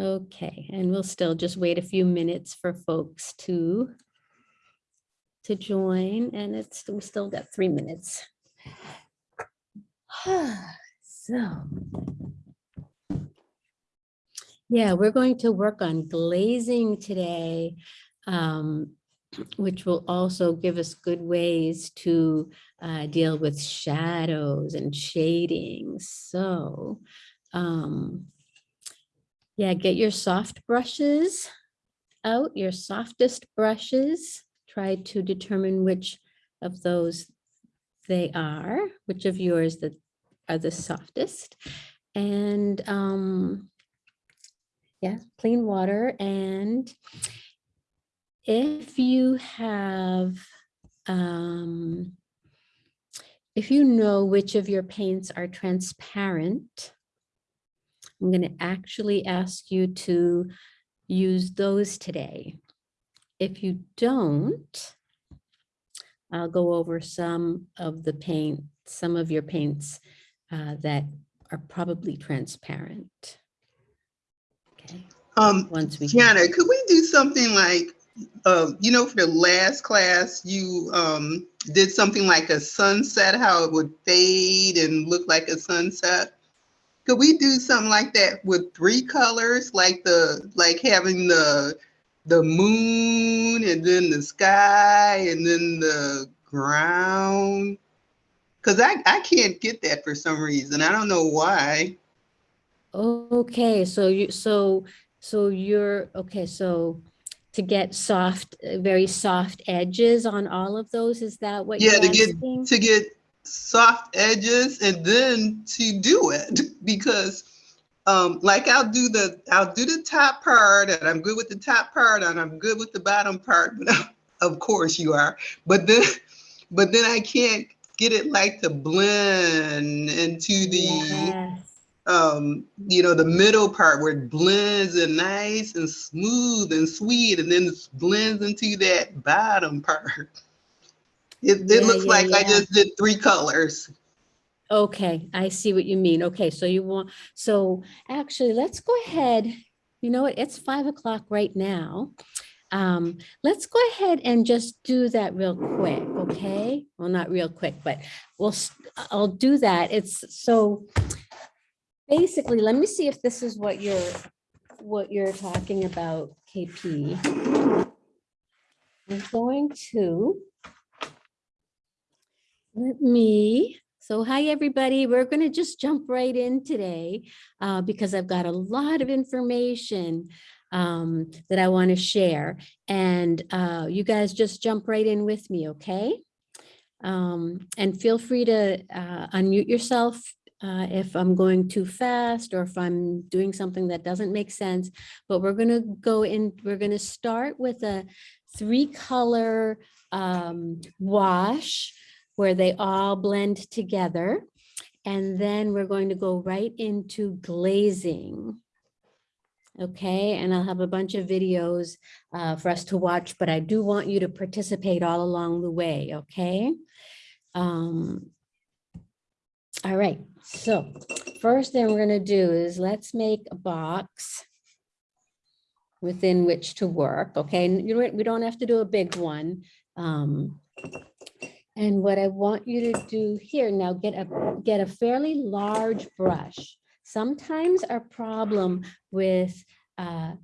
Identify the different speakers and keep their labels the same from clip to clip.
Speaker 1: Okay, and we'll still just wait a few minutes for folks to to join and it's, we still got three minutes. So. Yeah, we're going to work on glazing today, um, which will also give us good ways to uh, deal with shadows and shading. So, um, yeah, get your soft brushes out, your softest brushes. Try to determine which of those they are, which of yours that are the softest. And um, yeah, clean water. And if you have, um, if you know which of your paints are transparent, I'm going to actually ask you to use those today. If you don't, I'll go over some of the paint, some of your paints uh, that are probably transparent. Okay,
Speaker 2: Um,
Speaker 1: once we.
Speaker 2: Tiana, could we do something like, um, you know, for the last class, you um, did something like a sunset, how it would fade and look like a sunset? Could we do something like that with three colors, like the, like having the, the moon and then the sky and then the ground? Cause I, I can't get that for some reason. I don't know why.
Speaker 1: Okay, so you, so, so you're, okay, so to get soft, very soft edges on all of those, is that what
Speaker 2: Yeah,
Speaker 1: you're
Speaker 2: to get
Speaker 1: asking?
Speaker 2: to get soft edges and then to do it. Because um like I'll do the I'll do the top part and I'm good with the top part and I'm good with the bottom part but of course you are. But then but then I can't get it like to blend into the
Speaker 1: Yes.
Speaker 2: um you know the middle part where it blends and nice and smooth and sweet and then it blends into that bottom part it, it
Speaker 1: Yeah,
Speaker 2: looks
Speaker 1: yeah,
Speaker 2: like i
Speaker 1: yeah.
Speaker 2: just did three colors
Speaker 1: Okay, I see what you mean. Okay, so you want, so actually, let's go ahead. You know what? It's five o'clock right now. Um, let's go ahead and just do that real quick, okay? Well, not real quick, but we'll, s- I'll do that. It's so basically, let me see if this is what you're, what you're talking about, KP. I'm going to let me, so hi, everybody. We're going to just jump right in today uh, because I've got a lot of information um, that I want to share. And uh, you guys just jump right in with me, okay? Um, and feel free to uh, unmute yourself uh, if I'm going too fast or if I'm doing something that doesn't make sense. But we're going to go in, we're going to start with a three color um, wash where they all blend together. And then we're going to go right into glazing. Okay, and I'll have a bunch of videos uh, for us to watch, but I do want you to participate all along the way, okay? Um, all right, so first thing we're gonna do is let's make a box within which to work, okay? And you know we don't have to do a big one. Um, and what I want you to do here now, get a, get a fairly large brush. Sometimes our problem with, uh,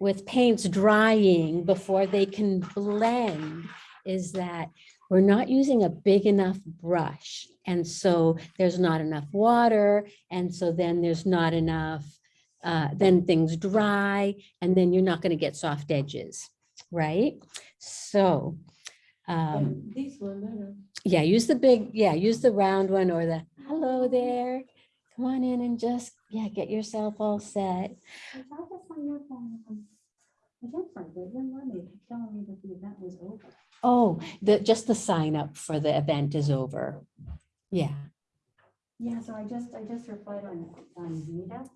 Speaker 1: with paints drying before they can blend is that we're not using a big enough brush. And so there's not enough water. And so then there's not enough, uh, then things dry and then you're not going to get soft edges, right? So, um,
Speaker 3: This one better.
Speaker 1: yeah, use the big, yeah, use the round one or the, hello there. Come on in and just, yeah, get yourself all set.
Speaker 3: I thought that's on your phone. um, I guess my good one, let me telling me that the event was over.
Speaker 1: Oh, the, just the sign up for the event is over. Yeah.
Speaker 3: Yeah, so I just, I just replied on, on Meetup.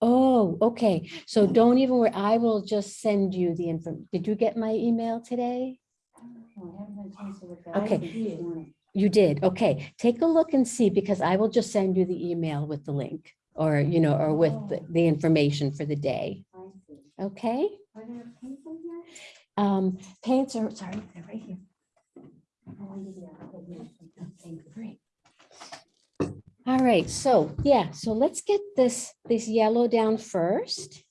Speaker 1: Oh, okay. So don't even worry. I will just send you the info. Did you get my email today?
Speaker 3: I haven't had a chance to look at it. I
Speaker 1: Okay. You did. Okay. Take a look and see because I will just send you the email with the link. or, you know, or with the,
Speaker 3: Oh.
Speaker 1: the information for the day.
Speaker 3: I see.
Speaker 1: Okay?
Speaker 3: Are there paints in here?
Speaker 1: Um, paints are, sorry, they're right here.
Speaker 3: Oh, yeah, okay, yeah, thank you.
Speaker 1: Great. All right, so, yeah, so let's get this, this yellow down first.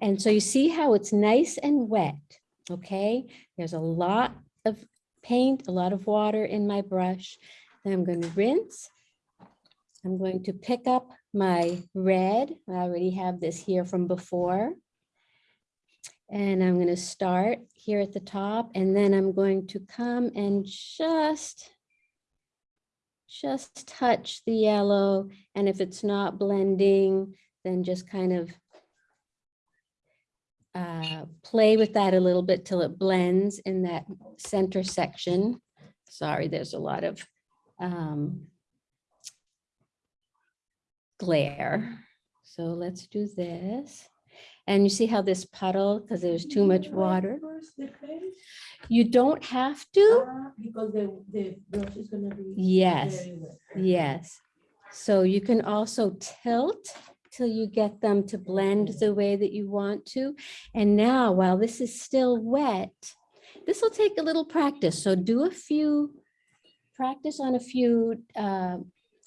Speaker 1: And so you see how it's nice and wet, okay? There's a lot of paint, a lot of water in my brush. Then I'm going to rinse. I'm going to pick up my red. I already have this here from before. And I'm going to start here at the top and then I'm going to come and just just touch the yellow and if it's not blending, then just kind of uh, play with that a little bit till it blends in that center section. Sorry, there's a lot of um, glare. So let's do this. And you see how this puddle, because there's too much water, you don't have to.
Speaker 4: ah, Because the, the brush is gonna be.
Speaker 1: Yes, yes. So you can also tilt till you get them to blend the way that you want to. And now, while this is still wet, this will take a little practice. So do a few, practice on a few, uh,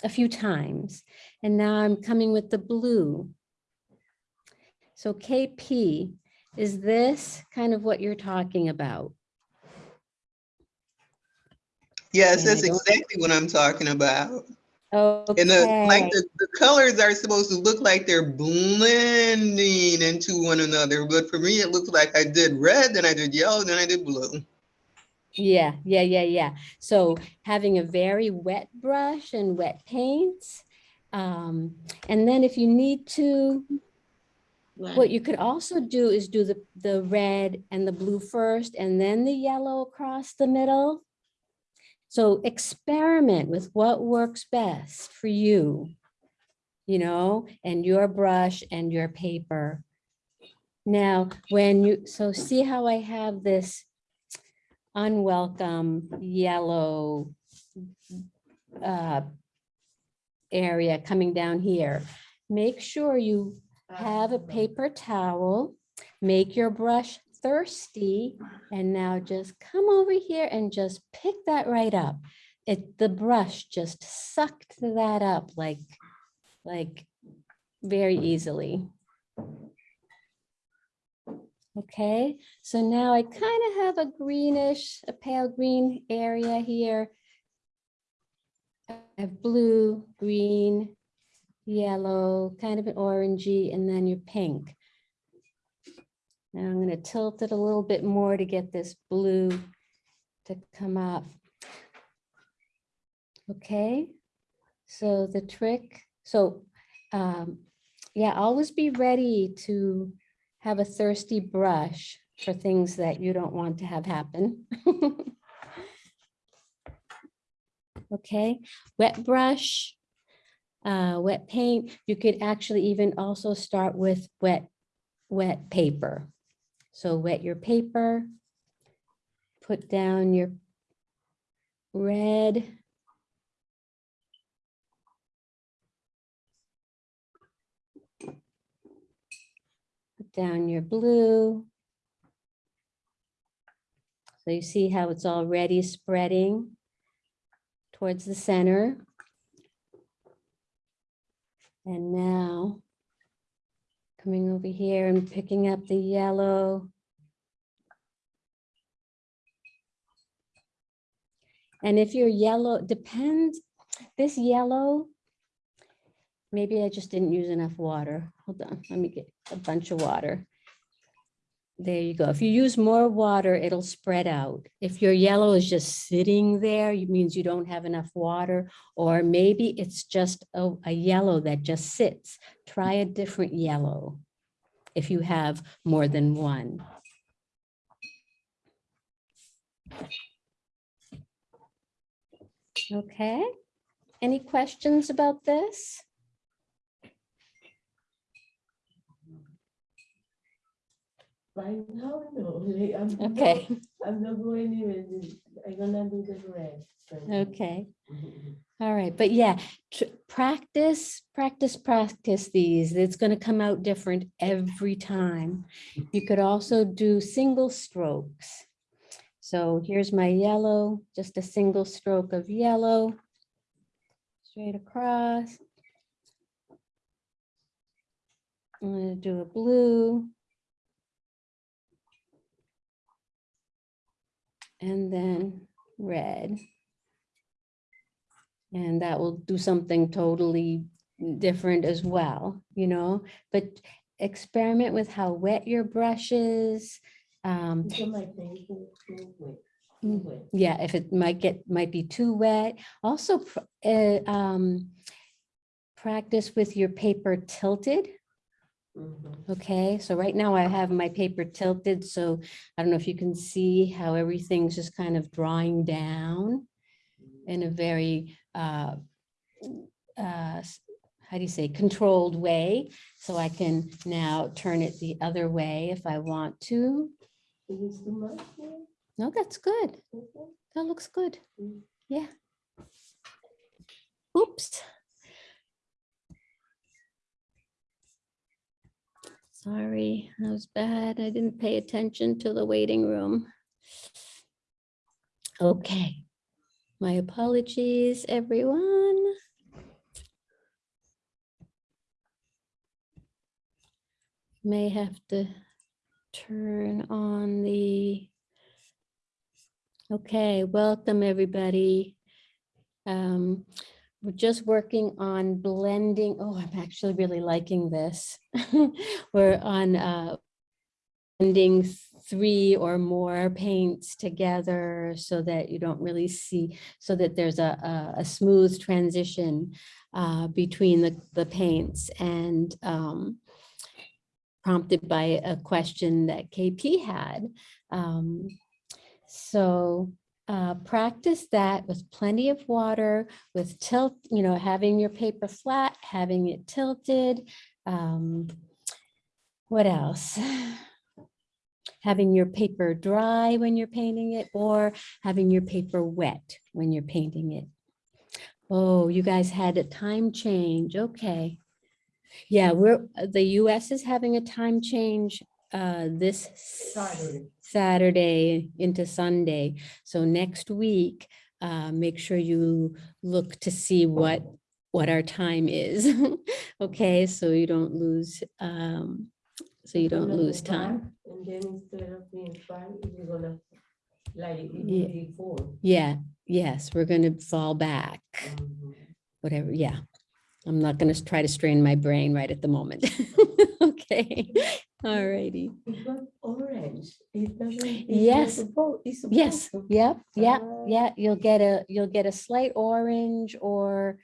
Speaker 1: a few times. And now I'm coming with the blue. So KP, is this kind of what you're talking about?
Speaker 2: Yes, that's exactly what I'm talking about.
Speaker 1: Okay.
Speaker 2: And the, like the, the colors are supposed to look like they're blending into one another. But for me, it looks like I did red, then I did yellow, then I did blue.
Speaker 1: Yeah, yeah, yeah, yeah. So having a very wet brush and wet paints. Um, and then if you need to, what you could also do is do the, the red and the blue first and then the yellow across the middle. So experiment with what works best for you, you know, and your brush and your paper. Now, when you, so see how I have this unwelcome yellow uh, area coming down here. Make sure you have a paper towel, make your brush thirsty, and now just come over here and just pick that right up. It, the brush just sucked that up like, like very easily. Okay, so now I kind of have a greenish, a pale green area here. I have blue, green, yellow, kind of an orangey, and then your pink. Now I'm going to tilt it a little bit more to get this blue to come up. Okay, so the trick, so um, yeah, always be ready to have a thirsty brush for things that you don't want to have happen. Okay, wet brush, uh, wet paint. You could actually even also start with wet, wet paper. So wet your paper, put down your red. Put down your blue. So you see how it's already spreading towards the center. And now coming over here and picking up the yellow. And if your yellow depends, this yellow, maybe I just didn't use enough water. Hold on, let me get a bunch of water. There you go. If you use more water, it'll spread out. If your yellow is just sitting there, it means you don't have enough water, or maybe it's just a, a yellow that just sits. Try a different yellow if you have more than one. Okay, any questions about this?
Speaker 4: Right now, no, like, I'm. not-
Speaker 1: Okay,
Speaker 4: I'm not going anywhere. I'm gonna do the red. first.
Speaker 1: Okay.
Speaker 4: Mhm.
Speaker 1: All right, but yeah, tr- practice, practice, practice these. It's going to come out different every time. You could also do single strokes. So here's my yellow, just a single stroke of yellow. Straight across. I'm going to do a blue. And then red. And that will do something totally different as well, you know, but experiment with how wet your brush is. Um,
Speaker 4: So my paper too wet, too
Speaker 1: Mm. yeah, if it might get, might be too wet. Also, uh, um, practice with your paper tilted.
Speaker 4: Mhm.
Speaker 1: Okay, so right now I have my paper tilted, so I don't know if you can see how everything's just kind of drawing down in a very, uh, uh, how do you say, controlled way. So I can now turn it the other way if I want to.
Speaker 4: Is this too much? yeah?
Speaker 1: No, that's good. That looks good.
Speaker 4: Mm.
Speaker 1: Yeah. Oops. Sorry, that was bad. I didn't pay attention to the waiting room. Okay. My apologies, everyone. May have to turn on the Okay, welcome, everybody. Um, We're just working on blending. Oh, I'm actually really liking this. We're on uh, blending three or more paints together so that you don't really see, so that there's a, a- a smooth transition uh, between the, the paints and um, prompted by a question that KP had. Um, so uh, practice that with plenty of water, with tilt, you know, having your paper flat, having it tilted. Um, what else? Having your paper dry when you're painting it or having your paper wet when you're painting it. Oh, you guys had a time change. Okay. Yeah, we're, the US is having a time change uh, this
Speaker 4: Saturday.
Speaker 1: Saturday into Sunday. So next week, uh, make sure you look to see what, what our time is. Okay, so you don't lose, um, so you don't lose time.
Speaker 4: And then instead of being five, you're gonna, like,
Speaker 1: Yeah.
Speaker 4: four.
Speaker 1: Yeah, yes, we're gonna fall back,
Speaker 4: Mhm.
Speaker 1: whatever, yeah. I'm not gonna try to strain my brain right at the moment. Okay, all righty.
Speaker 4: It got orange. It doesn't. it's
Speaker 1: Yes.
Speaker 4: supposed-
Speaker 1: Yes,
Speaker 4: to.
Speaker 1: yep, yep,
Speaker 4: Ah.
Speaker 1: yeah, you'll get a, you'll get a slight orange or,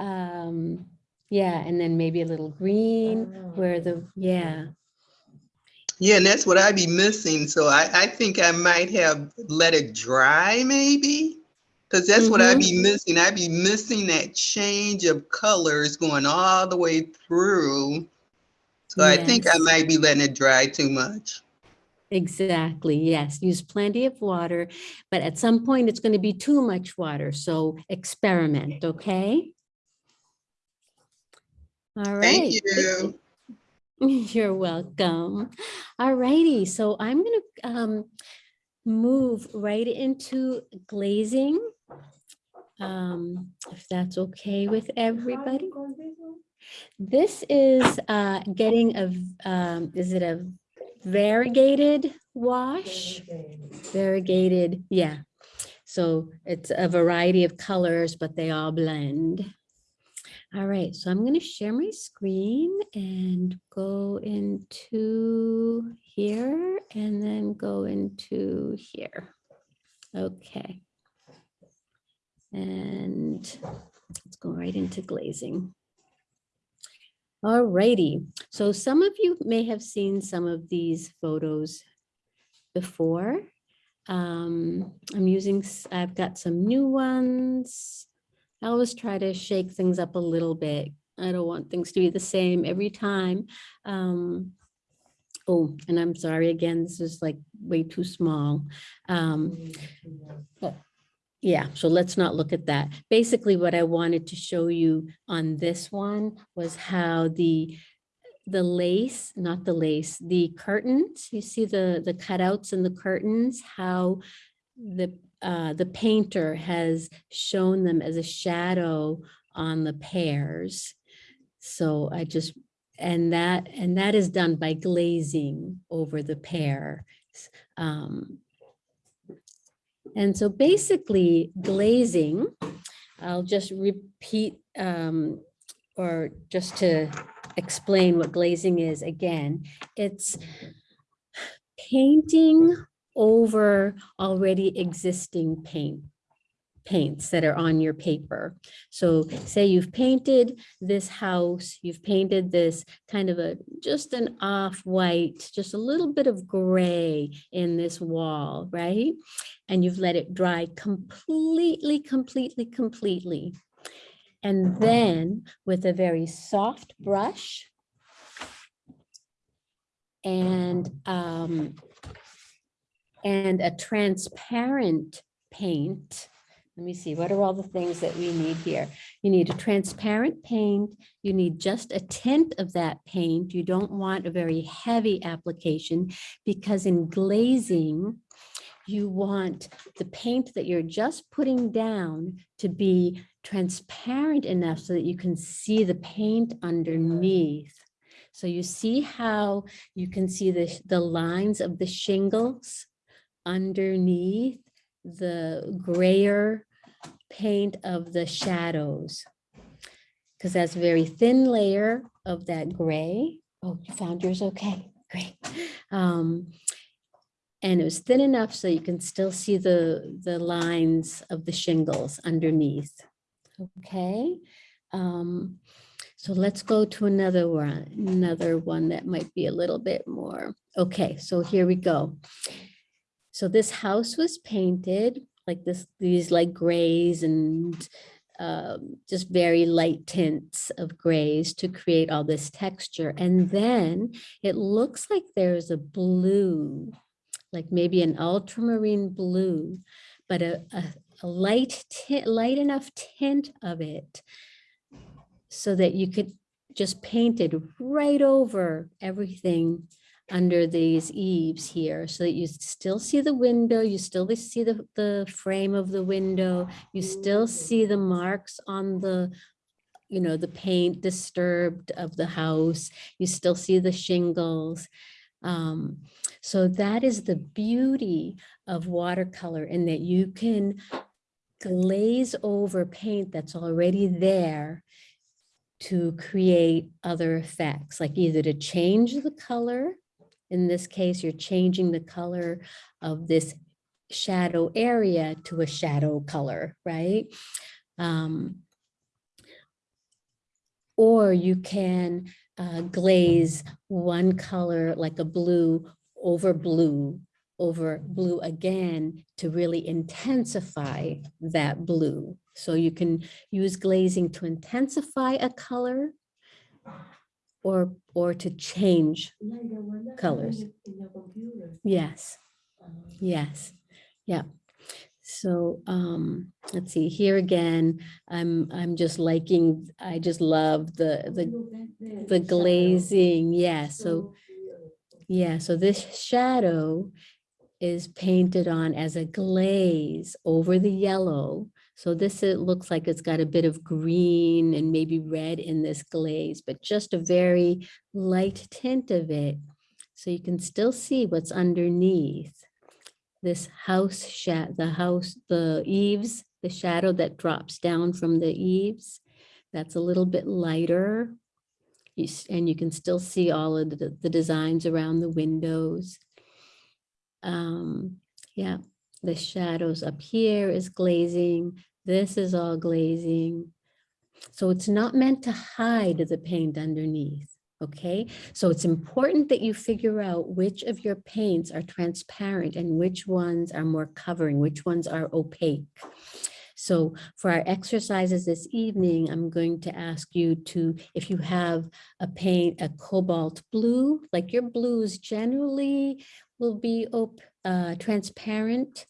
Speaker 1: um, yeah, and then maybe a little green
Speaker 4: Ah,
Speaker 1: where the, yeah,
Speaker 2: Yeah, and that's what I'd be missing. So I, I think I might have let it dry maybe. Cause that's what I'd be missing. I'd be missing that change of colors going all the way through. So I think I might be letting it dry too much.
Speaker 1: exactly, yes. Use plenty of water, but at some point it's gonna be too much water, so experiment, okay? All right.
Speaker 2: Thank you.
Speaker 1: You're welcome. All righty, so I'm gonna um move right into glazing. Um, if that's okay with
Speaker 4: How you
Speaker 1: everybody.
Speaker 4: This
Speaker 1: is uh getting a, um, is it a variegated wash? Variegated, yeah. So it's a variety of colors, but they all blend. All right, so I'm going to share my screen and go into here and then go into here. Okay. And let's go right into glazing. All righty, so some of you may have seen some of these photos before. Um, I'm using, I've got some new ones. I always try to shake things up a little bit. I don't want things to be the same every time. Um, Oh, and I'm sorry again, this is like way too small. Um, yeah, so let's not look at that. Basically, what I wanted to show you on this one was how the the lace, not the lace, the curtains, you see the the cutouts in the curtains, how the uh, the painter has shown them as a shadow on the pears. So I just, and that, and that is done by glazing over the pear. Um, and so basically glazing, I'll just repeat um, or just to explain what glazing is again, it's painting over already existing paint paints that are on your paper. So say you've painted this house, you've painted this kind of a, just an off-white, just a little bit of gray in this wall, right? And you've let it dry completely, completely, completely. And then with a very soft brush and, um, and a transparent paint, let me see, what are all the things that we need here? You need a transparent paint. You need just a tint of that paint. You don't want a very heavy application because in glazing, you want the paint that you're just putting down to be transparent enough so that you can see the paint underneath. So you see how you can see the, the lines of the shingles underneath the grayer paint of the shadows. Because that's a very thin layer of that gray. Oh, you found yours, okay, great. Um, and it was thin enough so you can still see the, the lines of the shingles underneath. Okay, um, so let's go to another one, another one that might be a little bit more. Okay, so here we go. So this house was painted like this, these like grays and um, just very light tints of grays to create all this texture. And then it looks like there's a blue, like maybe an ultramarine blue, but a, a, a light tint, light enough tint of it so that you could just paint it right over everything under these eaves here so that you still see the window, you still see the, the frame of the window, you still see the marks on the, you know, the paint disturbed of the house, you still see the shingles. Um, so that is the beauty of watercolor in that you can glaze over paint that's already there to create other effects, like either to change the color in this case, you're changing the color of this shadow area to a shadow color, right? Um, or you can uh, glaze one color like a blue over blue over blue again to really intensify that blue. So you can use glazing to intensify a color or or to change colors. Yes, yes, yeah. So um, let's see here again. I'm I'm just liking. I just love the the the glazing. Yeah. So yeah. So this shadow is painted on as a glaze over the yellow. So this it looks like it's got a bit of green and maybe red in this glaze, but just a very light tint of it. So you can still see what's underneath this house the house, the eaves, the shadow that drops down from the eaves. That's a little bit lighter. You And you can still see all of the, the designs around the windows. Um, yeah, the shadows up here is glazing. This is all glazing. So it's not meant to hide the paint underneath. Okay, so it's important that you figure out which of your paints are transparent and which ones are more covering, which ones are opaque. So for our exercises this evening, I'm going to ask you to, if you have a paint, a cobalt blue, like your blues generally will be op- uh, transparent.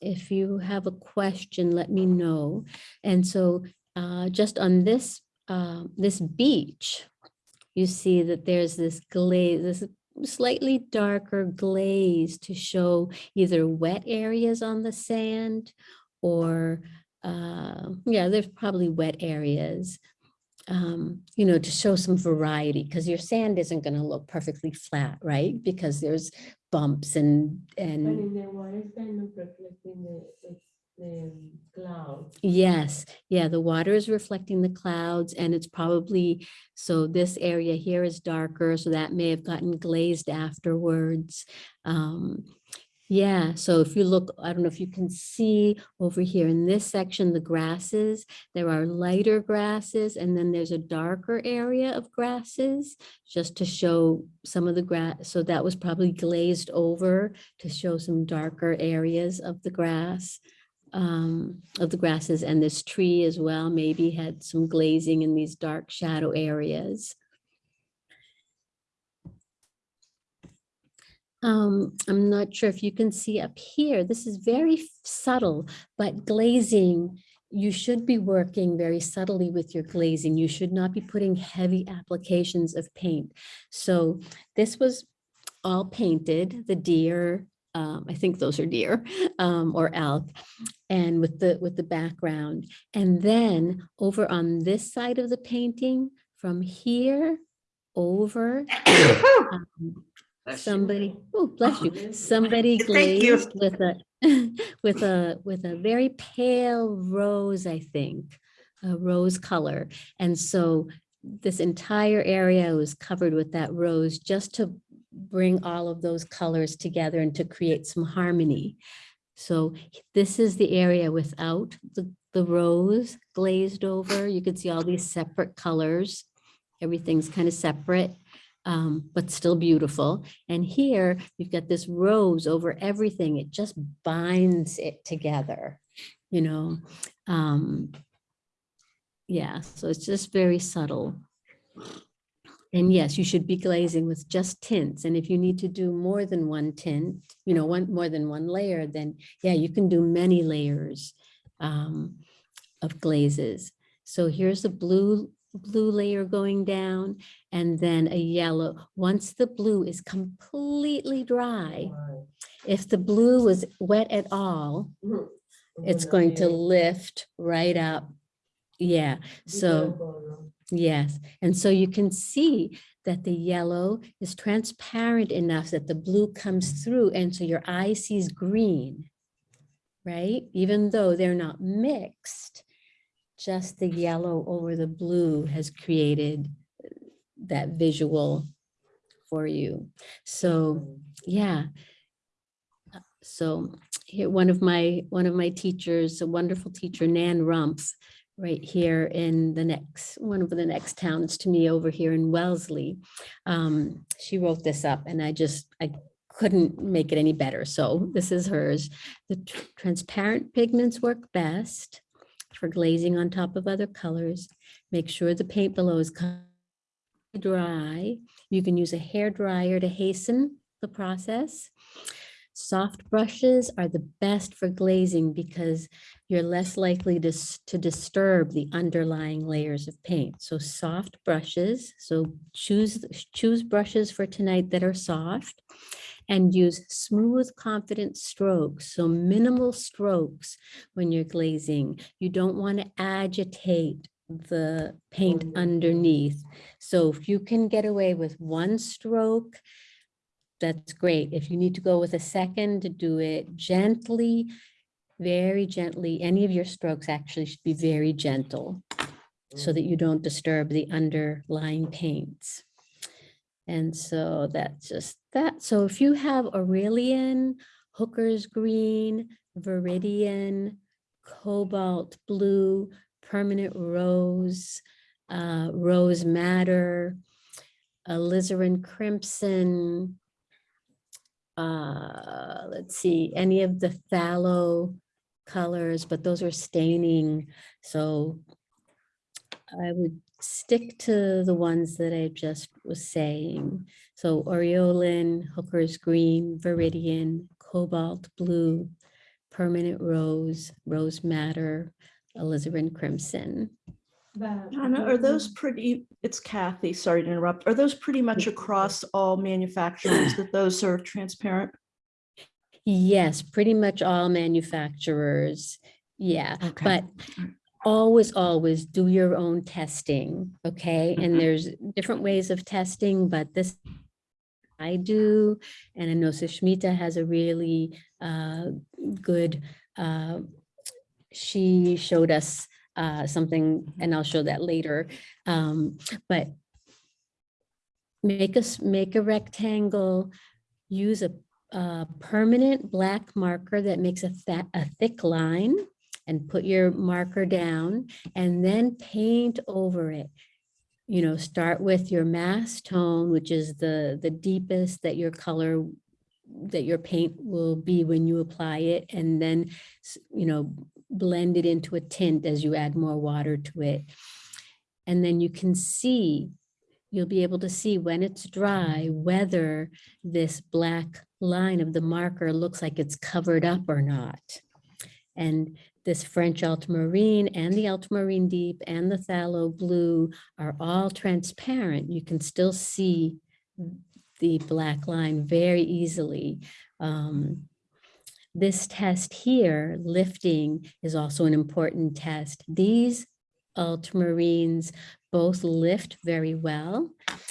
Speaker 1: If you have a question, let me know. And so uh, just on this, uh, this beach, you see that there's this glaze, this slightly darker glaze to show either wet areas on the sand or, uh, yeah, there's probably wet areas. Um, you know, to show some variety, because your sand isn't going to look perfectly flat, right? Because there's bumps and, and
Speaker 4: And in the water is kind of reflecting the, the- the cloud.
Speaker 1: Yes, yeah, the water is reflecting the clouds and it's probably, so this area here is darker, so that may have gotten glazed afterwards. Um, yeah, so if you look, I don't know if you can see over here in this section, the grasses, there are lighter grasses and then there's a darker area of grasses just to show some of the grass. So that was probably glazed over to show some darker areas of the grass um, of the grasses and this tree as well, maybe had some glazing in these dark shadow areas. Um, I'm not sure if you can see up here, this is very subtle, but glazing, you should be working very subtly with your glazing. You should not be putting heavy applications of paint. So this was all painted, the deer, um, I think those are deer, um, or elk and with the with the background and then over on this side of the painting from here over um, somebody oh bless you somebody
Speaker 5: Thank you.
Speaker 1: glazed with a with a with a very pale rose i think a rose color and so this entire area was covered with that rose just to bring all of those colors together and to create some harmony so this is the area without the, the rose glazed over. You can see all these separate colors. Everything's kind of separate, um, but still beautiful. And here you've got this rose over everything. It just binds it together, you know? Um, yeah, so it's just very subtle. And yes, you should be glazing with just tints. And if you need to do more than one tint, you know, one more than one layer, then yeah, you can do many layers um, of glazes. So here's the blue blue layer going down and then a yellow. Once the blue is completely dry, if the blue was wet at all, it's going to lift right up. Yeah, so. Yes, and so you can see that the yellow is transparent enough that the blue comes through and so your eye sees green, right? Even though they're not mixed, just the yellow over the blue has created that visual for you. So, yeah. So here, one of my, one of my teachers, a wonderful teacher, Nan Rumpf, right here in the next, one of the next towns to me over here in Wellesley. Um, she wrote this up and I just, I couldn't make it any better. So this is hers. The tr- transparent pigments work best for glazing on top of other colors. Make sure the paint below is dry. You can use a hair dryer to hasten the process. Soft brushes are the best for glazing because you're less likely to, to disturb the underlying layers of paint. So soft brushes, so choose, choose brushes for tonight that are soft and use smooth, confident strokes. So minimal strokes when you're glazing. You don't want to agitate the paint
Speaker 4: Mhm.
Speaker 1: underneath. So if you can get away with one stroke, that's great. If you need to go with a second to do it gently, very gently, any of your strokes actually should be very gentle so that you don't disturb the underlying paints. And so that's just that. So if you have Aureolin, Hooker's Green, Viridian, Cobalt Blue, Permanent Rose, uh, Rose Madder, alizarin crimson. Uh, let's see, any of the phthalo colors, but those are staining. So I would stick to the ones that I just was saying. So Aureolin, Hooker's Green, Viridian, Cobalt Blue, Permanent Rose, Rose Madder, Alizarin Crimson.
Speaker 5: Anna, are those pretty, it's Kathy, sorry to interrupt. Are those pretty much across all manufacturers that those are transparent?
Speaker 1: Yes, pretty much all manufacturers. Yeah,
Speaker 5: Okay.
Speaker 1: but always, always do your own testing, okay? And there's different ways of testing, but this I do, and I know Sushmita has a really uh, good, uh, she showed us uh, something, and I'll show that later. Um, But make us, make a rectangle, use a a permanent black marker that makes a fat, a thick line and put your marker down and then paint over it. You know, start with your mass tone, which is the, the deepest that your color, that your paint will be when you apply it, and then, you know, blend it into a tint as you add more water to it. And then you can see, you'll be able to see when it's dry, whether this black line of the marker looks like it's covered up or not. And this French ultramarine and the ultramarine deep and the phthalo blue are all transparent. You can still see the black line very easily. Um, this test here, lifting, is also an important test. These ultramarines both lift very well.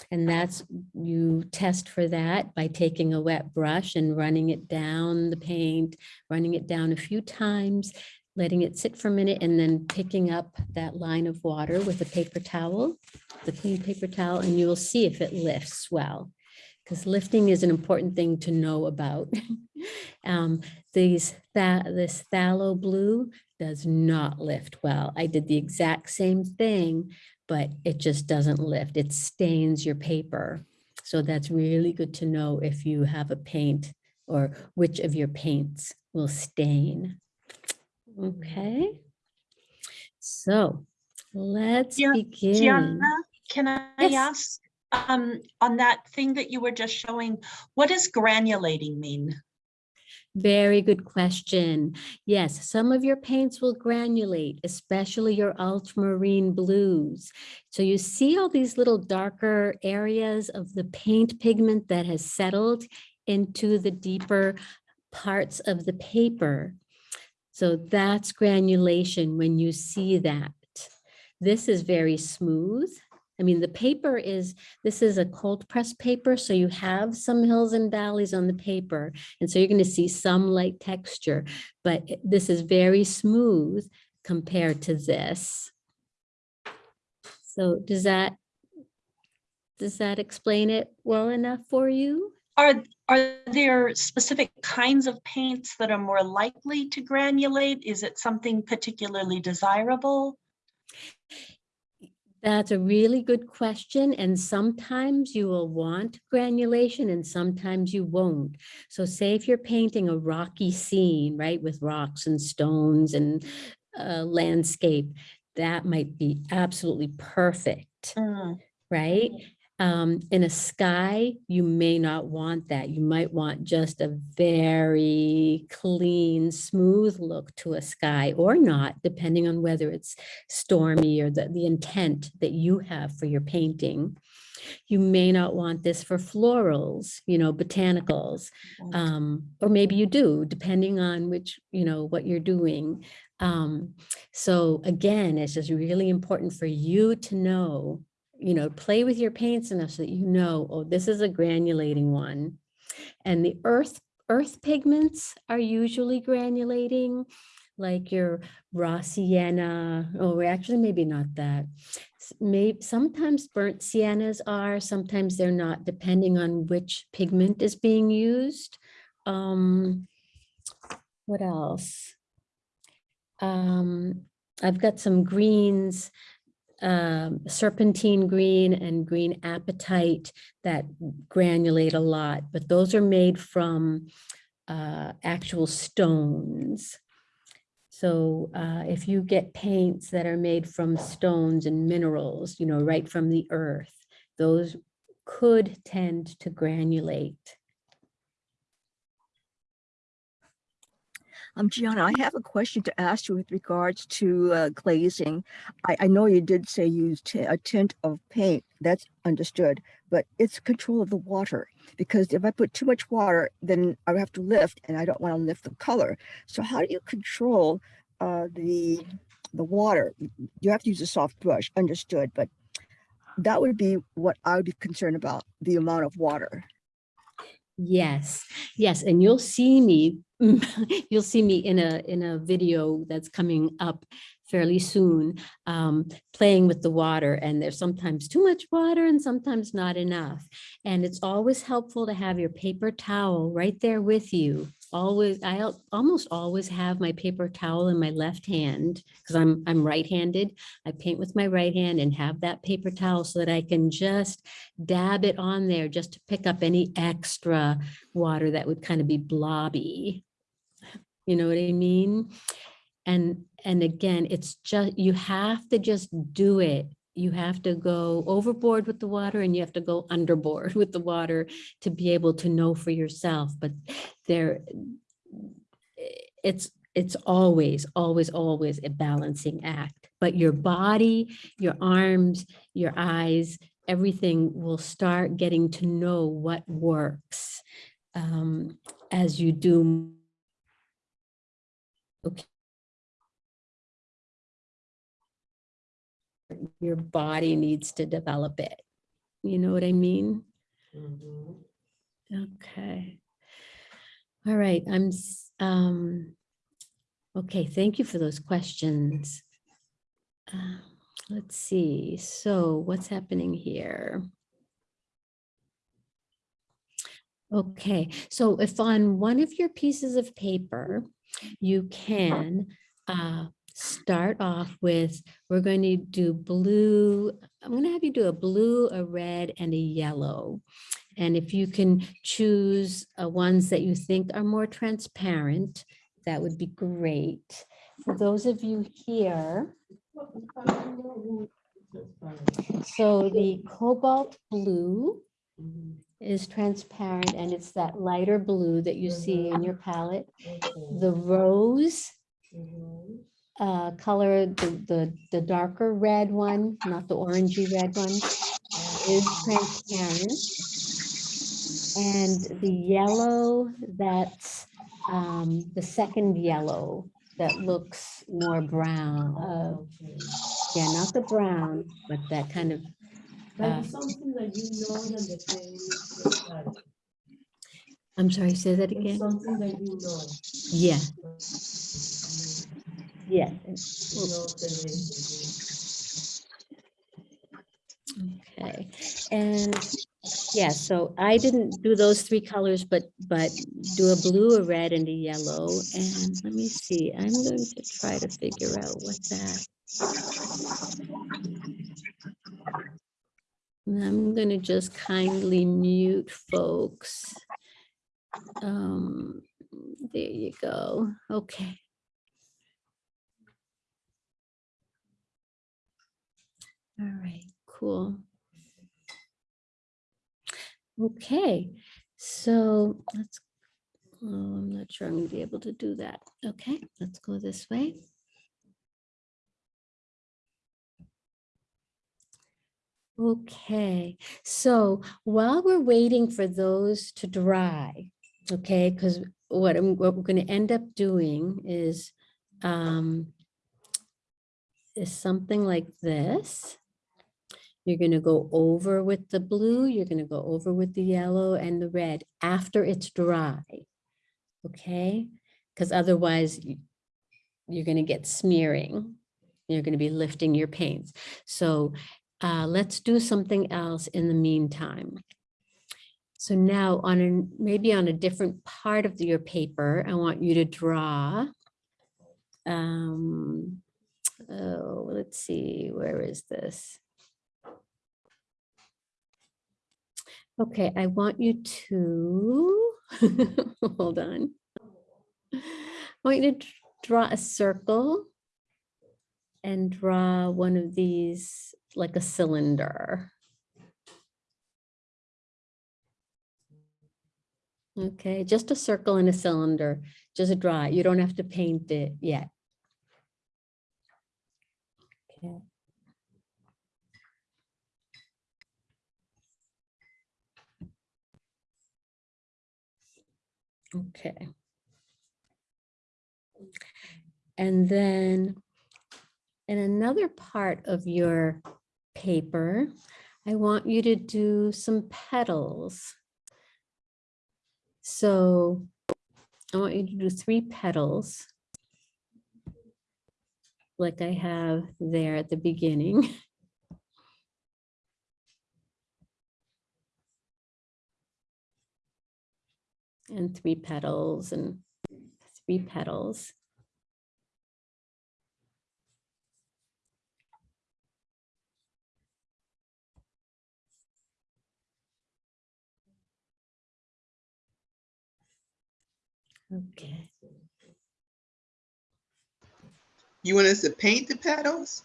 Speaker 1: And that's, you test for that by taking a wet brush and running it down the paint, running it down a few times, letting it sit for a minute and then picking up that line of water with a paper towel, the clean paper towel, and you will see if it lifts well. Because lifting is an important thing to know about. Um, These, tha- this phthalo blue does not lift well. I did the exact same thing, but it just doesn't lift. It stains your paper. So that's really good to know if you have a paint or which of your paints will stain. Okay. So let's begin.
Speaker 6: Gianna, can I
Speaker 1: Yes.
Speaker 6: ask, um, on that thing that you were just showing, what does granulating mean?
Speaker 1: Very good question. Yes, some of your paints will granulate, especially your ultramarine blues. So you see all these little darker areas of the paint pigment that has settled into the deeper parts of the paper. So that's granulation when you see that. This is very smooth. I mean, the paper is, this is a cold press paper, so you have some hills and valleys on the paper. And so you're going to see some light texture, but this is very smooth compared to this. So does that, does that explain it well enough for you?
Speaker 6: Are, are there specific kinds of paints that are more likely to granulate? Is it something particularly desirable?
Speaker 1: That's a really good question. And sometimes you will want granulation and sometimes you won't. So say if you're painting a rocky scene, right, with rocks and stones and uh, landscape, that might be absolutely perfect.
Speaker 6: Mm,
Speaker 1: right? Um, in a sky, you may not want that. You might want just a very clean, smooth look to a sky or not, depending on whether it's stormy or the, the intent that you have for your painting. You may not want this for florals, you know, botanicals, um, or maybe you do, depending on which, you know, what you're doing. Um, so again, it's just really important for you to know, you know, play with your paints enough so that you know, oh, this is a granulating one. And the earth, earth pigments are usually granulating, like your raw sienna, or actually maybe not that. Maybe sometimes burnt siennas are, sometimes they're not, depending on which pigment is being used. Um, what else? Um, I've got some greens, um, serpentine green and green apatite that granulate a lot, but those are made from uh, actual stones. So uh, if you get paints that are made from stones and minerals, you know, right from the earth, those could tend to granulate.
Speaker 7: Um, Gianna, I have a question to ask you with regards to uh, glazing. I, I know you did say use a tint of paint, that's understood, but it's control of the water. Because if I put too much water, then I have to lift and I don't want to lift the color. So how do you control uh, the, the water? You have to use a soft brush, understood, but that would be what I would be concerned about, the amount of water.
Speaker 1: Yes, yes, and you'll see me, you'll see me in a, in a video that's coming up fairly soon, um, playing with the water and there's sometimes too much water and sometimes not enough. And it's always helpful to have your paper towel right there with you. Always, I al- almost always have my paper towel in my left hand because I'm, I'm right-handed. I paint with my right hand and have that paper towel so that I can just dab it on there just to pick up any extra water that would kind of be blobby. You know what I mean? And, and again, it's just, you have to just do it. You have to go overboard with the water and you have to go underboard with the water to be able to know for yourself. But there, it's, it's always, always, always a balancing act. But your body, your arms, your eyes, everything will start getting to know what works um, as you do. Okay. Your body needs to develop it. You know what I mean?
Speaker 4: Mhm.
Speaker 1: Okay. All right, I'm, um, okay, thank you for those questions. Uh, Let's see, so what's happening here? Okay, so if on one of your pieces of paper, you can uh, start off with, we're going to do blue, I'm going to have you do a blue, a red, and a yellow. And if you can choose uh, ones that you think are more transparent, that would be great. For those of you here, so the cobalt blue is transparent and it's that lighter blue that you see in your palette. The rose. Uh, color, the, the, the darker red one, not the orangey red one, is transparent. And the yellow, that's um, the second yellow that looks more brown. Uh, yeah, not the brown, but that kind of, Uh,
Speaker 4: something that you know that the is.
Speaker 1: I'm sorry, say that again?
Speaker 4: something that you know.
Speaker 1: Yeah,
Speaker 4: reason.
Speaker 1: Okay, and yeah, so I didn't do those three colors, but, but do a blue, a red and a yellow. And let me see, I'm going to try to figure out what that. I'm gonna just kindly mute folks. Um, there you go. Okay. All right, cool. Okay, so let's, oh, I'm not sure I'm gonna be able to do that. Okay, let's go this way. Okay, so while we're waiting for those to dry, okay, because what I'm, what we're gonna end up doing is um is something like this. You're gonna go over with the blue, you're gonna go over with the yellow and the red after it's dry. Okay, because otherwise you're gonna get smearing. You're gonna be lifting your paints. So uh, let's do something else in the meantime. So now on a, maybe on a different part of your paper, I want you to draw. Um, oh, let's see, where is this? Okay, I want you to, hold on. I want you to draw a circle and draw one of these like a cylinder. Okay, just a circle and a cylinder, just draw it. You don't have to paint it yet. Okay. Okay. And then in another part of your paper, I want you to do some petals. So I want you to do three petals. Like I have there at the beginning. And three petals and three petals. Okay.
Speaker 2: You want us to paint the petals?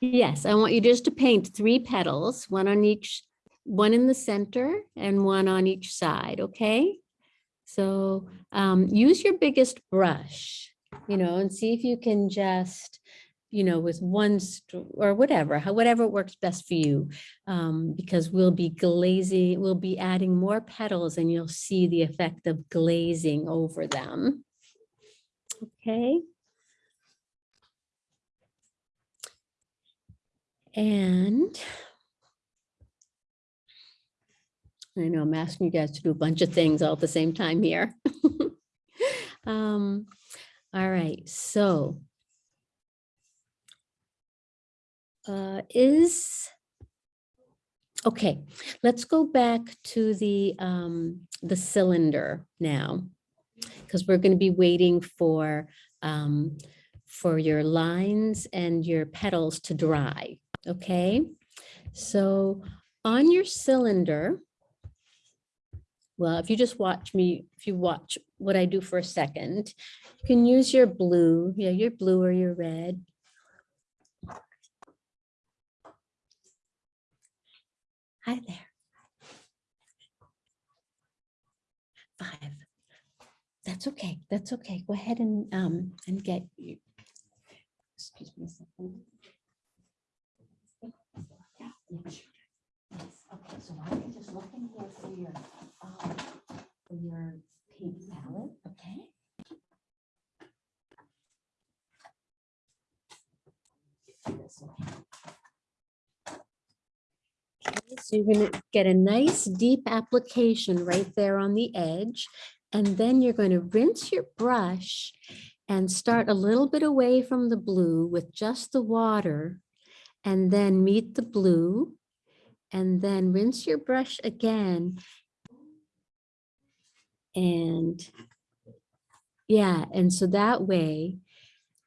Speaker 1: Yes, I want you just to paint three petals, one on each, one in the center and one on each side, okay? So um, use your biggest brush, you know, and see if you can just, you know, with one or whatever, how- whatever works best for you. Um, because we'll be glazing, we'll be adding more petals and you'll see the effect of glazing over them. Okay. And I know I'm asking you guys to do a bunch of things all at the same time here. Um, all right, so uh, is, okay, let's go back to the, um, the cylinder now. Because we're going to be waiting for, um, for your lines and your petals to dry, okay? So on your cylinder, well, if you just watch me, if you watch what I do for a second, you can use your blue, yeah, your blue or your red. Hi there. Five. That's okay. That's okay. Go ahead and, um, and get you. Excuse me a second. Yeah, yeah, sure. Yes, okay, so why don't you just look in here for your, um, for your paint palette, okay? Okay, So you're gonna get a nice deep application right there on the edge. And then you're going to rinse your brush and start a little bit away from the blue with just the water. And then meet the blue and then rinse your brush again. And yeah, and so that way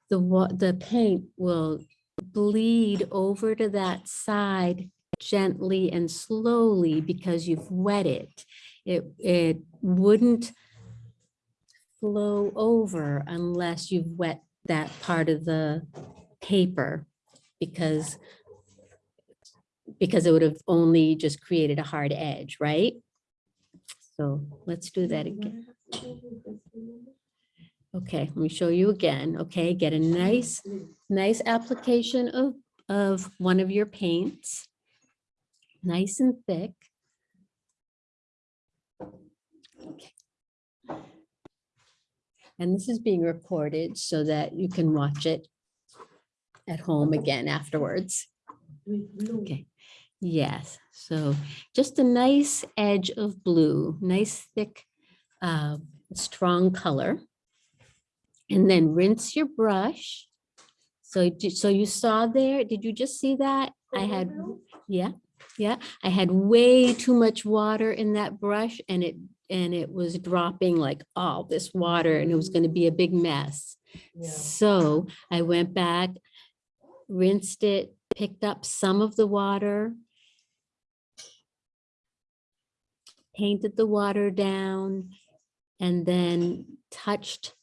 Speaker 1: the the paint will bleed over to that side gently and slowly because you've wet it. It, it wouldn't flow over unless you've wet that part of the paper because because it would have only just created a hard edge, right? So let's do that again. Okay, let me show you again. Okay, get a nice, nice application of, of one of your paints. Nice and thick. Okay. And this is being recorded so that you can watch it at home again afterwards. Okay, yes, so just a nice edge of blue, nice thick, uh, strong color. And then rinse your brush. So, so you saw there, did you just see that? I had, yeah, yeah, I had way too much water in that brush and it, and it was dropping like all this water and it was gonna be a big mess.
Speaker 4: Yeah.
Speaker 1: So I went back, rinsed it, picked up some of the water, painted the water down, and then touched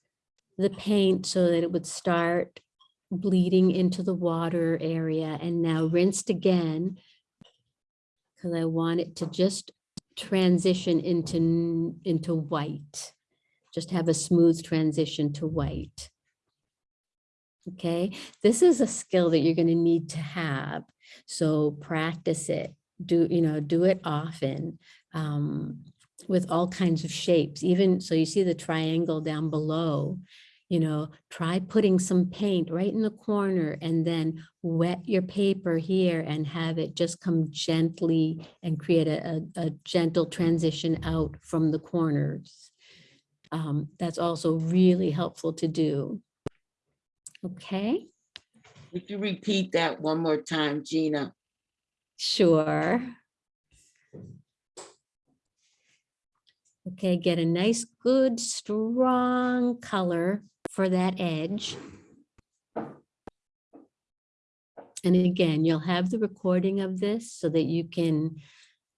Speaker 1: the paint so that it would start bleeding into the water area and now rinsed again because I want it to just transition into, into white. Just have a smooth transition to white. Okay, this is a skill that you're going to need to have. So practice it, do, you know, do it often um, with all kinds of shapes, even, so you see the triangle down below, you know, try putting some paint right in the corner and then wet your paper here and have it just come gently and create a, a, a gentle transition out from the corners. Um, that's also really helpful to do. Okay,
Speaker 8: Would you repeat that one more time, Gina?
Speaker 1: sure. Okay, get a nice, good, strong color for that edge. And again, you'll have the recording of this so that you can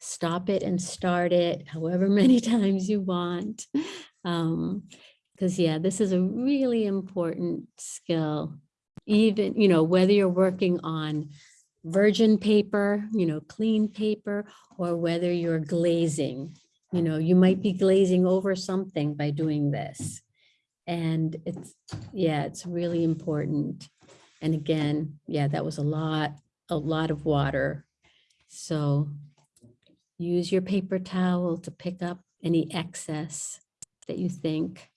Speaker 1: stop it and start it however many times you want. Um, because yeah, this is a really important skill. Even, you know, whether you're working on virgin paper, you know, clean paper, or whether you're glazing, you know, you might be glazing over something by doing this. And it's, yeah, it's really important. And again, yeah, that was a lot, a lot of water. So use your paper towel to pick up any excess that you think.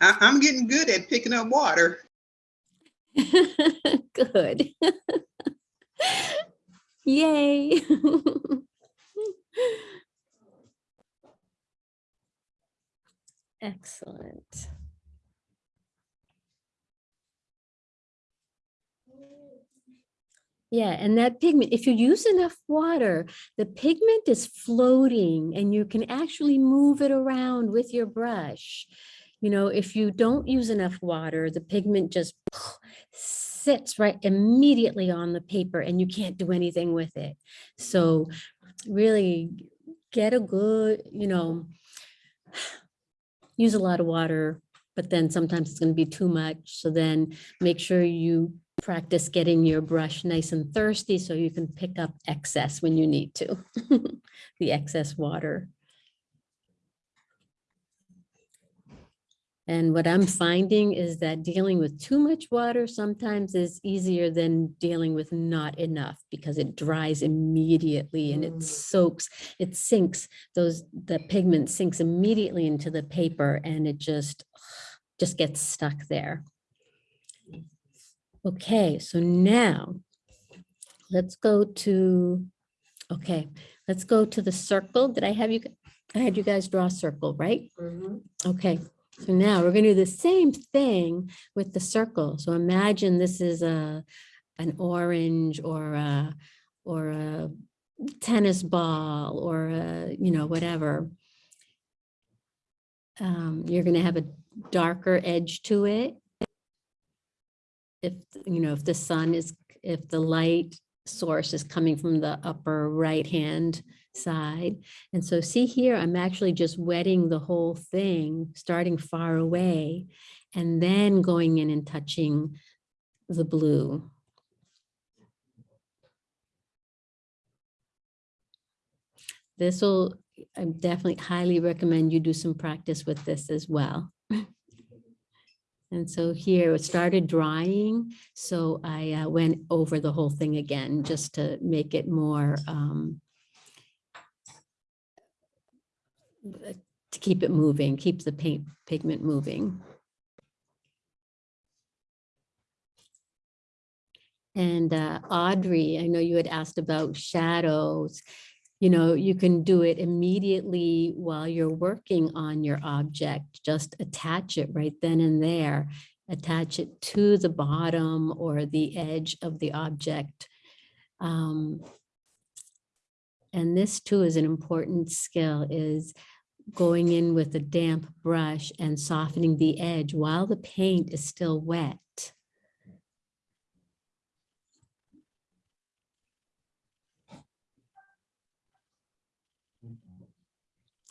Speaker 2: I, I'm getting good at picking up water.
Speaker 1: Good. Yay. Excellent. Yeah, and that pigment, if you use enough water, the pigment is floating and you can actually move it around with your brush. You know, if you don't use enough water, the pigment just sits right immediately on the paper and you can't do anything with it. So really get a good, you know, use a lot of water, but then sometimes it's going to be too much. So then make sure you practice getting your brush nice and thirsty so you can pick up excess when you need to, the excess water. And what I'm finding is that dealing with too much water sometimes is easier than dealing with not enough because it dries immediately and it
Speaker 4: Mm.
Speaker 1: soaks, it sinks, those, the pigment sinks immediately into the paper and it just, just gets stuck there. Okay, so now let's go to, okay, let's go to the circle. Did I have you, I had you guys draw a circle, right?
Speaker 4: Mhm.
Speaker 1: Okay, so now we're gonna do the same thing with the circle. So imagine this is a, an orange or a, or a tennis ball or a, you know, whatever. Um, you're gonna have a darker edge to it. If, you know, if the sun is, if the light source is coming from the upper right-hand side. And so see here, I'm actually just wetting the whole thing, starting far away, and then going in and touching the blue. This will, I definitely highly recommend you do some practice with this as well. And so here it started drying, so I uh, went over the whole thing again, just to make it more um, uh, to keep it moving, keep the paint pigment moving. And uh, Audrey, I know you had asked about shadows. You know, you can do it immediately while you're working on your object. Just attach it right then and there. Attach it to the bottom or the edge of the object. Um, and this too is an important skill is going in with a damp brush and softening the edge while the paint is still wet.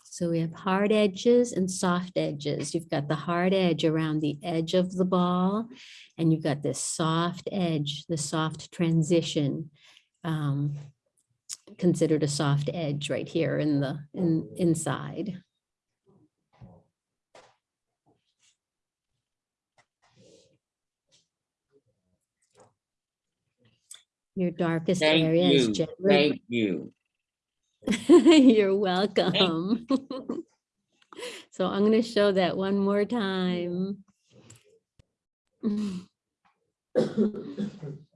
Speaker 1: So we have hard edges and soft edges. You've got the hard edge around the edge of the ball, and you've got this soft edge, the soft transition. um, Considered a soft edge right here in the, in, oh. inside. Your darkest
Speaker 8: Thank
Speaker 1: area is
Speaker 8: you,
Speaker 1: generally.
Speaker 8: thank you.
Speaker 1: You're welcome. So I'm going to show that one more time.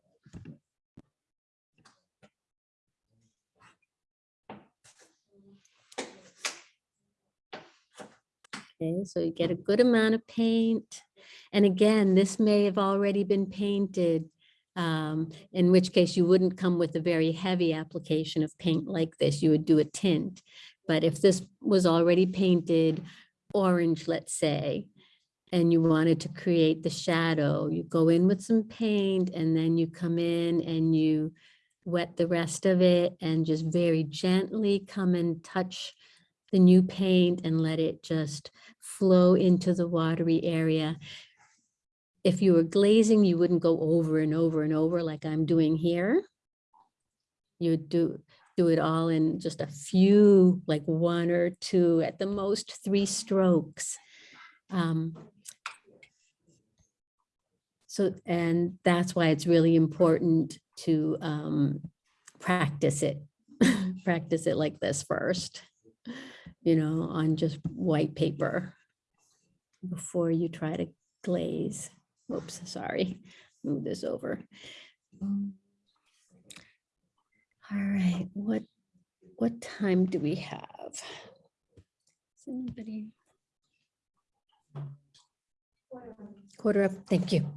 Speaker 1: Okay, so you get a good amount of paint. And again, this may have already been painted, um, in which case you wouldn't come with a very heavy application of paint like this. You would do a tint. But if this was already painted orange, let's say, and you wanted to create the shadow, you go in with some paint and then you come in and you wet the rest of it and just very gently come and touch the new paint and let it just flow into the watery area. If you were glazing, you wouldn't go over and over and over like I'm doing here. You would do, do it all in just a few, like one or two, at the most three strokes. Um, So, and that's why it's really important to um, practice it, practice it like this first, you know, on just white paper before you try to glaze. Oops, sorry, move this over. Um, All right, what, what time do we have? Is anybody? Quarter up, thank you.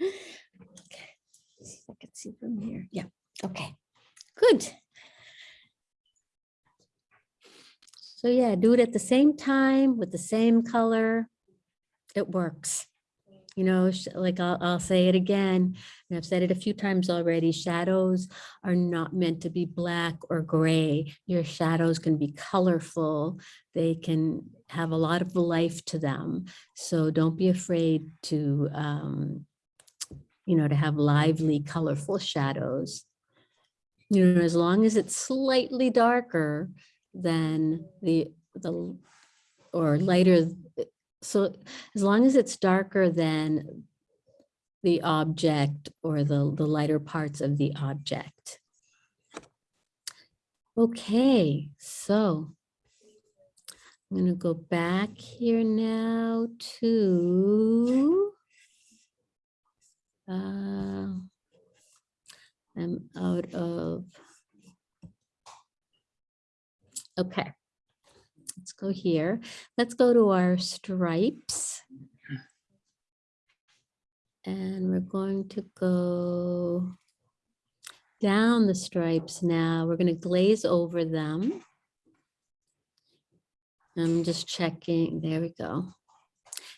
Speaker 1: Okay, see if I can see from here. Yeah, okay, good. So yeah, do it at the same time with the same color. It works. You know, like I'll, I'll say it again, and I've said it a few times already, shadows are not meant to be black or gray. Your shadows can be colorful. They can have a lot of life to them. So don't be afraid to, um, you know, to have lively, colorful shadows. You know, as long as it's slightly darker than the, the, or lighter. So as long as it's darker than the object or the, the lighter parts of the object. Okay, so I'm gonna go back here now to uh, I'm out of Okay, let's go here. Let's go to our stripes. And we're going to go down the stripes now. We're going to glaze over them. I'm just checking. There we go.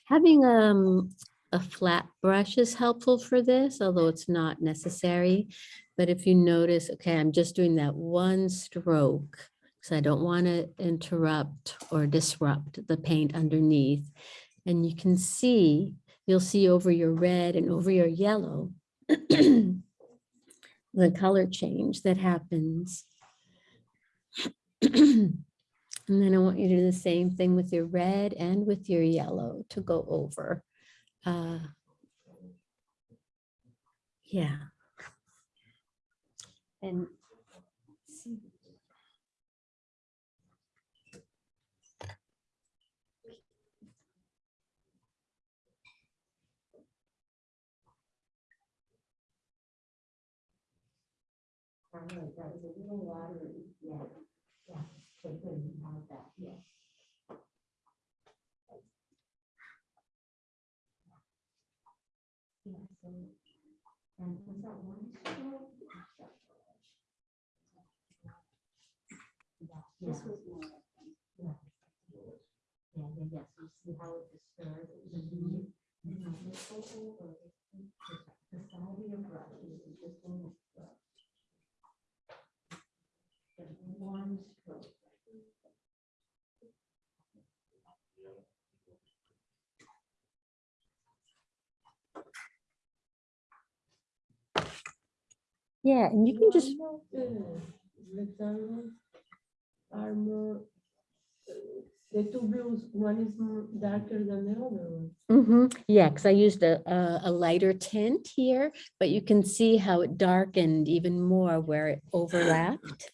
Speaker 1: Having um, a flat brush is helpful for this, although it's not necessary. But if you notice, okay, I'm just doing that one stroke because I don't want to interrupt or disrupt the paint underneath. And you can see, you'll see over your red and over your yellow, the color change that happens. And then I want you to do the same thing with your red and with your yellow to go over. Uh, Yeah. And That was a little watery, yeah, yeah, so good, you have that, yeah. Yeah, so, and was that one? Yeah, This was more. Yeah, yeah, yeah, yeah, so you see how it disturbs the leaf? and how it goes over the- The side of your brush is just little stroke. Just one stroke. Yeah, and you can just,
Speaker 4: One of the Rectangles are more, uh, the two blues, one is more darker than the other one.
Speaker 1: Mhm, yeah, because I used a, a, a lighter tint here, but you can see how it darkened even more where it overlapped.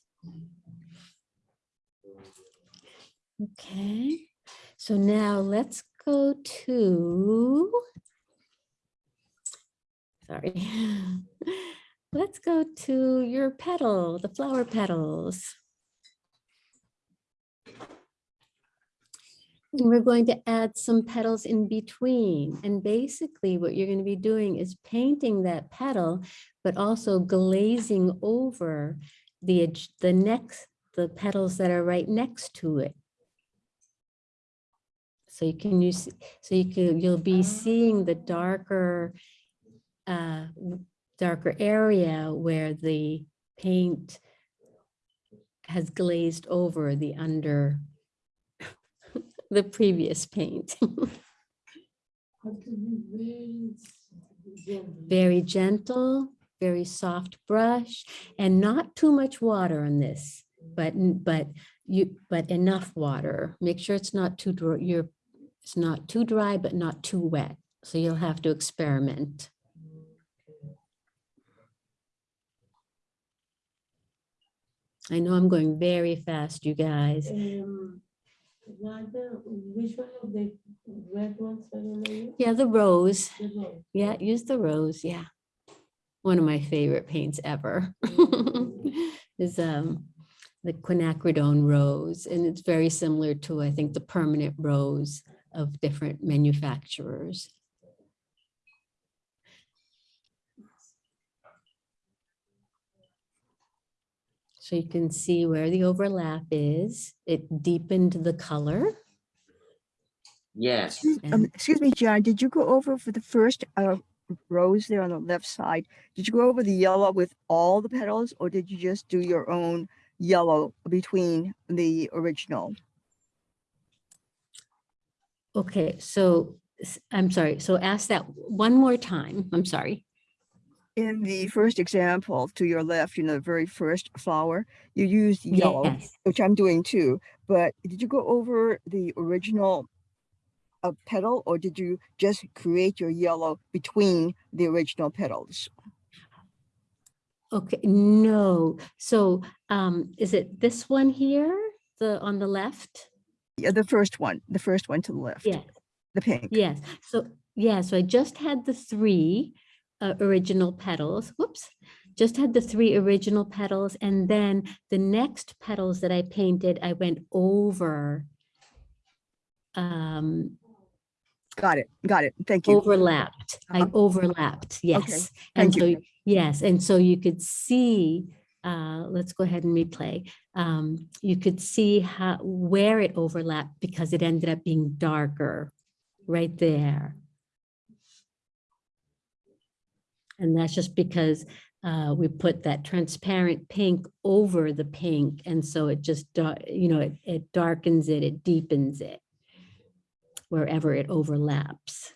Speaker 1: Okay, so now let's go to, sorry. Let's go to your petal, the flower petals. And we're going to add some petals in between. And basically what you're going to be doing is painting that petal, but also glazing over the, edge- the next, the petals that are right next to it. So you can use, so you can, you'll be seeing the darker, uh, darker area where the paint has glazed over the under the previous paint.
Speaker 4: Very gentle.
Speaker 1: Very soft brush, and not too much water on this, but, but you, but enough water. Make sure it's not too, dry. you're, it's not too dry, but not too wet. So you'll have to experiment. I know I'm going very fast, you guys.
Speaker 4: Um, which one of the red ones are?
Speaker 1: Yeah, the rose.
Speaker 4: The rose.
Speaker 1: Yeah, use the rose, yeah. One of my favorite paints ever is um the quinacridone rose, and it's very similar to, I think, the permanent rose of different manufacturers. So you can see where the overlap is. It deepened the color.
Speaker 8: Yes,
Speaker 7: Excuse- Um, excuse me, John, did you go over for the first uh, rows there on the left side? Did you go over the yellow with all the petals or did you just do your own yellow between the original?
Speaker 1: Okay, so I'm sorry, so ask that one more time. I'm sorry.
Speaker 7: In the first example to your left, you know, the very first flower, you used yellow,
Speaker 1: Yes.
Speaker 7: which I'm doing too. But did you go over the original uh, petal or did you just create your yellow between the original petals?
Speaker 1: Okay, no. So um, is it this one here, the on the left?
Speaker 7: Yeah, the first one, the first one to the left,
Speaker 1: Yes,
Speaker 7: the pink.
Speaker 1: yes. So, yeah, so I just had the three uh, original petals. Whoops. Just had the three original petals and then the next petals that I painted, I went over um
Speaker 7: Got it, got it. Thank you.
Speaker 1: overlapped. I
Speaker 7: Uh-huh.
Speaker 1: overlapped, yes. And
Speaker 7: thank
Speaker 1: so,
Speaker 7: you.
Speaker 1: yes, and so you could see, uh, let's go ahead and replay. Um, you could see how, where it overlapped because it ended up being darker right there. And that's just because uh, we put that transparent pink over the pink. And so it just, you know, it, it darkens it, it deepens it wherever it overlaps.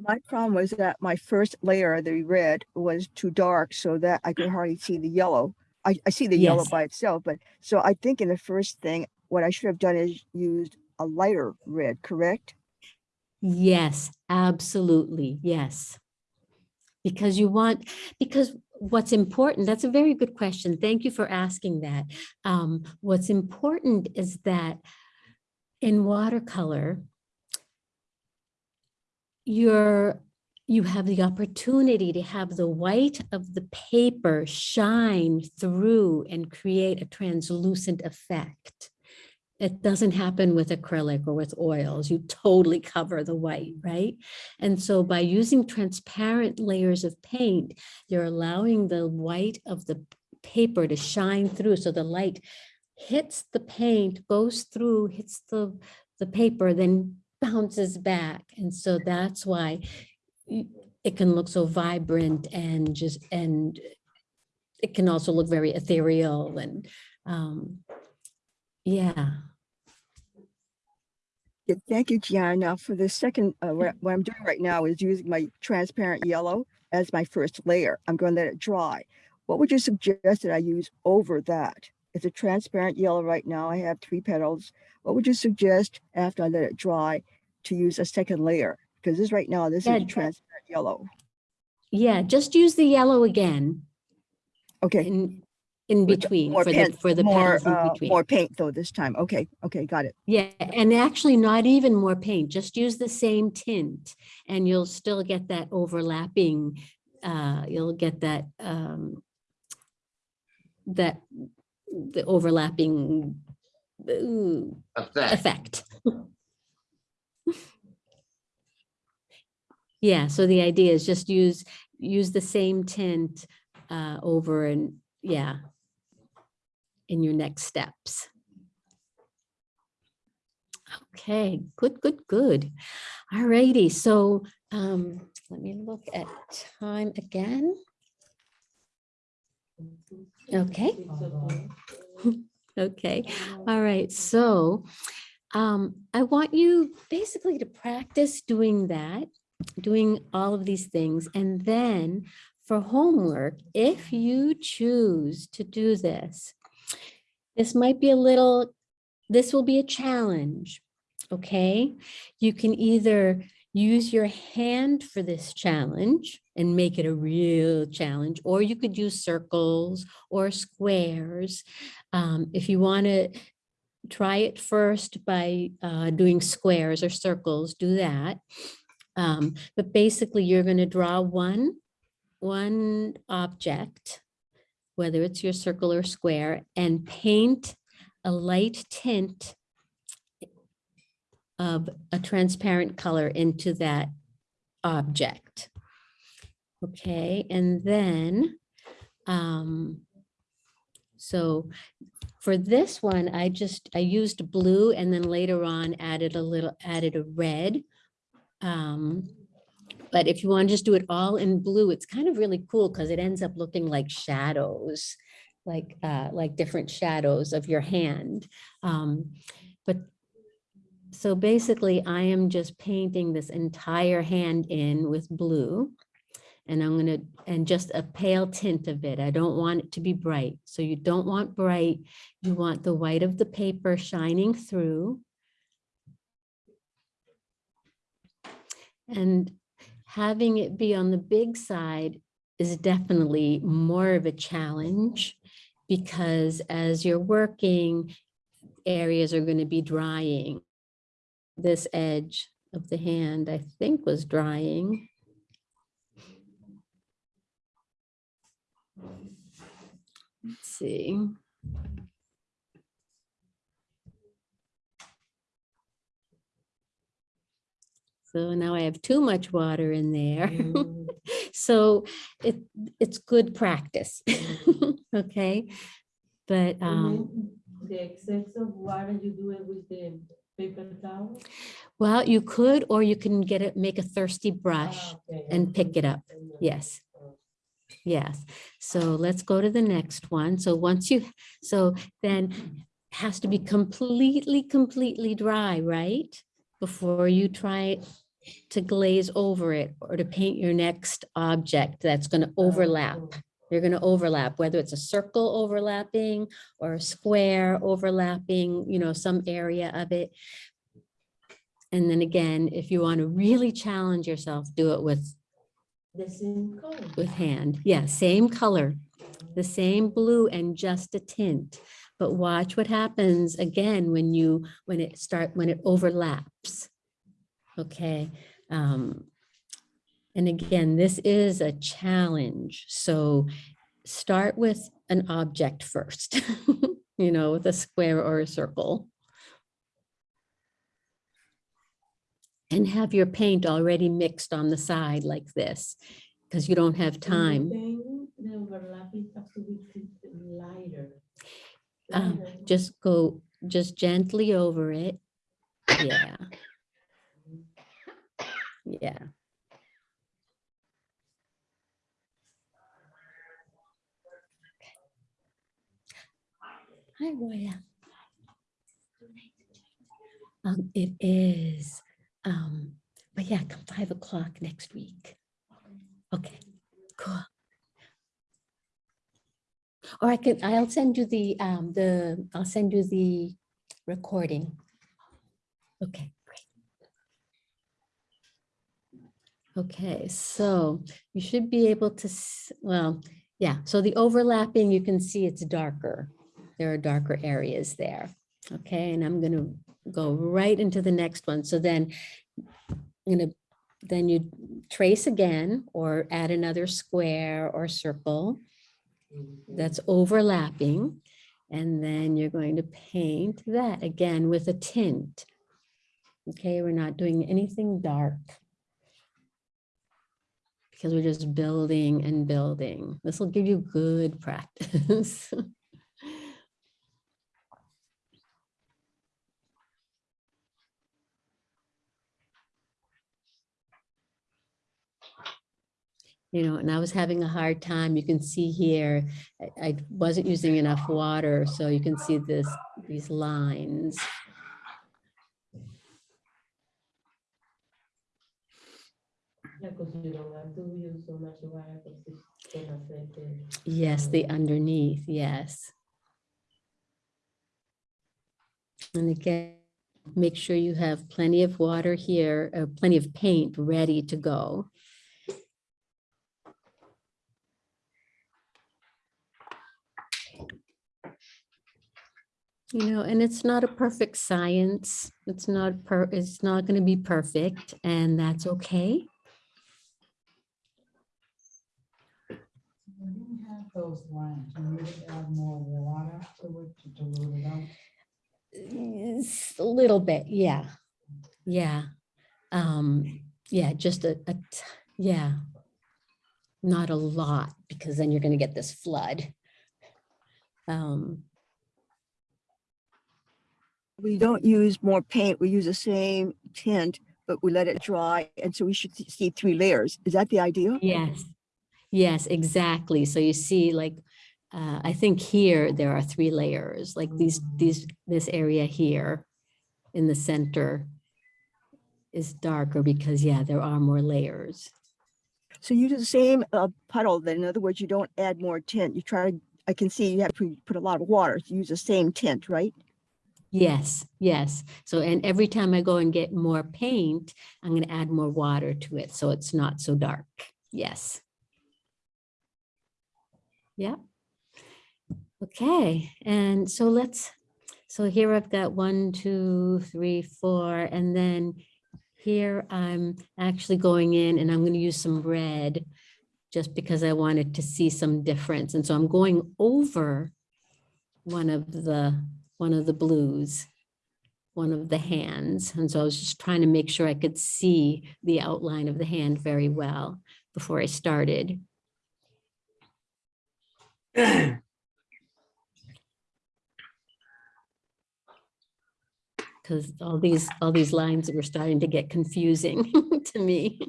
Speaker 7: My problem was that my first layer, of the red, was too dark so that I could hardly see the yellow. I, I see the yellow by itself, but so I think in the first thing, what I should have done is used a lighter red, correct?
Speaker 1: Yes, absolutely, yes. Because you want, because what's important, that's a very good question. Thank you for asking that. Um, what's important is that in watercolor, you're, you have the opportunity to have the white of the paper shine through and create a translucent effect. It doesn't happen with acrylic or with oils. You totally cover the white, right? And so by using transparent layers of paint, you're allowing the white of the paper to shine through. So the light hits the paint, goes through, hits the, the paper, then bounces back. And so that's why it can look so vibrant and just, and it can also look very ethereal and, um, yeah.
Speaker 7: Yeah, thank you, Gianna. For the second, uh, what, what I'm doing right now is using my transparent yellow as my first layer. I'm going to let it dry. What would you suggest that I use over that? It's a transparent yellow right now. I have three petals. What would you suggest after I let it dry to use a second layer? Because this right now, this
Speaker 1: Yeah,
Speaker 7: is transparent yellow.
Speaker 1: Yeah, just use the yellow again
Speaker 7: Okay.
Speaker 1: in, in between
Speaker 7: more
Speaker 1: for the,
Speaker 7: paint-
Speaker 1: for the
Speaker 7: more,
Speaker 1: petals in
Speaker 7: uh,
Speaker 1: between.
Speaker 7: More paint though this time. Okay, okay, got it.
Speaker 1: Yeah, and actually not even more paint, just use the same tint and you'll still get that overlapping, uh, you'll get that, um, that, the overlapping ooh,
Speaker 8: Effect.
Speaker 1: effect. Yeah, so the idea is just use, use the same tint, uh, over and, yeah, in your next steps. Okay, good, good, good. All righty, so um, let me look at time again. Okay, okay, all right, so um, I want you basically to practice doing that, doing all of these things, and then for homework, if you choose to do this, this might be a little, this will be a challenge, okay? You can either use your hand for this challenge and make it a real challenge, or you could use circles or squares. Um, if you want to try it first by uh, doing squares or circles, do that. Um, but basically, you're going to draw one, one object, whether it's your circle or square, and paint a light tint of a transparent color into that object. Okay, and then, um, so for this one, I just, I used blue and then later on added a little, added a red. Um, but if you want to just do it all in blue, it's kind of really cool because it ends up looking like shadows, like, uh, like different shadows of your hand. Um, but so basically I am just painting this entire hand in with blue. And I'm gonna, and just a pale tint of it. I don't want it to be bright. So you don't want bright. You want the white of the paper shining through. And having it be on the big side is definitely more of a challenge because as you're working, areas are going to be drying. This edge of the hand, I think was drying. Let's see. So now I have too much water in there.
Speaker 4: Mm.
Speaker 1: So it, it's good practice. Okay, but, um,
Speaker 4: The excess of water you do it with the paper towel?
Speaker 1: well, you could, or you can get it, make a thirsty brush.
Speaker 4: Ah, okay,
Speaker 1: and pick it up. Yes. Yes, so let's go to the next one. So once you, so then has to be completely, completely dry, right? Before you try to glaze over it or to paint your next object that's going to overlap.
Speaker 4: oh,
Speaker 1: You're going to overlap, whether it's a circle overlapping or a square overlapping, you know, some area of it. And then again, if you want to really challenge yourself, do it with
Speaker 4: The same color.
Speaker 1: with hand. Yeah, same color, the same blue and just a tint. But watch what happens again when you, when it start, when it overlaps. Okay. Um, and again, this is a challenge. So start with an object first, you know, with a square or a circle. And have your paint already mixed on the side like this, because you don't have time.
Speaker 4: The overlapping has to be lighter.
Speaker 1: Um. Just go, just gently over it. Yeah. Yeah. Hi, Roya. Um, it is, um, but yeah, come five o'clock next week. Okay, cool. Or I can, I'll send you the, um, the, I'll send you the recording. Okay, great. Okay, so you should be able to, well, yeah, so the overlapping, you can see it's darker. There are darker areas there. Okay, and I'm gonna go right into the next one. So then I'm gonna, then you trace again or add another square or circle mm-hmm. that's overlapping. And then you're going to paint that again with a tint. Okay, we're not doing anything dark. Because we're just building and building. This will give you good practice. You know, and I was having a hard time. You can see here, I- I wasn't using enough water, so you can see this, these lines.
Speaker 4: Because you don't have use so much water because it's gonna affect it.
Speaker 1: Yes, the underneath, yes. And again, make sure you have plenty of water here, uh, plenty of paint ready to go. You know, and it's not a perfect science. It's not per, it's not going to be perfect and that's okay.
Speaker 3: When you have those lines, you need to add more water to it to dilute it out.
Speaker 1: It's a little bit, yeah, yeah. Um, yeah, just a, a, t- yeah. Not a lot, because then you're gonna get this flood. Um,
Speaker 7: We don't use more paint. We use the same tint, but we let it dry. And so we should see- see three layers. Is that the idea?
Speaker 1: yes, yes, exactly. So you see, like, uh, I think here there are three layers, like these, these, this area here in the center is darker because, yeah, there are more layers.
Speaker 7: So you do the same uh, puddle, then in other words, you don't add more tint. You try, to. I can see you have to put a lot of water. You use the same tint, right?
Speaker 1: Yes, yes. So, and every time I go and get more paint, I'm going to add more water to it. So it's not so dark. Yes. Yeah. Okay. And so let's, so here I've got one, two, three, four, and then here I'm actually going in and I'm going to use some red just because I wanted to see some difference. And so I'm going over one of the one of the blues, one of the hands. And so I was just trying to make sure I could see the outline of the hand very well before I started. Because all these, all these lines were starting to get confusing to me.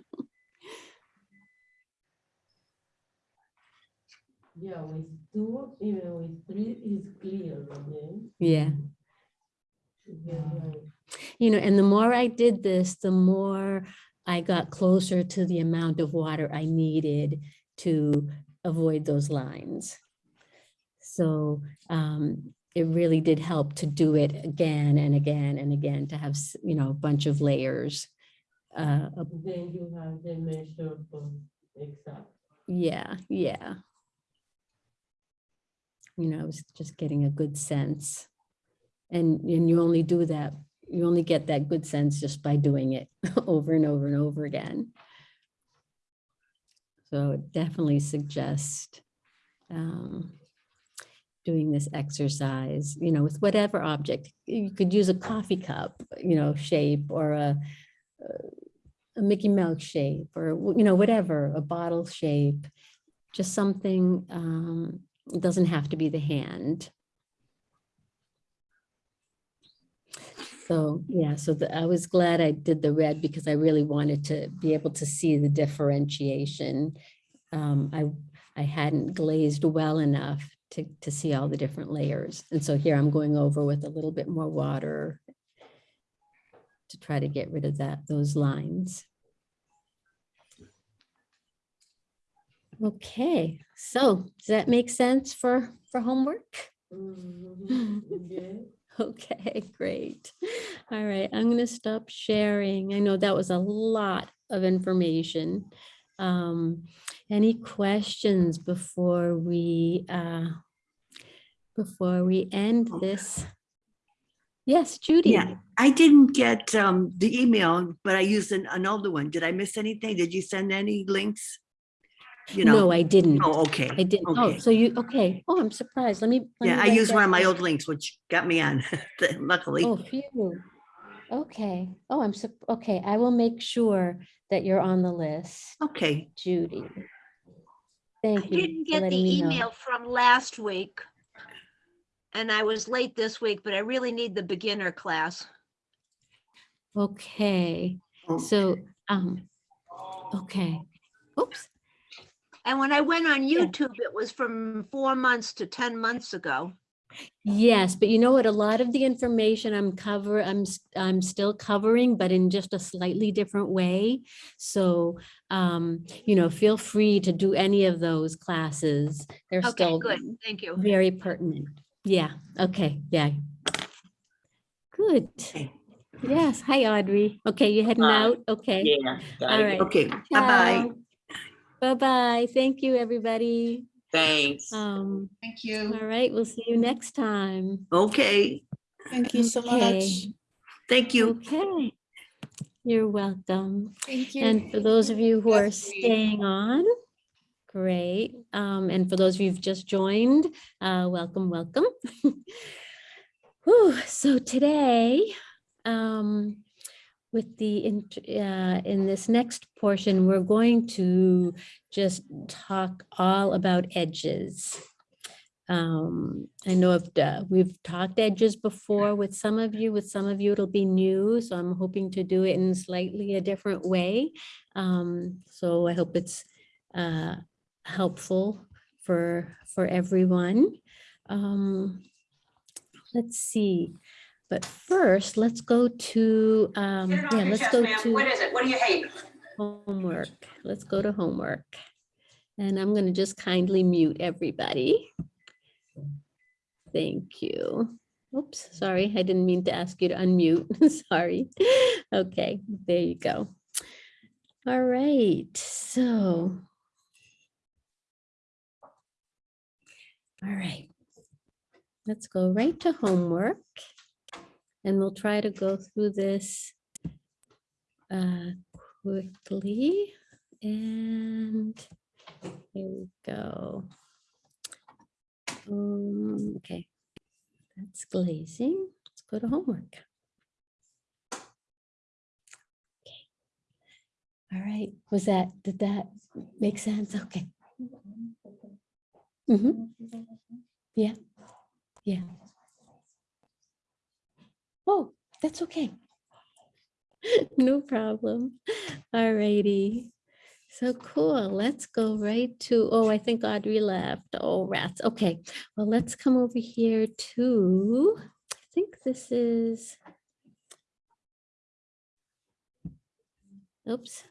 Speaker 4: Yeah, with two, even with three, is clear, okay?
Speaker 1: Yeah.
Speaker 4: Yeah.
Speaker 1: You know, and the more I did this, the more I got closer to the amount of water I needed to avoid those lines. So um, it really did help to do it again and again and again to have, you know, a bunch of layers. Uh,
Speaker 4: Then you have the measure for exact.
Speaker 1: yeah, yeah. You know, I was just getting a good sense. And, and you only do that, you only get that good sense just by doing it over and over and over again. So it definitely suggest um, doing this exercise, you know, with whatever object. You could use a coffee cup, you know, shape or a, a Mickey Mouse shape or, you know, whatever, a bottle shape, just something, um, it doesn't have to be the hand. So, yeah, so the, I was glad I did the red because I really wanted to be able to see the differentiation. Um, I, I hadn't glazed well enough to, to see all the different layers. And so here I'm going over with a little bit more water. to try to get rid of that, those lines. Okay, so does that make sense for, for homework? Okay, great. All right, I'm going to stop sharing. I know that was a lot of information. Um, any questions before we, uh, before we end this? Yes, Judy?
Speaker 9: Yeah, I didn't get um the email, but I used an, an older one. Did I miss anything? Did you send any links? You know?
Speaker 1: No, I didn't.
Speaker 9: Oh, okay.
Speaker 1: I didn't. Oh, so you, okay. Oh, I'm surprised. Let me. let
Speaker 9: Yeah,
Speaker 1: me
Speaker 9: I used one of my old links, which got me on, luckily.
Speaker 1: Oh, phew. Okay. Oh, I'm, sup- okay. I will make sure that you're on the list,
Speaker 9: Okay,
Speaker 1: Judy.
Speaker 10: I
Speaker 1: Thank you
Speaker 10: I
Speaker 1: didn't
Speaker 10: get the
Speaker 1: letting me know.
Speaker 10: email from last week. And I was late this week, but I really need the beginner class.
Speaker 1: Okay, so, um, okay. Oops.
Speaker 10: And when I went on YouTube, it was from four months to 10 months ago.
Speaker 1: Yes, but you know what? A lot of the information I'm cover, I'm, s- I'm still covering, but in just a slightly different way. So, um, you know, feel free to do any of those classes. They're
Speaker 10: Okay,
Speaker 1: still
Speaker 10: good. Thank you.
Speaker 1: very pertinent. Yeah, okay, yeah. Good.
Speaker 9: Okay.
Speaker 1: Yes, hi Audrey. Okay, you heading
Speaker 8: Bye.
Speaker 1: out? Okay.
Speaker 8: Yeah.
Speaker 1: All
Speaker 8: gotta
Speaker 1: right.
Speaker 8: go.
Speaker 9: okay, bye-bye.
Speaker 1: Bye-bye. Thank you, everybody.
Speaker 8: Thanks.
Speaker 1: Um,
Speaker 2: Thank you.
Speaker 1: all right, we'll see you next time.
Speaker 9: Okay,
Speaker 11: Thank you so
Speaker 1: Okay.
Speaker 11: much.
Speaker 9: thank you.
Speaker 1: Okay. You're welcome.
Speaker 11: Thank you.
Speaker 1: And for those of you who are
Speaker 2: Yes, we-
Speaker 1: staying on, great. Um, and for those of you who've just joined, uh, welcome, welcome. Whew, so today, um, with the, int- uh, in this next portion, we're going to just talk all about edges. Um, I know uh, we've talked edges before with some of you, with some of you it'll be new, so I'm hoping to do it in slightly a different way. Um, so I hope it's, uh, helpful for, for everyone. Um, let's see, but first, let's go to, um, yeah, let's go to. What is it? What do you hate? Homework. Let's go to homework. And I'm gonna just kindly mute everybody. Thank you. Oops, sorry, I didn't mean to ask you to unmute. Sorry. Okay, there you go. All right, so. All right. Let's go right to homework. And we'll try to go through this uh, quickly. And here we go. Um, okay, that's glazing. Let's go to homework. Okay. All right, was that, did that make sense? Okay. Mhm. Yeah, yeah. Oh, that's okay. No problem. All righty. So cool. Let's go right to, oh, I think Audrey left. Oh, rats. Okay. Well, let's come over here to, I think this is. Oops.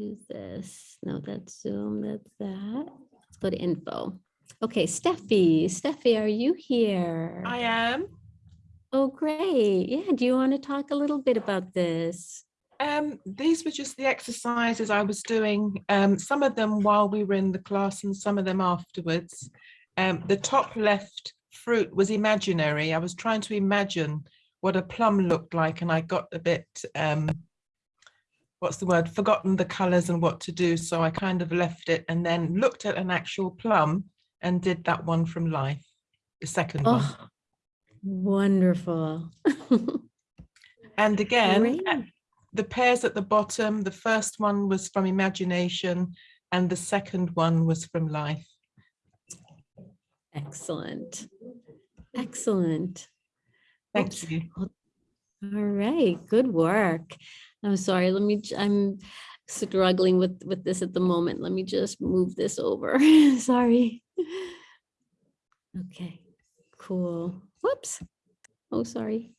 Speaker 1: Do this. No, that's Zoom. That's that. Let's go to info. Okay, Steffi. Steffi, are you here?
Speaker 11: I am.
Speaker 1: Oh, great. Yeah. Do you want to talk a little bit about this?
Speaker 11: Um, these were just the exercises I was doing, um, some of them while we were in the class and some of them afterwards. Um, the top left fruit was imaginary. I was trying to imagine what a plum looked like and I got a bit, um, what's the word, forgotten the colors and what to do. So I kind of left it and then looked at an actual plum and did that one from life, the second one.
Speaker 1: Oh, wonderful.
Speaker 11: And again, uh,
Speaker 1: Great.
Speaker 11: the pairs at the bottom, the first one was from imagination and the second one was from life.
Speaker 1: Excellent. Excellent.
Speaker 11: Thank you.
Speaker 1: All right, good work. I'm sorry, let me, I'm struggling with, with this at the moment. Let me just move this over. Sorry. Okay, cool. Whoops. Oh, sorry.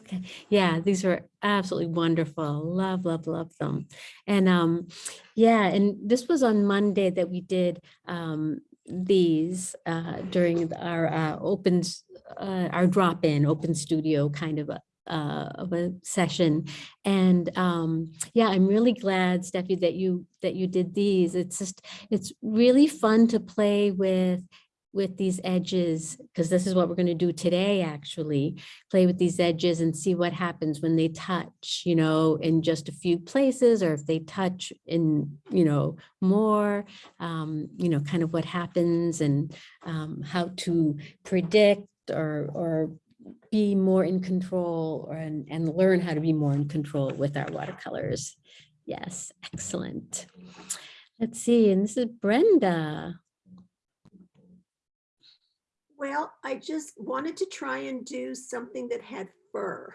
Speaker 1: Okay, yeah, these are absolutely wonderful. Love, love, love them. And um, yeah, and this was on Monday that we did um these uh during our uh opens, uh our drop-in open studio kind of a uh of a session. And um, yeah, I'm really glad, Steffi, that you that you did these. It's just, it's really fun to play with with these edges, because this is what we're going to do today, actually play with these edges and see what happens when they touch, you know, in just a few places, or if they touch in, you know, more, um, you know, kind of what happens and um, how to predict or, or be more in control or, and, and learn how to be more in control with our watercolors. Yes, excellent. Let's see, and this is Brenda.
Speaker 12: Well, I just wanted to try and do something that had fur.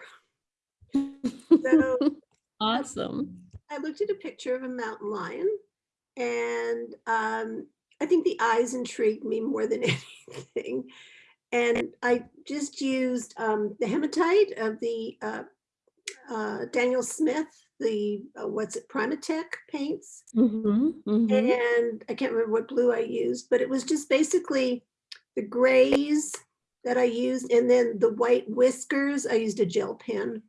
Speaker 12: So
Speaker 1: Awesome.
Speaker 12: I looked at a picture of a mountain lion and um, I think the eyes intrigued me more than anything. And I just used um, the hematite of the uh, uh, Daniel Smith, the, uh, what's it, PrimaTek paints.
Speaker 1: Mhm, mhm.
Speaker 12: And I can't remember what blue I used, but it was just basically the grays that I used. And then the white whiskers, I used a gel pen.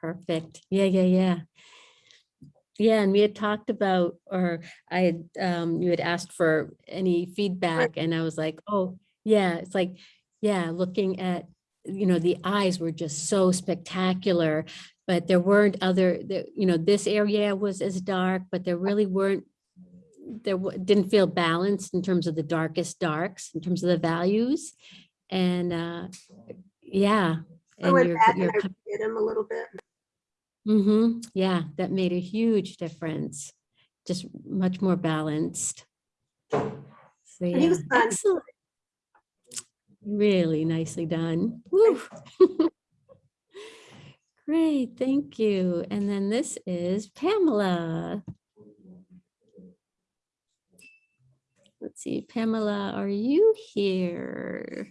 Speaker 1: Perfect. Yeah, yeah, yeah. Yeah, and we had talked about, or I had, um, you had asked for any feedback and I was like, oh, yeah, it's like, yeah, looking at, you know, the eyes were just so spectacular, but there weren't other, the- you know, this area was as dark, but there really weren't, there didn't feel balanced in terms of the darkest darks, in terms of the values. And, uh, yeah.
Speaker 12: I
Speaker 1: and
Speaker 12: went
Speaker 1: you're-
Speaker 12: back and I did them a little bit.
Speaker 1: Mm-hmm. Yeah, that made a huge difference. Just much more balanced. So yeah, excellent. Really nicely done. Woo. Great, thank you. And then this is Pamela. Let's see, Pamela, are you here?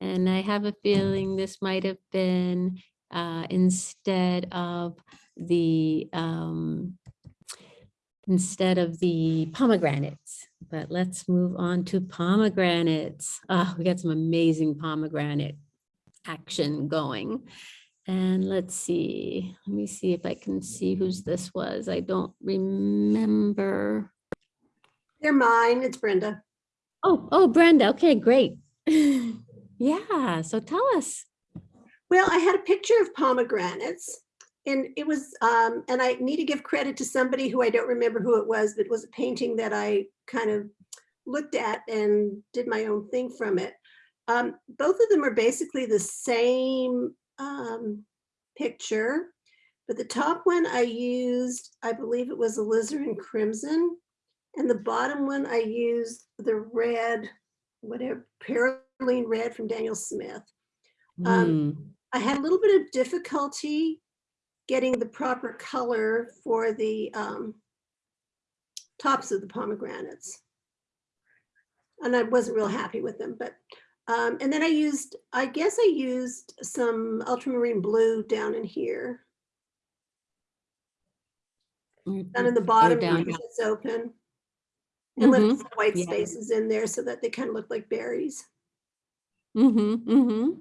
Speaker 1: And I have a feeling this might have been uh, instead of the um, instead of the pomegranates. But let's move on to pomegranates. Oh, we got some amazing pomegranate action going. And let's see, let me see if I can see whose this was. I don't remember.
Speaker 12: They're mine. It's Brenda.
Speaker 1: Oh, oh, Brenda. Okay, great. Yeah, so tell us.
Speaker 12: Well, I had a picture of pomegranates and it was, um, and I need to give credit to somebody who I don't remember who it was, but it was a painting that I kind of looked at and did my own thing from it. Um, both of them are basically the same um, picture, but the top one I used, I believe it was alizarin crimson. And the bottom one I used the red, whatever, Perylene red from Daniel Smith. Um,
Speaker 1: Mm,
Speaker 12: I had a little bit of difficulty getting the proper color for the um, tops of the pomegranates. And I wasn't real happy with them, but, um, and then I used, I guess I used some ultramarine blue down in here, down in the bottom
Speaker 1: down
Speaker 12: because it's open. And left
Speaker 1: Mhm,
Speaker 12: some white
Speaker 1: yeah.
Speaker 12: spaces in there so that they kind of look like berries.
Speaker 1: Mm-hmm, mm-hmm.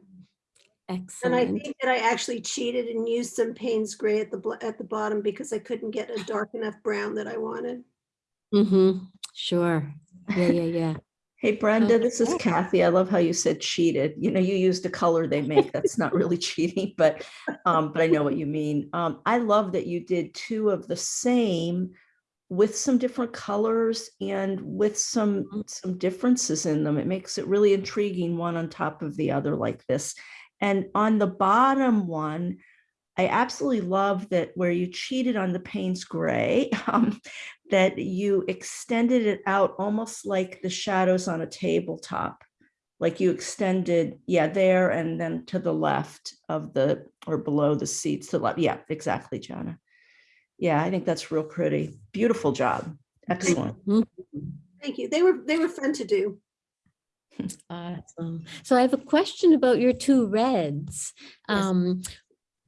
Speaker 12: And I think that I actually cheated and used some Payne's gray at the, at the bottom because I couldn't get a dark enough brown that I wanted.
Speaker 1: Mm-hmm, sure. Yeah, yeah, yeah.
Speaker 5: Hey Brenda, this is Kathy. I love how you said cheated. You know, you used a color they make. That's not really cheating, but um, but I know what you mean. Um, I love that you did two of the same with some different colors and with some some differences in them. It makes it really intriguing one on top of the other like this. And on the bottom one, I absolutely love that where you cheated on the Payne's gray, um, that you extended it out almost like the shadows on a tabletop. Like you extended, yeah, there and then to the left of the, or below the seats to the left. Yeah, exactly, Jana. Yeah, I think that's real pretty. Beautiful job. Excellent.
Speaker 12: Thank you. They were, they were fun to do.
Speaker 1: Awesome. So I have a question about your two reds.
Speaker 12: Yes.
Speaker 1: Um,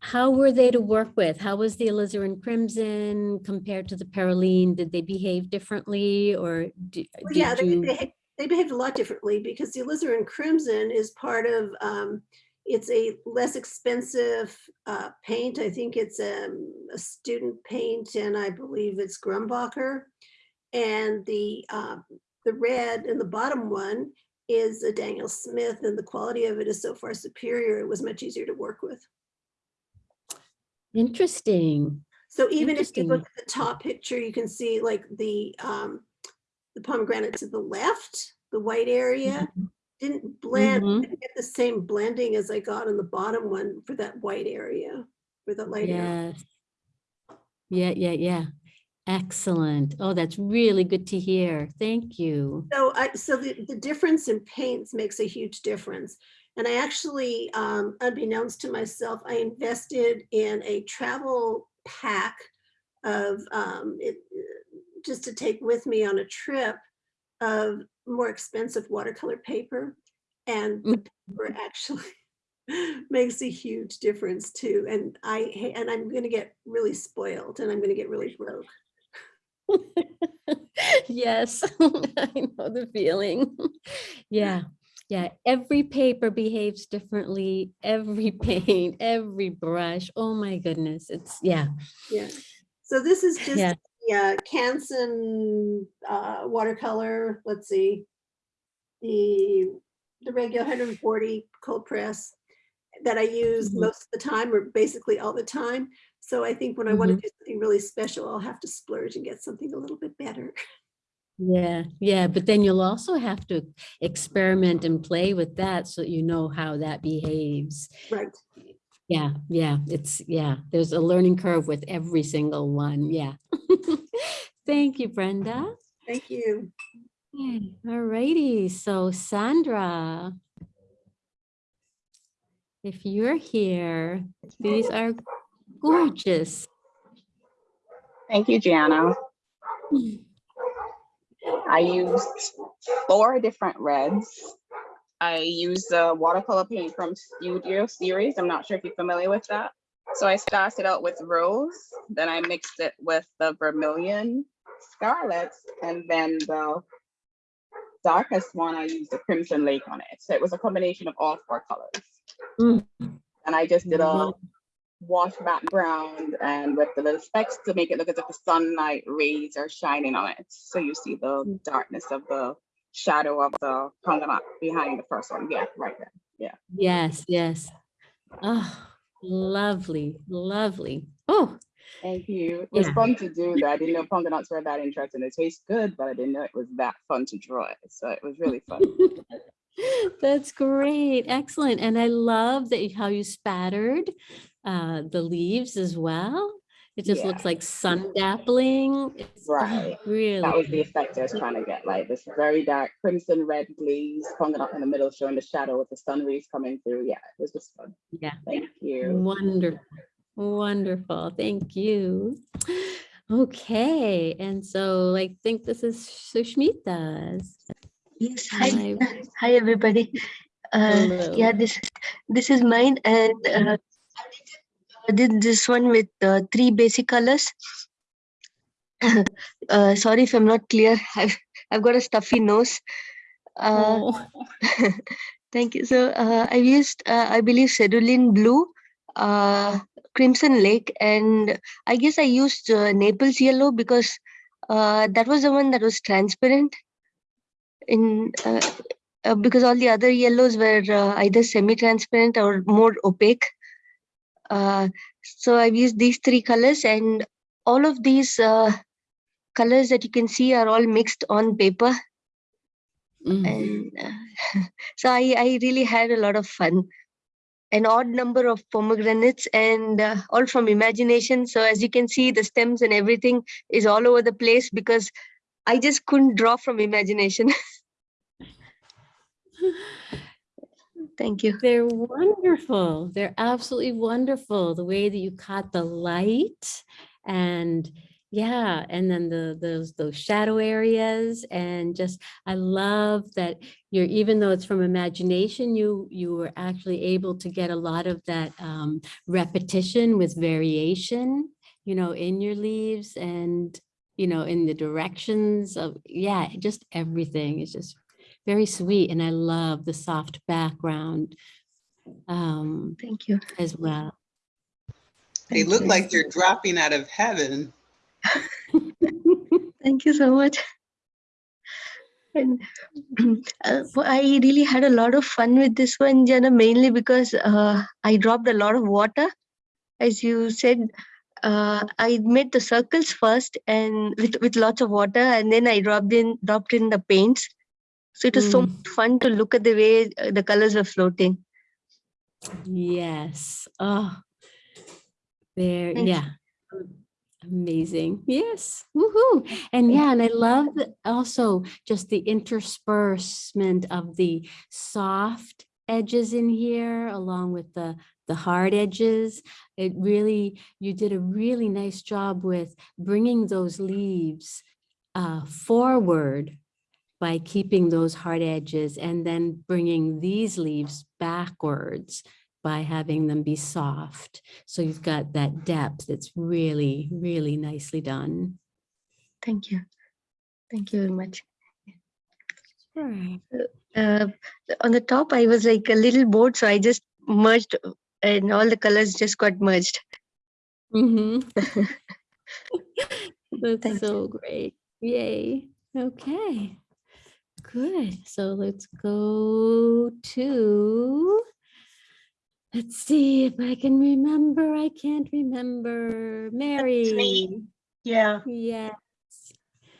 Speaker 1: how were they to work with? How was the alizarin crimson compared to the Perylene? Did they behave differently or do-
Speaker 12: Well, yeah, they,
Speaker 1: you?
Speaker 12: they, they behaved a lot differently because the alizarin crimson is part of, um, it's a less expensive uh, paint. I think it's um, a student paint and I believe it's Grumbacher. And the, um, the red in the bottom one is a Daniel Smith and the quality of it is so far superior. It was much easier to work with.
Speaker 1: Interesting.
Speaker 12: So even if you look at the top picture, you can see like the, um, the pomegranate to the left, the white area didn't blend,
Speaker 1: Mhm.
Speaker 12: didn't get the same blending as I got on the bottom one for that white area, for the light area.
Speaker 1: Yes. Yeah, yeah, yeah. Excellent. Oh, that's really good to hear. Thank you.
Speaker 12: So I, so the, the difference in paints makes a huge difference. And I actually, um, unbeknownst to myself, I invested in a travel pack of, um, it, just to take with me on a trip of more expensive watercolor paper. And the paper actually makes a huge difference too. And I, and I'm gonna get really spoiled and I'm gonna get really broke.
Speaker 1: Yes, I know the feeling. Yeah, yeah. Every paper behaves differently, every paint, every brush. Oh my goodness. It's, yeah.
Speaker 12: Yeah. So this is just
Speaker 1: Yeah.
Speaker 12: yeah, Canson uh, watercolor. Let's see, the the regular 140 cold press that I use
Speaker 1: Mhm.
Speaker 12: most of the time, or basically all the time. So I think when I want to mm-hmm. do something really special, I'll have to splurge and get something a little bit better.
Speaker 1: Yeah, yeah, but then you'll also have to experiment and play with that so that you know how that behaves.
Speaker 12: Right.
Speaker 1: Yeah, yeah, it's, yeah, there's a learning curve with every single one, yeah. Thank you, Brenda.
Speaker 12: Thank you.
Speaker 1: Okay, All righty, so Sandra. If you're here, these are gorgeous.
Speaker 13: Thank you, Gianna. I used four different reds. I used the watercolor paint from Studio Series. I'm not sure if you're familiar with that. So I started out with rose, then I mixed it with the vermilion scarlet, and then the darkest one, I used the crimson lake on it. So it was a combination of all four colors.
Speaker 1: Mm.
Speaker 13: And I just did a. wash background and with the little specks to make it look as if the sunlight rays are shining on it. So you see the hmm. darkness of the shadow of the Pangamat behind the first one. Yeah, right there. Yeah.
Speaker 1: Yes, yes. Oh, lovely, lovely. Oh,
Speaker 13: Thank you. It was
Speaker 1: Yeah.
Speaker 13: fun to do that. I didn't know Panganots were that interesting. It tastes good, but I didn't know it was that fun to draw it. So it was really fun.
Speaker 1: That's great. Excellent. And I love that you- how you spattered uh, the leaves as well. It just
Speaker 13: Yeah.
Speaker 1: looks like sun dappling. It's
Speaker 13: Right.
Speaker 1: really.
Speaker 13: That was the effect I was trying to get, like this very dark crimson red glaze, up in the middle showing the shadow with the sun rays coming through. Yeah, it was just fun.
Speaker 1: Yeah.
Speaker 13: Thank you.
Speaker 1: Wonderful. Wonderful. Thank you. Okay. And so I think this is Sushmita's.
Speaker 14: Yes, hi,
Speaker 1: Hi.
Speaker 14: everybody. Uh, yeah, this this is mine, and uh, I did this one with uh, three basic colors. uh, sorry if I'm not clear. I've I've got a stuffy nose. Uh,
Speaker 1: Oh,
Speaker 14: Thank you. So uh, I've used, uh, I believe, Cerulean Blue, uh, Crimson Lake, and I guess I used uh, Naples Yellow because uh, that was the one that was transparent. In uh, uh, because all the other yellows were uh, either semi-transparent or more opaque. Uh, so I've used these three colors, and all of these uh, colors that you can see are all mixed on paper
Speaker 1: mm.
Speaker 14: and uh, so I, I really had a lot of fun an odd number of pomegranates and uh, all from imagination so as you can see the stems and everything is all over the place because i just couldn't draw from imagination thank you
Speaker 1: They're wonderful. They're absolutely wonderful. The way that you caught the light and yeah, and then the those those shadow areas and just I love that you're even though it's from imagination, you you were actually able to get a lot of that um, repetition with variation, you know, in your leaves and you know in the directions of yeah, just everything is just very sweet, and I love the soft background um,
Speaker 14: Thank you.
Speaker 1: as well.
Speaker 2: They look like they're dropping out of heaven.
Speaker 14: Thank you so much. And uh, w- I really had a lot of fun with this one, Jana, mainly because uh, I dropped a lot of water. As you said, uh, I made the circles first and with, with lots of water, and then I dropped in dropped in the paints. So it was so
Speaker 1: Mm.
Speaker 14: much fun to look at the way uh, the colors were floating.
Speaker 1: Yes. Oh, there.
Speaker 14: Thank you.
Speaker 1: Yeah. Amazing. Yes. Woohoo. And yeah, and I love also just the interspersement of the soft edges in here along with the the hard edges. It really, you did a really nice job with bringing those leaves uh, forward by keeping those hard edges and then bringing these leaves backwards by having them be soft. So you've got that depth. It's really, really nicely done.
Speaker 14: Thank you. Thank you very much.
Speaker 1: Sure.
Speaker 14: uh, on the top i was like a little bored so i just merged uh, and all the colors just got merged
Speaker 1: Mm-hmm. That's so great. Yay. Okay. Good. So let's go to, let's see if I can remember. I can't remember. Mary.
Speaker 6: Yeah.
Speaker 1: Yes.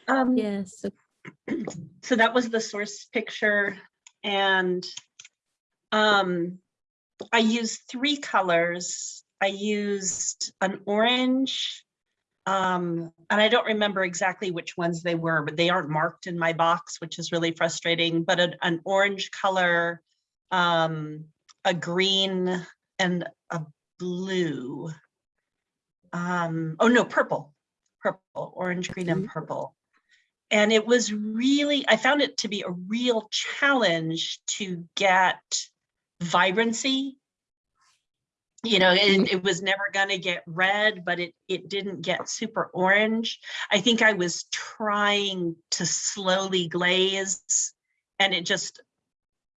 Speaker 6: Um,
Speaker 1: Yes. so-
Speaker 6: so that was the source picture and um I used three colors. I used an orange um and I don't remember exactly which ones they were, but they aren't marked in my box, which is really frustrating, but an, an orange color, um a green and a blue. Um oh no, purple. Purple, orange, green and purple. And it was really, I found it to be a real challenge to get vibrancy. You know, it, it was never gonna get red, but it, it didn't get super orange. I think I was trying to slowly glaze and it just,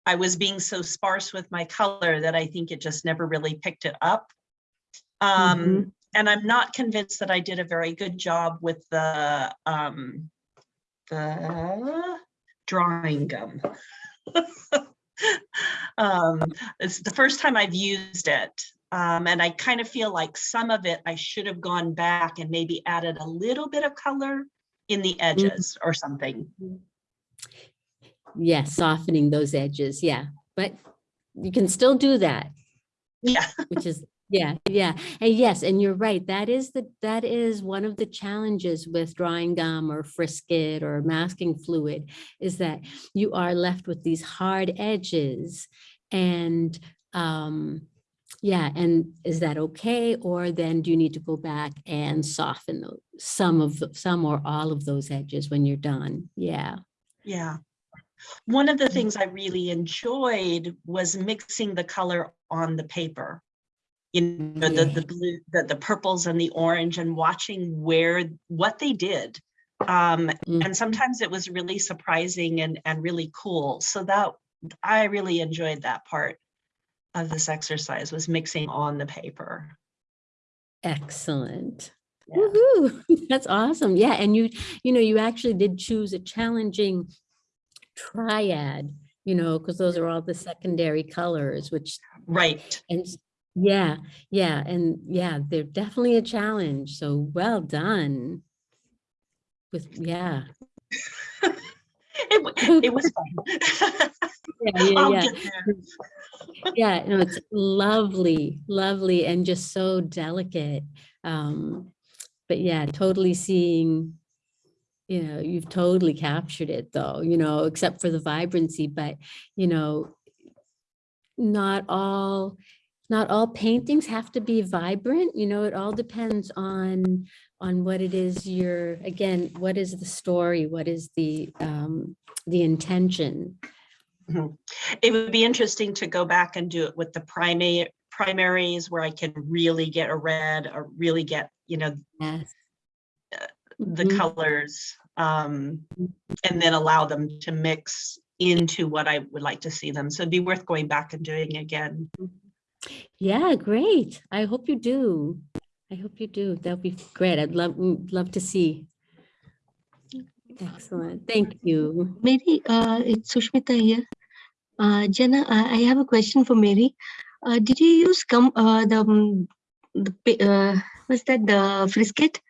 Speaker 6: I was being so sparse with my color that I think it just never really picked it up. Um, and I'm not convinced that I did a very good job with the, um, the drawing gum. um, it's the first time I've used it. Um, and I kind of feel like some of it I should have gone back and maybe added a little bit of color in the edges or something.
Speaker 1: Yeah, softening those edges. Yeah. But you can still do that.
Speaker 6: Yeah.
Speaker 1: which is yeah yeah and yes and you're right that is the that is one of the challenges with drawing gum or frisket or masking fluid is that you are left with these hard edges and um yeah and is that okay or then do you need to go back and soften tho- some of the, some or all of those edges when you're done yeah
Speaker 6: Yeah. One of the things I really enjoyed was mixing the color on the paper. You know, the, the blue, the, the purples and the orange and watching where, what they did. Um, and sometimes it was really surprising and, and really cool. So that, I really enjoyed that part of this exercise was mixing on the paper.
Speaker 1: Excellent. Woohoo! That's awesome. Yeah, and you, you know, you actually did choose a challenging triad, you know, because those are all the secondary colors, which
Speaker 6: right.
Speaker 1: And yeah, yeah, and yeah, they're definitely a challenge. So well done. With yeah,
Speaker 6: It, it was fun.
Speaker 1: yeah, yeah, yeah. yeah, no, it's lovely, lovely, and just so delicate. Um, but yeah, totally seeing, you know, you've totally captured it though, you know, except for the vibrancy, but you know, not all not all paintings have to be vibrant, you know, it all depends on, on what it is you're, again, what is the story? What is the, um, the intention?
Speaker 6: Mhm. It would be interesting to go back and do it with the primary primaries where I can really get a red or really get, you know,
Speaker 1: Yes.
Speaker 6: the
Speaker 1: Mhm.
Speaker 6: colors. Um, and then allow them to mix into what I would like to see them. So it'd be worth going back and doing again.
Speaker 1: Yeah, great. I hope you do. I hope you do. That'd be great. I'd love, love to see. Excellent. Thank you.
Speaker 14: Mary, uh, it's Sushmita here. Uh, Jenna, I, I have a question for Mary. Uh, did you use come uh, the um, the pa- uh, what's that the frisket?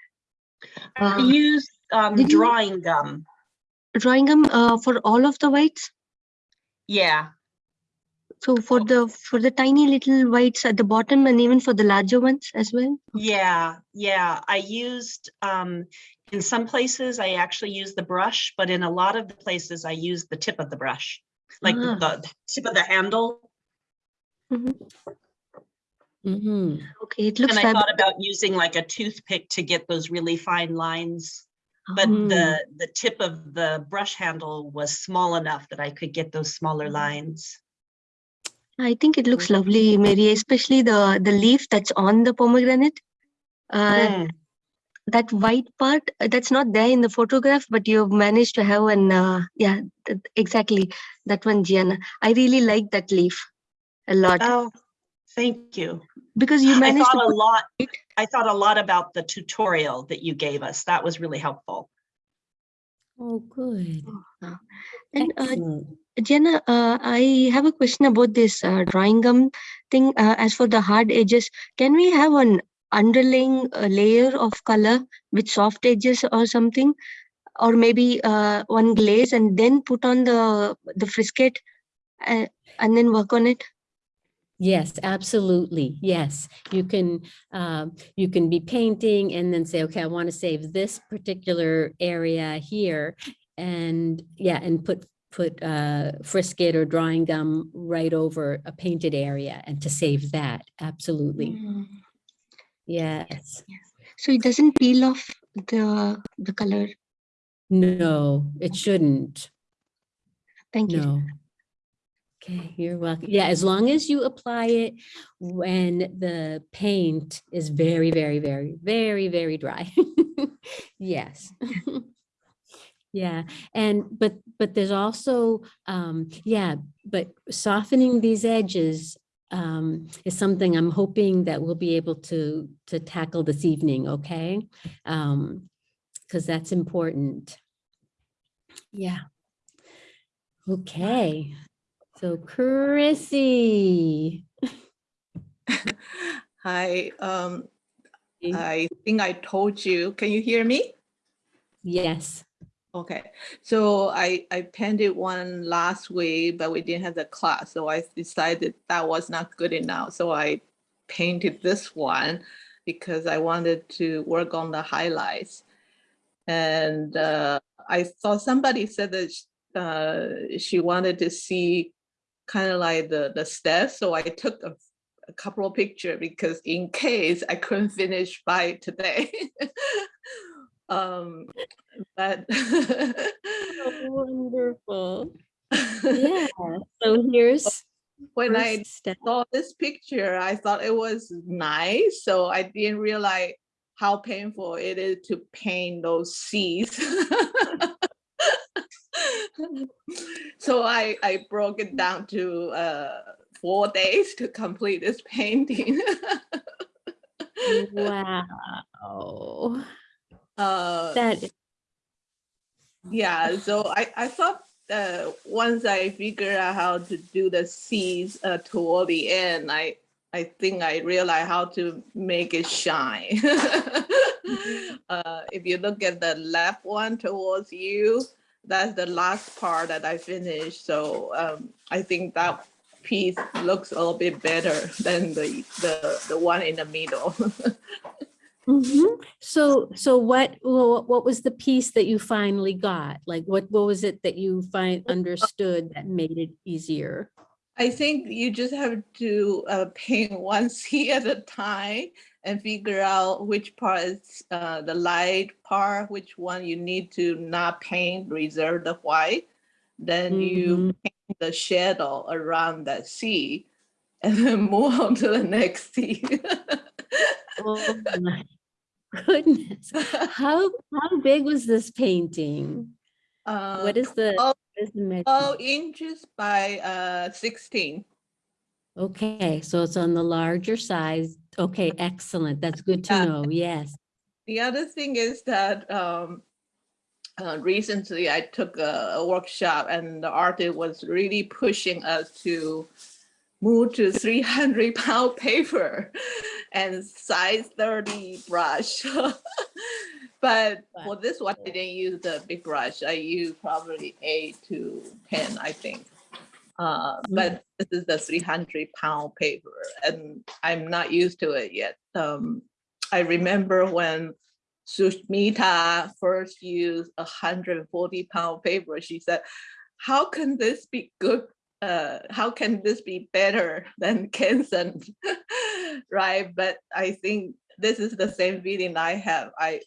Speaker 6: I
Speaker 14: Uh,
Speaker 6: use um,
Speaker 14: did you-
Speaker 6: drawing gum.
Speaker 14: drawing them uh, for all of the whites.
Speaker 6: Yeah,
Speaker 14: So for the for the tiny little whites at the bottom and even for the larger ones as well.
Speaker 6: yeah, yeah. I used, um, in some places, I actually use the brush, but in a lot of the places, I use the tip of the brush. Like the
Speaker 14: Ah.
Speaker 6: the tip of the handle.
Speaker 1: Mm -hmm.
Speaker 14: Okay, it looks
Speaker 6: And I thought about using like a toothpick to get those really fine lines. But
Speaker 1: Mm.
Speaker 6: the, the tip of the brush handle was small enough that I could get those smaller lines.
Speaker 14: I think it looks lovely, Mary, especially the the leaf that's on the pomegranate. Uh,
Speaker 6: Mm.
Speaker 14: that white part uh, that's not there in the photograph, but you've managed to have an uh, yeah, th- exactly that one, Gianna. I really like that leaf a lot
Speaker 6: Oh, thank you.
Speaker 14: because you managed I
Speaker 6: thought
Speaker 14: to
Speaker 6: a
Speaker 14: put
Speaker 6: lot, I thought a lot about the tutorial that you gave us. That was really helpful.
Speaker 1: Oh, good.
Speaker 14: and uh,
Speaker 1: Excellent.
Speaker 14: Jenna, uh, I have a question about this uh, drawing gum thing. Uh, as for the hard edges, can we have an underlying uh, layer of color with soft edges or something? Or maybe uh, one glaze and then put on the the frisket uh, and then work on it?
Speaker 1: Yes, absolutely. Yes, you can, um, you can be painting and then say, okay, I want to save this particular area here. And yeah, and put, put uh, frisket or drawing gum right over a painted area and to save that. Absolutely. Yes.
Speaker 14: So it doesn't peel off the the color.
Speaker 1: No, it shouldn't.
Speaker 14: Thank you.
Speaker 1: No. Okay, you're welcome. Yeah, as long as you apply it when the paint is very, very, very, very, very dry. Yes. Yeah, and but but there's also um yeah, but softening these edges um is something I'm hoping that we'll be able to to tackle this evening, okay? Um because that's important. Yeah. Okay, so Chrissy.
Speaker 15: Hi, um, I think I told you, can you hear me?
Speaker 1: Yes.
Speaker 15: Okay, so I, I painted one last week, but we didn't have the class, so I decided that was not good enough. So I painted this one because I wanted to work on the highlights. And uh, I saw somebody said that uh, she wanted to see kind of like the, the steps, so I took a, a couple of pictures because in case I couldn't finish by today. um, but
Speaker 1: Wonderful. Yeah, so here's.
Speaker 15: when I
Speaker 1: step.
Speaker 15: saw this picture, I thought it was nice. So I didn't realize how painful it is to paint those seas. so I, I broke it down to uh, four days to complete this painting.
Speaker 1: Wow.
Speaker 15: Uh,
Speaker 1: That
Speaker 15: Yeah, so I, I thought uh, once I figure out how to do the seeds uh, toward the end, I I think I realized how to make it shine. uh, if you look at the left one towards you, that's the last part that I finished. So um, I think that piece looks a little bit better than the the, the one in the middle.
Speaker 1: Mhm. So, so what, what, was the piece that you finally got? Like, what, what was it that you find understood that made it easier?
Speaker 15: I think you just have to uh, paint one sea at a time and figure out which part is uh, the light part, which one you need to not paint, reserve the white. Then you paint the shadow around that sea and then move on to the next sea.
Speaker 1: Oh my goodness. How, how big was this painting?
Speaker 15: Uh,
Speaker 1: What is the,
Speaker 15: 12
Speaker 1: what is the?
Speaker 15: 12 inches by uh, 16.
Speaker 1: Okay, so it's on the larger size. Okay, excellent. That's good to
Speaker 15: Yeah.
Speaker 1: know. Yes.
Speaker 15: The other thing is that um, uh, recently I took a, a workshop and the artist was really pushing us to move to 300 pound paper and size 30 brush. but for this one, I didn't use the big brush. I used probably eight to 10, I think. Uh, but this is the 300 pound paper and I'm not used to it yet. Um, I remember when Sushmita first used 140 pound paper, she said, how can this be good? Uh, how can this be better than Canson? right, but I think this is the same feeling I have. I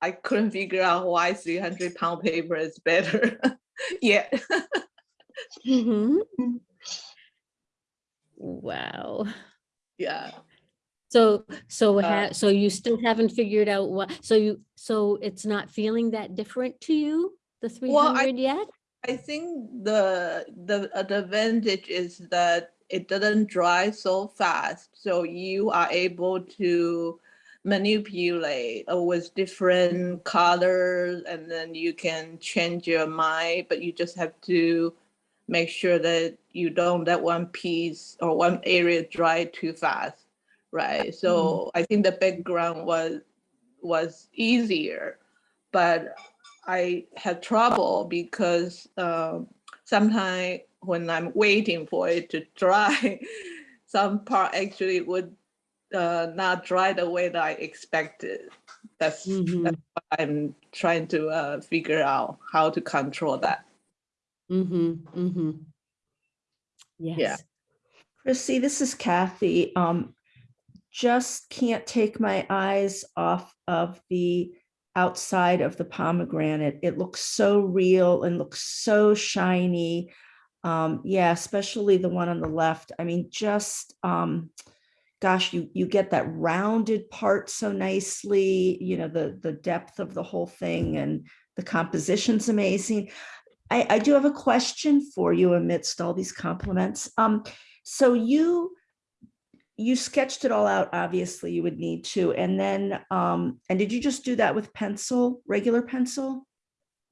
Speaker 15: I couldn't figure out why 300 pound paper is better yet.
Speaker 1: Mhm. Wow.
Speaker 15: yeah.
Speaker 1: So, so,
Speaker 15: Uh,
Speaker 1: so you still haven't figured out what, so you, so it's not feeling that different to you, the three
Speaker 15: Well, I-
Speaker 1: yet?
Speaker 15: I think the the advantage is that it doesn't dry so fast, so you are able to manipulate uh, with different colors, and then you can change your mind. But you just have to make sure that you don't let one piece or one area dry too fast, right? So I think the background was was easier, but I had trouble because um, sometimes when I'm waiting for it to dry, some part actually would uh, not dry the way that I expected. That's, that's what I'm trying to uh, figure out how to control that.
Speaker 1: Mm-hmm, mm-hmm.
Speaker 15: Yeah.
Speaker 1: Yes.
Speaker 5: Chrissy, this is Kathy. Um, just can't take my eyes off of the outside of the pomegranate. It looks so real and looks so shiny. Um, yeah, especially the one on the left. I mean, just, um, gosh, you, you get that rounded part so nicely, you know, the, the depth of the whole thing and the composition's amazing. I, I do have a question for you amidst all these compliments. Um, so you, you sketched it all out, obviously you would need to, and then, um, and did you just do that with pencil, regular pencil?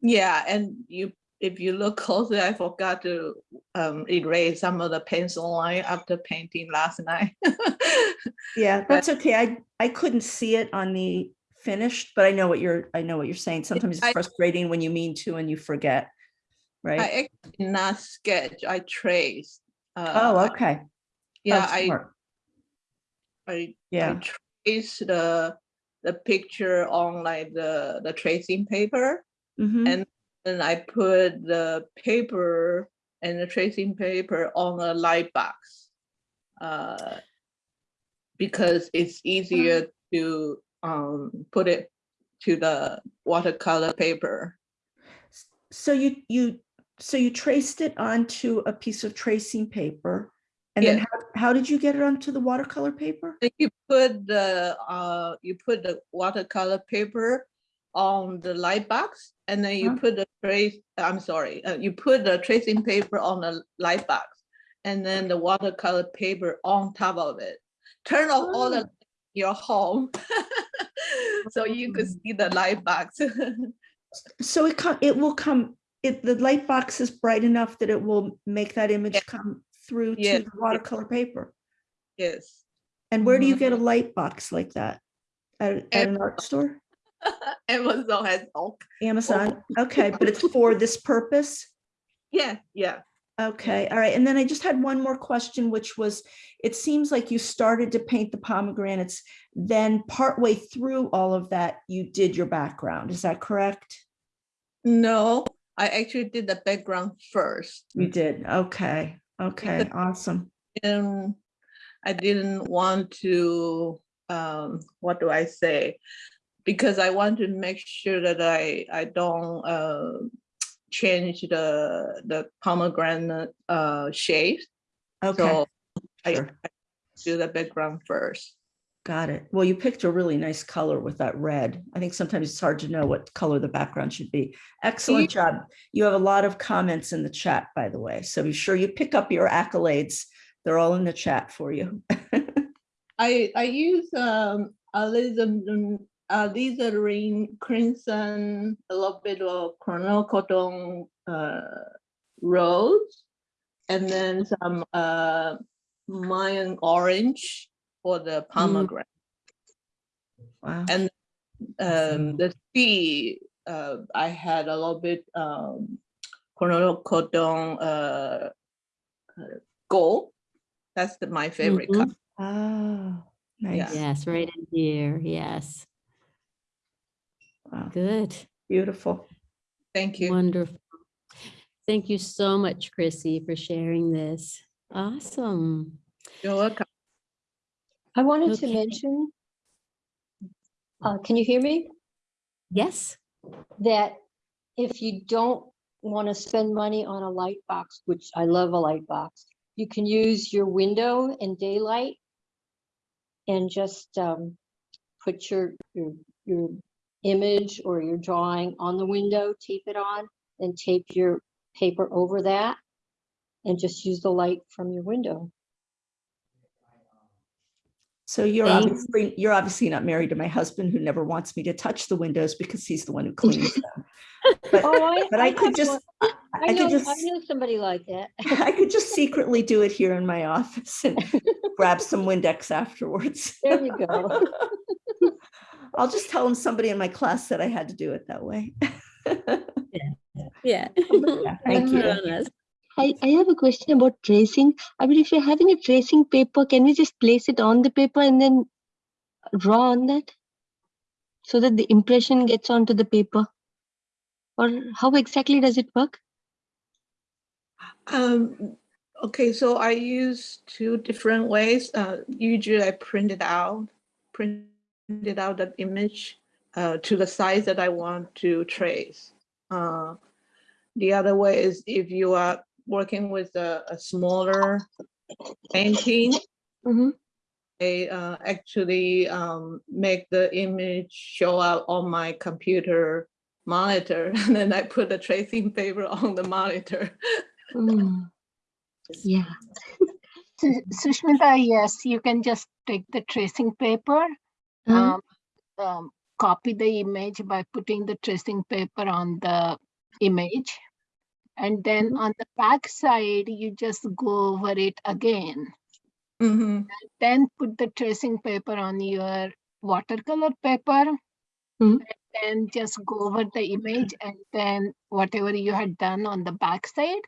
Speaker 15: Yeah, and you, if you look closely, I forgot to um, erase some of the pencil line after painting last night.
Speaker 5: Yeah, that's okay. I, I couldn't see it on the finished, but I know what you're, I know what you're saying. Sometimes it's
Speaker 15: I-
Speaker 5: frustrating when you mean to and you forget, right?
Speaker 15: I actually did not sketch, I traced. Uh,
Speaker 5: Oh, okay.
Speaker 15: Yeah, I. I, I
Speaker 5: Yeah.
Speaker 15: traced the, the picture on like the, the tracing paper.
Speaker 5: Mhm.
Speaker 15: And then I put the paper and the tracing paper on a light box. Uh, because it's easier to um, put it to the watercolor paper.
Speaker 5: So you, you, so you traced it onto a piece of tracing paper? And then
Speaker 15: Yeah.
Speaker 5: how, how did you get it onto the watercolor paper?
Speaker 15: Then You put the, uh, you put the watercolor paper on the light box and then you
Speaker 5: Huh?
Speaker 15: put the trace, I'm sorry, uh, you put the tracing paper on the light box and then the watercolor paper on top of it. Turn off all the, your home. So you could see the light box.
Speaker 5: So it come, it will come, it, the light box is bright enough that it will make that image come through
Speaker 15: Yeah,
Speaker 5: to the watercolor paper.
Speaker 15: Yes.
Speaker 5: And where do you get a mm-hmm. light box like that? At, at an art store?
Speaker 15: Amazon has all,
Speaker 5: Amazon? Okay, but it's for this purpose?
Speaker 15: yeah, yeah.
Speaker 5: Okay, all right. And then I just had one more question, which was, it seems like you started to paint the pomegranates, then partway through all of that, you did your background. Is that correct?
Speaker 15: No, I actually did the background first.
Speaker 5: You did, okay. Okay, awesome.
Speaker 15: And I didn't want to, um, what do I say? Because I want to make sure that I, I don't, uh, change the, the pomegranate, uh, shape.
Speaker 5: Okay,
Speaker 15: So I. I do the background first.
Speaker 5: Got it. Well, you picked a really nice color with that red. I think sometimes it's hard to know what color the background should be. Excellent job. You have a lot of comments in the chat, by the way, so be sure you pick up your accolades. They're all in the chat for you.
Speaker 15: I, I use, um, alizarin, alizarin crimson, a little bit of quinacridone, uh, rose, and then some, uh, Mayan orange for the pomegranate.
Speaker 5: Wow.
Speaker 15: And um, the sea, uh, I had a little bit um, quinacridone uh, uh, gold. That's the, my favorite color.
Speaker 5: Oh, nice.
Speaker 1: Yes, right in here. Yes.
Speaker 5: Wow,
Speaker 1: Good.
Speaker 5: Beautiful.
Speaker 15: Thank you.
Speaker 1: Wonderful. Thank you so much, Chrissy, for sharing this. Awesome.
Speaker 15: You're welcome.
Speaker 16: I wanted to mention, uh, can you hear me?
Speaker 1: Yes.
Speaker 16: That if you don't want to spend money on a light box, which I love a light box, you can use your window and daylight and just um, put your, your, your image or your drawing on the window, tape it on, and tape your paper over that and just use the light from your window.
Speaker 5: So you're
Speaker 1: Thank-
Speaker 5: obviously, you're obviously not married to my husband who never wants me to touch the windows because he's the one who cleans them. But,
Speaker 16: Oh, I,
Speaker 5: but I could just,
Speaker 16: one-
Speaker 5: I
Speaker 16: I
Speaker 5: I
Speaker 16: know,
Speaker 5: could just,
Speaker 16: I know somebody like that.
Speaker 5: I could just secretly do it here in my office and grab some Windex afterwards.
Speaker 16: There you go.
Speaker 5: I'll just tell him somebody in my class said I had to do it that way.
Speaker 1: Yeah.
Speaker 5: thank you.
Speaker 14: I, I have a question about tracing. I mean, if you're having a tracing paper, can we just place it on the paper and then draw on that? So that the impression gets onto the paper? Or how exactly does it work?
Speaker 15: Um, okay, so I use two different ways. Uh, usually I print it out, printed out the image uh, to the size that I want to trace. Uh, the other way is if you are working with a, a smaller painting,
Speaker 14: Mhm.
Speaker 15: I uh, actually um, make the image show up on my computer monitor, and then I put the tracing paper on the monitor.
Speaker 14: Mm. Yeah.
Speaker 17: Su- Sushmita, yes, you can just take the tracing paper,
Speaker 14: Mhm.
Speaker 17: um, um, copy the image by putting the tracing paper on the image. And then on the back side, you just go over it again.
Speaker 15: Mhm.
Speaker 17: Then put the tracing paper on your watercolor paper.
Speaker 14: Mhm.
Speaker 17: and Then just go over the image and then whatever you had done on the back side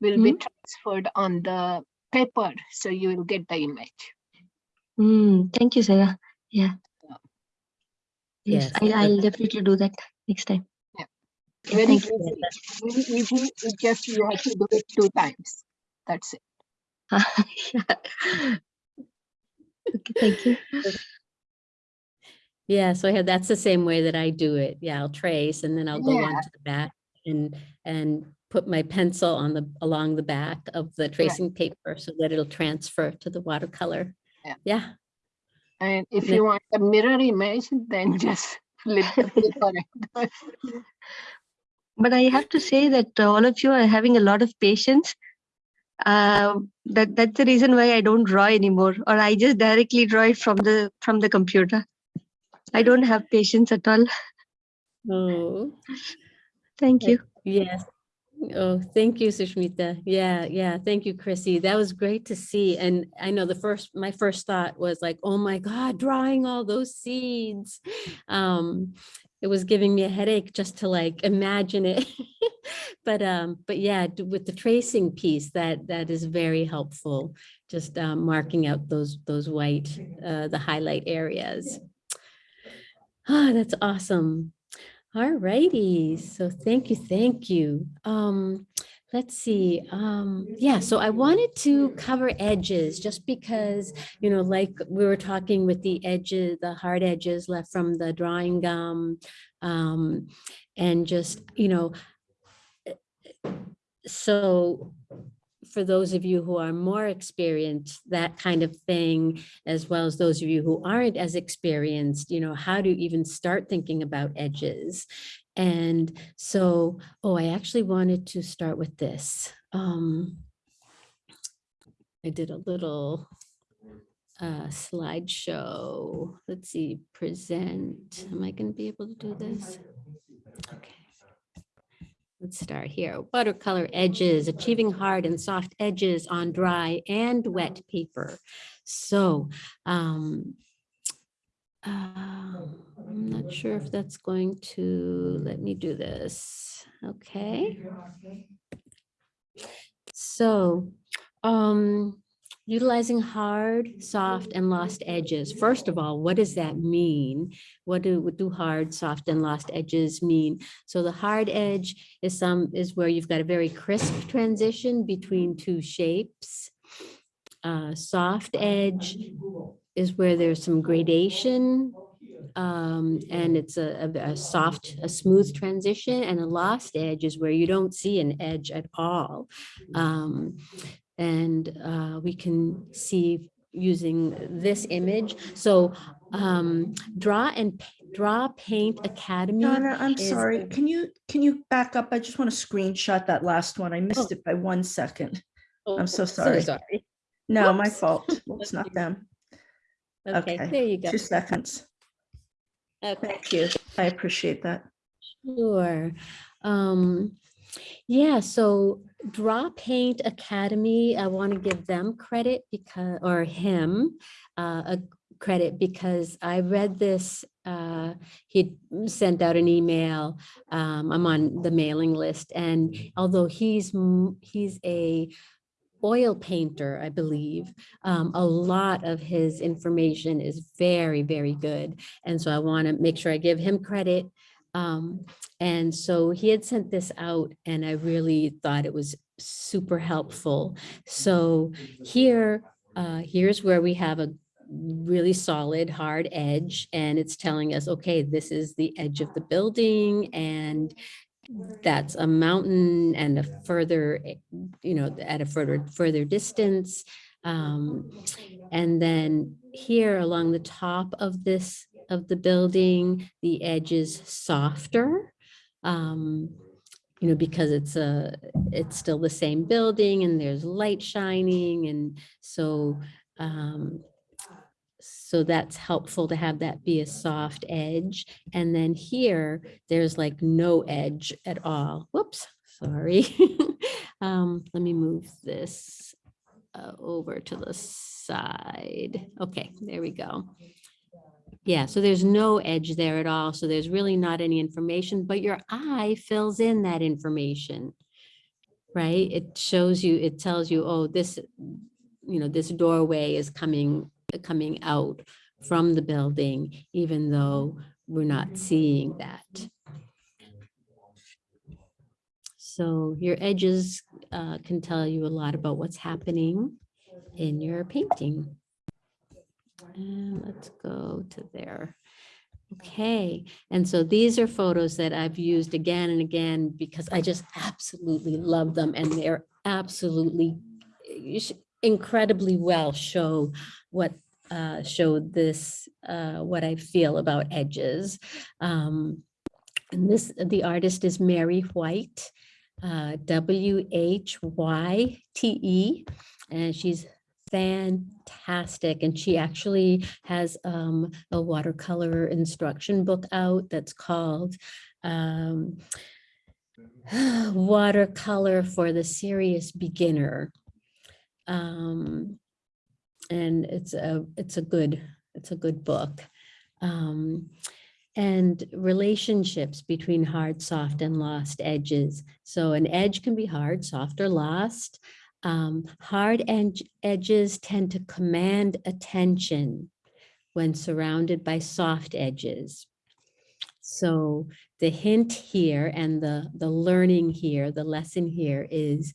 Speaker 17: will be transferred on the paper, so you will get the image.
Speaker 14: Mm, thank you, Sarah. Yeah. Yes,
Speaker 1: Yes,
Speaker 14: I, I'll definitely do that next time.
Speaker 17: Yeah.
Speaker 14: Yeah,
Speaker 17: Very easy, very easy, it just you have to do it two times. That's it.
Speaker 14: Okay, thank you.
Speaker 1: Yeah, so I have, that's the same way that I do it. Yeah, I'll trace and then I'll go
Speaker 17: Yeah.
Speaker 1: onto the back and, and put my pencil on the, along the back of the tracing paper so that it'll transfer to the watercolor.
Speaker 17: Yeah.
Speaker 1: Yeah,
Speaker 17: And if
Speaker 1: Ne-
Speaker 17: you want a mirror image, then just flip the paper.
Speaker 14: But I have to say that uh, all of you are having a lot of patience. Uh, that that's the reason why I don't draw anymore, or I just directly draw it from the from the computer. I don't have patience at all.
Speaker 1: oh.
Speaker 14: Thank you.
Speaker 1: Yes. Oh, thank you, Sushmita. Yeah, yeah. Thank you, Chrissy. That was great to see. And I know the first, my first thought was like, oh my God, drawing all those seeds. Um, it was giving me a headache just to like imagine it. But, um, but yeah, with the tracing piece, that, that is very helpful. Just, um, marking out those, those white, uh, the highlight areas. Ah, that's awesome. All righty, so thank you, thank you. Um, let's see. Um, yeah, so I wanted to cover edges just because, you know, like we were talking with the edges, the hard edges left from the drawing gum. Um, and just, you know, so for those of you who are more experienced, that kind of thing, as well as those of you who aren't as experienced, you know, how to even start thinking about edges. And so, oh, I actually wanted to start with this. Um, I did a little uh, slideshow. Let's see, present. Am I going to be able to do this? Okay. Let's start here. Watercolor edges, achieving hard and soft edges on dry and wet paper. So um, uh, I'm not sure if that's going to let me do this. Okay. So um, utilizing hard, soft, and lost edges. First of all, what does that mean? What do, what do hard, soft, and lost edges mean? So the hard edge is some is where you've got a very crisp transition between two shapes. Uh, soft edge is where there's some gradation um, and it's a, a, a soft, a smooth transition and a lost edge is where you don't see an edge at all. Um, and uh, we can see using this image. So um, draw and draw paint academy.
Speaker 5: Donna, I'm
Speaker 1: is
Speaker 5: sorry. Can you, can you back up? I just want to screenshot that last one. I missed it by one second. I'm so
Speaker 1: Oh,
Speaker 5: sorry.
Speaker 1: sorry.
Speaker 5: No, my fault. It's not them.
Speaker 1: Okay, there you go.
Speaker 5: Two seconds.
Speaker 1: Okay.
Speaker 5: Thank you. I appreciate that.
Speaker 1: Sure. Um, yeah, so Draw Paint Academy, I want to give them credit because, or him, uh, a credit because I read this, uh, he sent out an email. Um, I'm on the mailing list and although he's, he's a oil painter, I believe. Um, a lot of his information is very, very good. And so I want to make sure I give him credit. Um, and so he had sent this out and I really thought it was super helpful. So here, uh, here's where we have a really solid hard edge and it's telling us, okay, this is the edge of the building and that's a mountain and a further, you know, at a further, further distance. Um, and then here along the top of this, of the building, the edge is softer. Um, you know, because it's a, it's still the same building and there's light shining and so, um, so that's helpful to have that be a soft edge. And then here, there's like no edge at all. Whoops, sorry. Um, let me move this uh, over to the side. Okay, there we go. Yeah, so there's no edge there at all. So there's really not any information, but your eye fills in that information. Right? It shows you, it tells you, oh, this, you know, this doorway is coming, coming out from the building, even though we're not seeing that. So your edges uh, can tell you a lot about what's happening in your painting. And let's go to there. Okay, and so these are photos that I've used again and again because I just absolutely love them and they're absolutely incredibly well show what uh, show this uh, what I feel about edges. Um, and this the artist is Mary Whyte, uh, W H Y T E, and she's fantastic. And she actually has um, a watercolor instruction book out that's called um, Watercolor for the Serious Beginner. Um, and it's a it's a good it's a good book. Um, and relationships between hard, soft, and lost edges. So an edge can be hard, soft, or lost. Um, hard edge, edges tend to command attention when surrounded by soft edges. So the hint here and the, the learning here, the lesson here is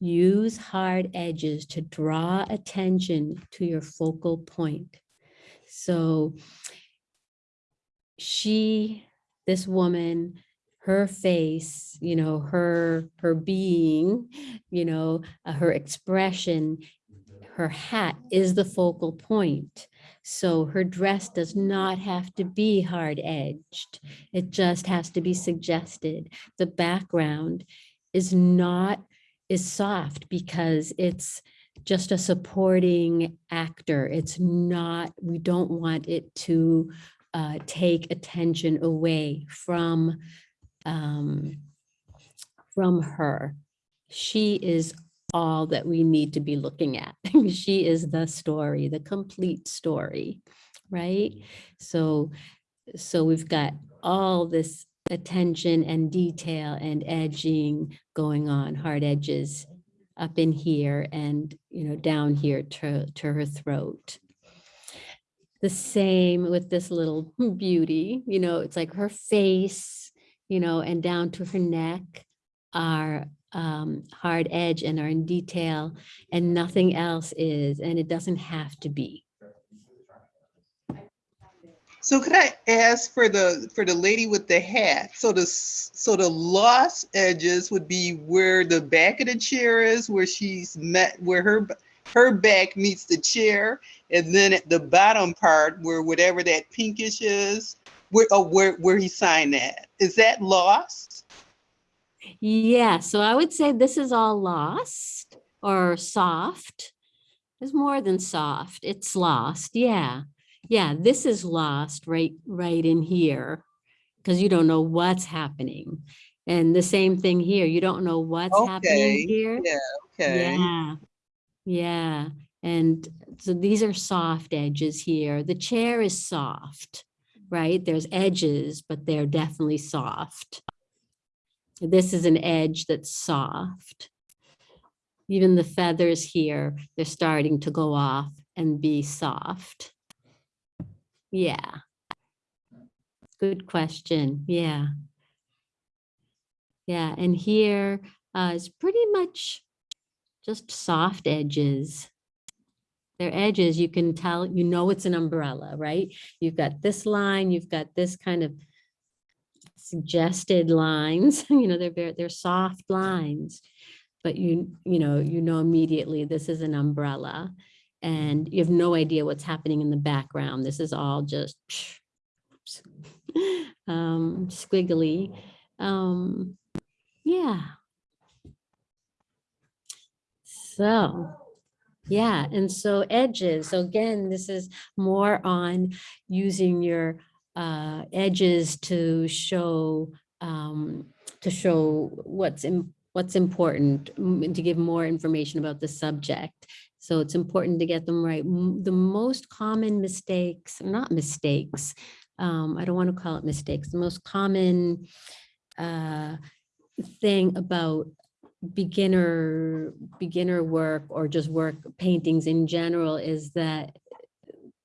Speaker 1: use hard edges to draw attention to your focal point. So she, this woman, her face, you know, her, her being, you know, uh, her expression, her hat is the focal point. So her dress does not have to be hard edged. It just has to be suggested. The background is not, is soft because it's just a supporting actor. It's not, we don't want it to uh, take attention away from, um, from her. She is all that we need to be looking at. she is the story, the complete story, right? So, so we've got all this attention and detail and edging going on, hard edges up in here and, you know, down here to, to her throat. The same with this little beauty, you know, it's like her face, you know, and down to her neck are um, hard edge and are in detail and nothing else is, and it doesn't have to be.
Speaker 2: So could I ask for the, for the lady with the hat? So the, so the lost edges would be where the back of the chair is, where she's met, where her, her back meets the chair. And then at the bottom part where whatever that pinkish is, where, oh, where, where he signed that. Is that lost?
Speaker 1: Yeah, so I would say this is all lost or soft. It's more than soft, it's lost, yeah. Yeah, this is lost right, right in here because you don't know what's happening. And the same thing here, you don't know what's
Speaker 2: Okay,
Speaker 1: happening here.
Speaker 2: yeah, okay.
Speaker 1: Yeah, yeah. And so these are soft edges here. The chair is soft, right? There's edges, but they're definitely soft. This is an edge that's soft. Even the feathers here, they're starting to go off and be soft. Yeah. Good question. Yeah. Yeah, and here uh, is pretty much just soft edges. They're edges, you can tell, you know it's an umbrella, right? You've got this line, you've got this kind of suggested lines, you know, they're very, they're soft lines. But you, you know, you know immediately this is an umbrella and you have no idea what's happening in the background. This is all just um, squiggly. Um, yeah. So, yeah, and so edges. So again, this is more on using your uh, edges to show um, to show what's in, what's important to give more information about the subject. So it's important to get them right. The most common mistakes, not mistakes, um, I don't want to call it mistakes, the most common uh, thing about beginner beginner work or just work paintings in general is that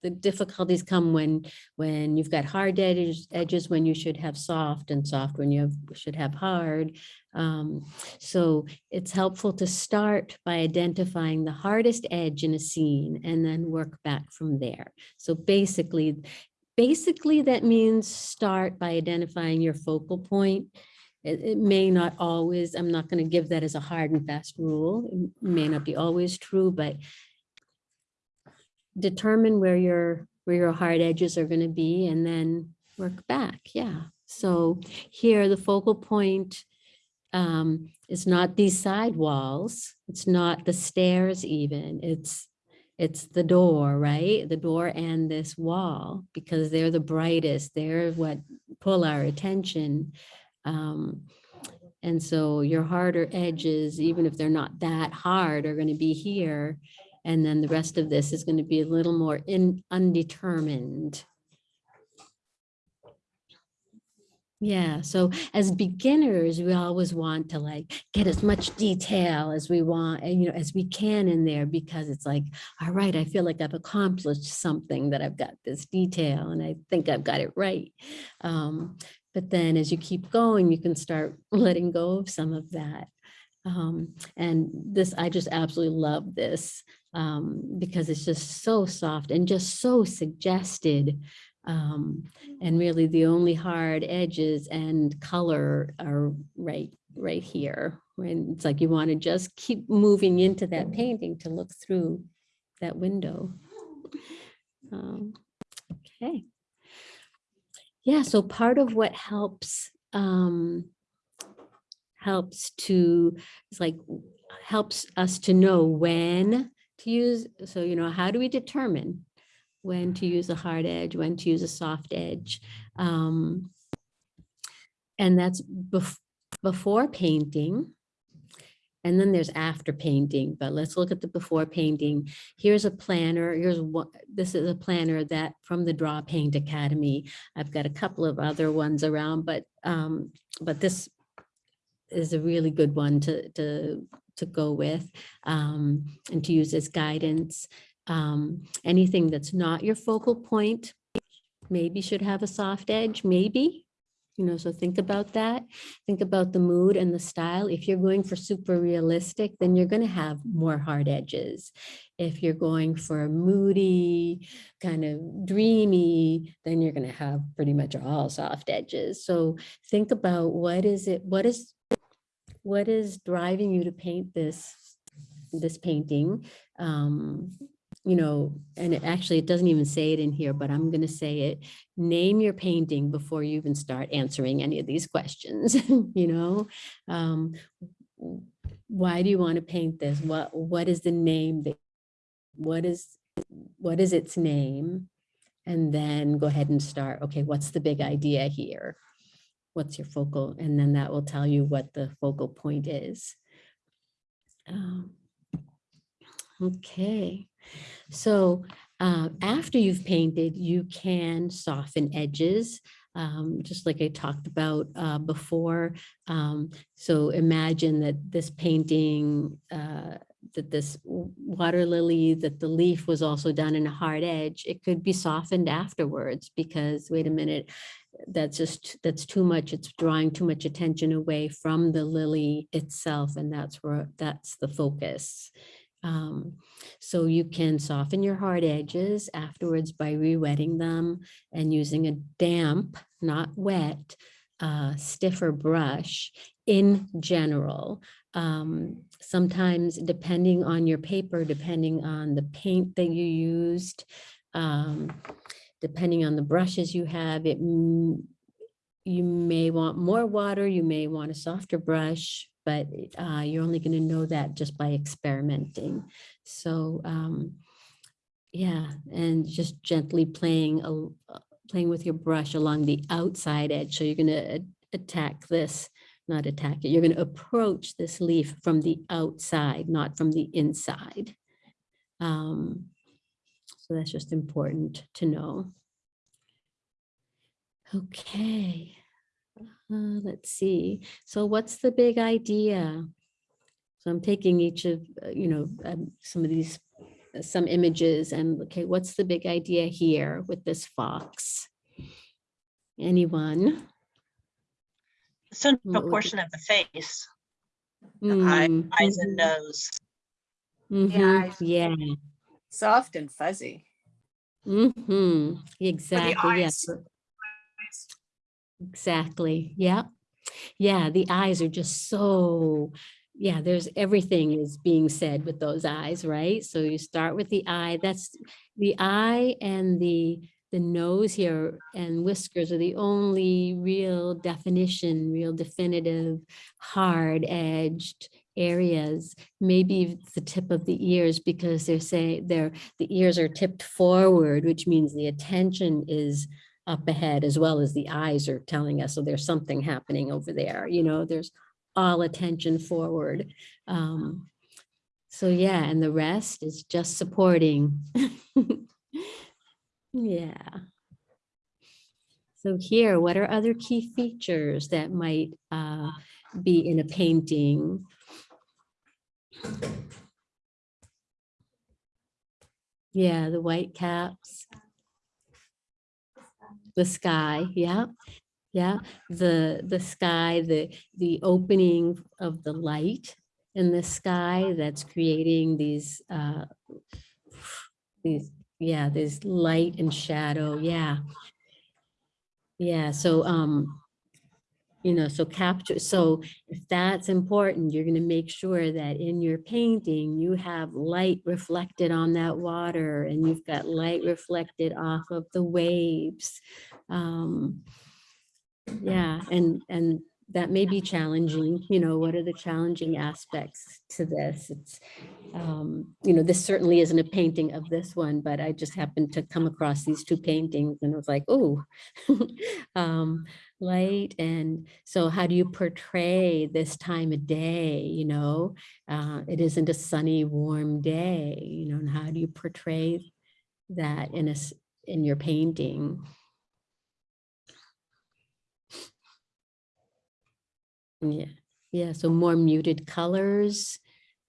Speaker 1: the difficulties come when when you've got hard edges edges when you should have soft and soft when you have, should have hard um, so it's helpful to start by identifying the hardest edge in a scene and then work back from there so basically basically that means start by identifying your focal point it, it may not always, I'm not going to give that as a hard and fast rule. It may not be always true, but determine where your, where your hard edges are going to be and then work back. Yeah. So here the focal point um, is not these side walls. It's not the stairs even. It's it's the door, right? The door and this wall because they're the brightest. They're what pull our attention. Um, and so your harder edges, even if they're not that hard, are going to be here. And then the rest of this is going to be a little more in undetermined. Yeah, so as beginners, we always want to like get as much detail as we want, you know, as we can in there because it's like, all right, I feel like I've accomplished something that I've got this detail and I think I've got it right. Um, But then as you keep going, you can start letting go of some of that. Um, and this, I just absolutely love this um, because it's just so soft and just so suggested. Um, and really the only hard edges and color are right, right here. When it's like you want to just keep moving into that painting to look through that window. Um, okay. Yeah, so part of what helps um, helps to, it's like, helps us to know when to use, so, you know, how do we determine when to use a hard edge, when to use a soft edge? Um, and that's bef before painting. And then there's after painting, but let's look at the before painting. Here's a planner, here's what, this is a planner that from the Draw Paint Academy. I've got a couple of other ones around, but, um, but this is a really good one to, to, to go with um, and to use as guidance. Um, anything that's not your focal point maybe should have a soft edge, maybe. You know, so think about that. Think about the mood and the style. If you're going for super realistic, then you're going to have more hard edges. If you're going for moody, kind of dreamy, then you're going to have pretty much all soft edges. So think about what is it, what is what is driving you to paint this this painting um you know and it actually it doesn't even say it in here but i'm going to say it. Name your painting before you even start answering any of these questions you know? Um why do you want to paint this? What what is the name that what is what is its name? And then go ahead and start okay what's the big idea here? What's your focal, and then that will tell you what the focal point is. Um, okay, so uh, after you've painted, you can soften edges, um, just like I talked about uh, before. Um, so imagine that this painting, uh, that this water lily, that the leaf was also done in a hard edge, it could be softened afterwards because wait a minute, that's just, that's too much. It's drawing too much attention away from the lily itself. And that's where, that's the focus. Um, so you can soften your hard edges afterwards by re-wetting them and using a damp, not wet, uh, stiffer brush in general. Um, sometimes depending on your paper, depending on the paint that you used, um, depending on the brushes you have, it you may want more water, you may want a softer brush, but uh, you're only going to know that just by experimenting. So um, yeah, and just gently playing a, playing with your brush along the outside edge. So you're going to attack this, not attack it. You're going to approach this leaf from the outside, not from the inside. Um, so that's just important to know. Okay, uh, let's see. So what's the big idea? So I'm taking each of, uh, you know, um, some of these, uh, some images and okay, what's the big idea here with this fox? Anyone?
Speaker 6: Central
Speaker 1: What
Speaker 6: portion of the face, the eye-
Speaker 1: Mm,
Speaker 6: eyes and
Speaker 1: mhm,
Speaker 6: nose.
Speaker 1: mhm, Yeah.
Speaker 18: Soft and fuzzy.
Speaker 1: Mm-hmm. Exactly. Yes.
Speaker 18: eyes.
Speaker 1: Exactly. Yeah. Yeah. The eyes are just so, yeah, there's everything is being said with those eyes, right? So you start with the eye. That's the eye and the the nose here and whiskers are the only real definition, real definitive, hard edged areas. Maybe the tip of the ears because they're saying they're the ears are tipped forward, which means the attention is up ahead as well as the eyes are telling us, so there's something happening over there, you know, there's all attention forward. Um, so yeah, and the rest is just supporting. yeah. So here, what are other key features that might uh, be in a painting? Yeah, the white caps. The sky, yeah. Yeah, the, the sky, the, the opening of the light in the sky that's creating these, uh, these, yeah, there's light and shadow, yeah. Yeah, so, um, you know, so capture, so if that's important, you're gonna make sure that in your painting, you have light reflected on that water and you've got light reflected off of the waves. Um, yeah, and, and that may be challenging, you know, what are the challenging aspects to this? It's, um, you know, this certainly isn't a painting of this one, but I just happened to come across these two paintings and I was like, oh, um, light. And so how do you portray this time of day, you know? Uh, it isn't a sunny, warm day, you know, and how do you portray that in a in your painting? Yeah, yeah, so more muted colors.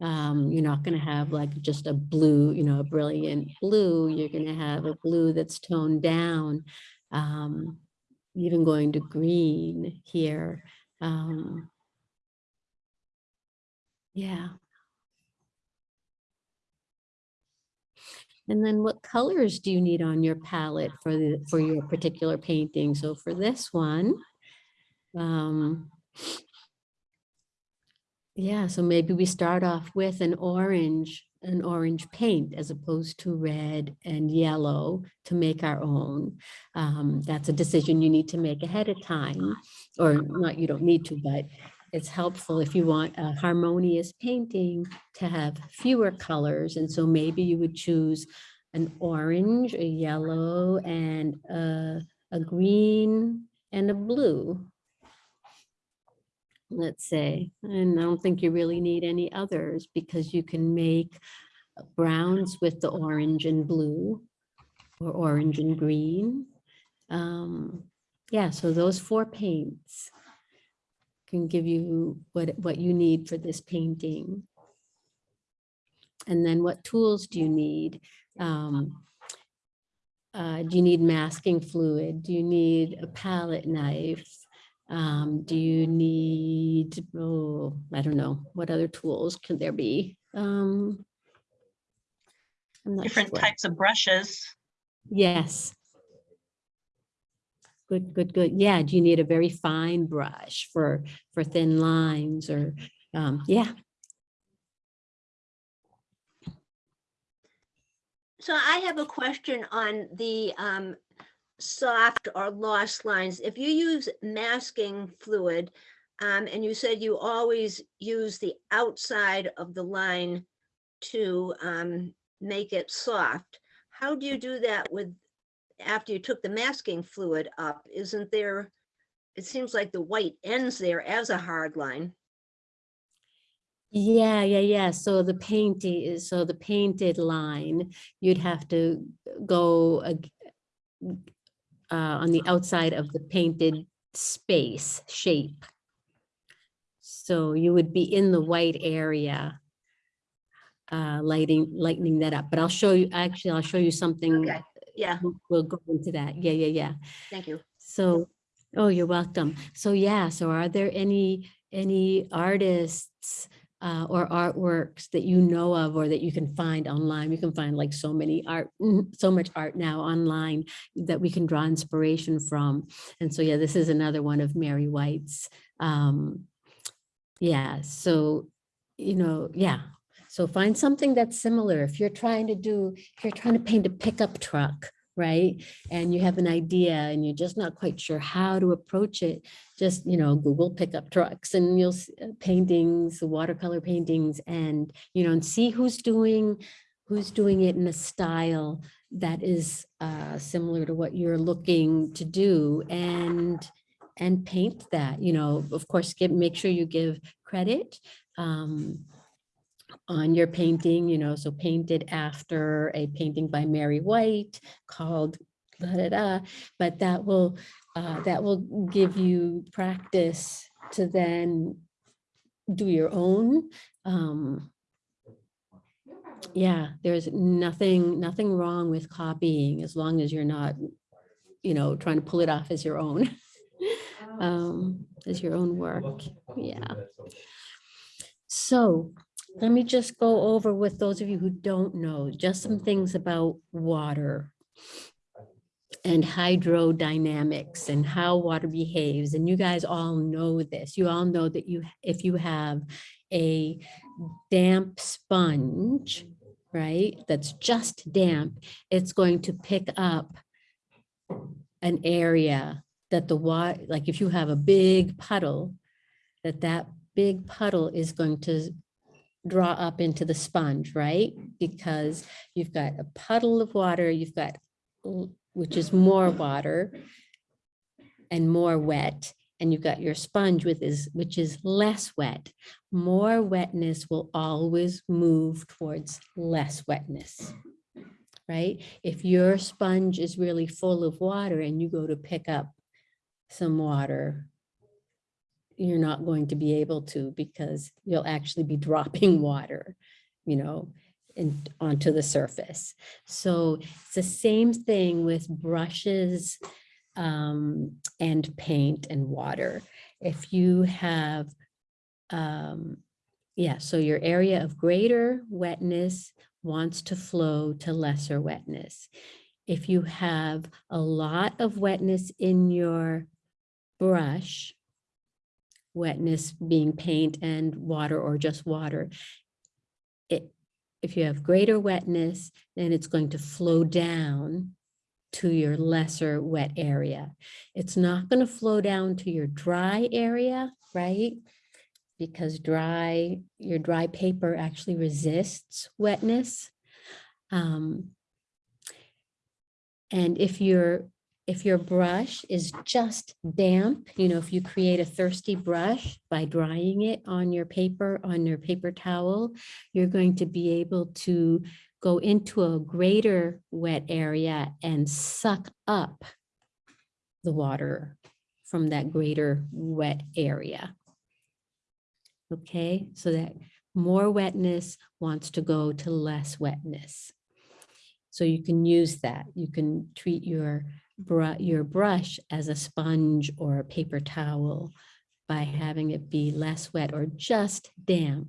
Speaker 1: Um, you're not gonna have like just a blue, you know, a brilliant blue. You're gonna have a blue that's toned down. Um, even going to green here. Um, yeah. And then what colors do you need on your palette for the, for your particular painting? So for this one, um, yeah, so maybe we start off with an orange, an orange paint as opposed to red and yellow to make our own. Um, that's a decision you need to make ahead of time, or not, you don't need to, but it's helpful if you want a harmonious painting to have fewer colors. And so maybe you would choose an orange, a yellow, and a, a green and a blue let's say, and I don't think you really need any others because you can make browns with the orange and blue or orange and green. Um, yeah, so those four paints can give you what, what you need for this painting. And then what tools do you need? Um, uh, do you need masking fluid? Do you need a palette knife? Um, do you need, oh, I don't know, what other tools could there be? Um, I'm not
Speaker 6: Different
Speaker 1: sure.
Speaker 6: types of brushes.
Speaker 1: Yes. Good, good, good. Yeah, do you need a very fine brush for, for thin lines or, um, yeah,
Speaker 10: So I have a question on the um, soft or lost lines. If you use masking fluid, um, and you said you always use the outside of the line to um, make it soft, how do you do that with, after you took the masking fluid up? Isn't there, it seems like the white ends there as a hard line.
Speaker 1: Yeah, yeah, yeah. So the painting is, so the painted line, you'd have to go uh, on the outside of the painted space shape. So you would be in the white area, uh, lighting, lightening that up. But I'll show you, actually, I'll show you something.
Speaker 10: Okay, yeah.
Speaker 1: We'll- We'll go into that. Yeah, yeah, yeah.
Speaker 10: Thank you.
Speaker 1: So, oh, you're welcome. So yeah, so are there any, any artists uh, or artworks that you know of or that you can find online? You can find like so many art, mm, so much art now online that we can draw inspiration from. And so, yeah, this is another one of Mary Whyte's. Um, yeah, so, you know, yeah. So find something that's similar. If you're trying to do, if you're trying to paint a pickup truck, right? And you have an idea and you're just not quite sure how to approach it, just, you know, Google pickup trucks and you'll see paintings, watercolor paintings and, you know, and see who's doing, who's doing it in a style that is uh, similar to what you're looking to do and, and paint that, you know, of course, give, make sure you give credit. Um, on your painting, you know, so painted after a painting by Mary Whyte called da da da, but that will uh, that will give you practice to then do your own. Um, yeah, there's nothing nothing wrong with copying as long as you're not, you know, trying to pull it off as your own. um, as your own work. Yeah. So let me just go over with those of you who don't know, just some things about water and hydrodynamics and how water behaves. And you guys all know this. You all know that you, if you have a damp sponge, right, that's just damp, it's going to pick up an area that the water, like if you have a big puddle, that that big puddle is going to draw up into the sponge, right? Because you've got a puddle of water, you've got, which is more water and more wet, and you've got your sponge with is, which is less wet. More wetness will always move towards less wetness, right? If your sponge is really full of water and you go to pick up some water, you're not going to be able to because you'll actually be dropping water, you know, in, onto the surface. So it's the same thing with brushes um, and paint and water. If you have, um, yeah, so your area of greater wetness wants to flow to lesser wetness. If you have a lot of wetness in your brush, wetness being paint and water or just water. It, if you have greater wetness, then it's going to flow down to your lesser wet area. It's not going to flow down to your dry area, right? Because dry, your dry paper actually resists wetness. Um, and if your if your brush is just damp, you know, if you create a thirsty brush by drying it on your paper, on your paper towel, you're going to be able to go into a greater wet area and suck up the water from that greater wet area. Okay, so that more wetness wants to go to less wetness. So you can use that. You can treat your your brush as a sponge or a paper towel by having it be less wet or just damp.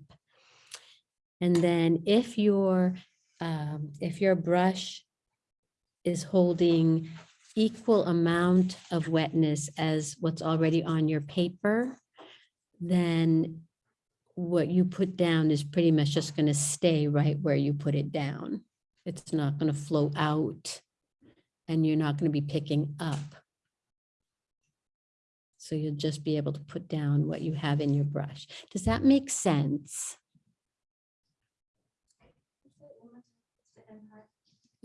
Speaker 1: And then if your um, if your brush is holding equal amount of wetness as what's already on your paper, then what you put down is pretty much just going to stay right where you put it down. It's not going to flow out and you're not going to be picking up. So you'll just be able to put down what you have in your brush. Does that make sense?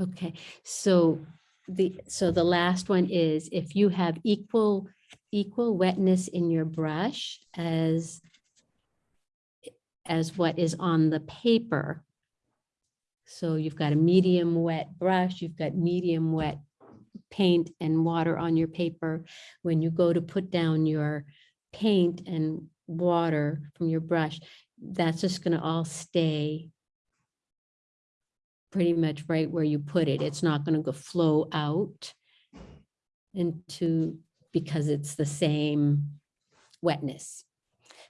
Speaker 1: Okay, so the, so the last one is if you have equal, equal wetness in your brush as as what is on the paper. So you've got a medium wet brush, you've got medium wet paint and water on your paper. When you go to put down your paint and water from your brush, that's just gonna all stay pretty much right where you put it. It's not gonna go flow out into, because it's the same wetness.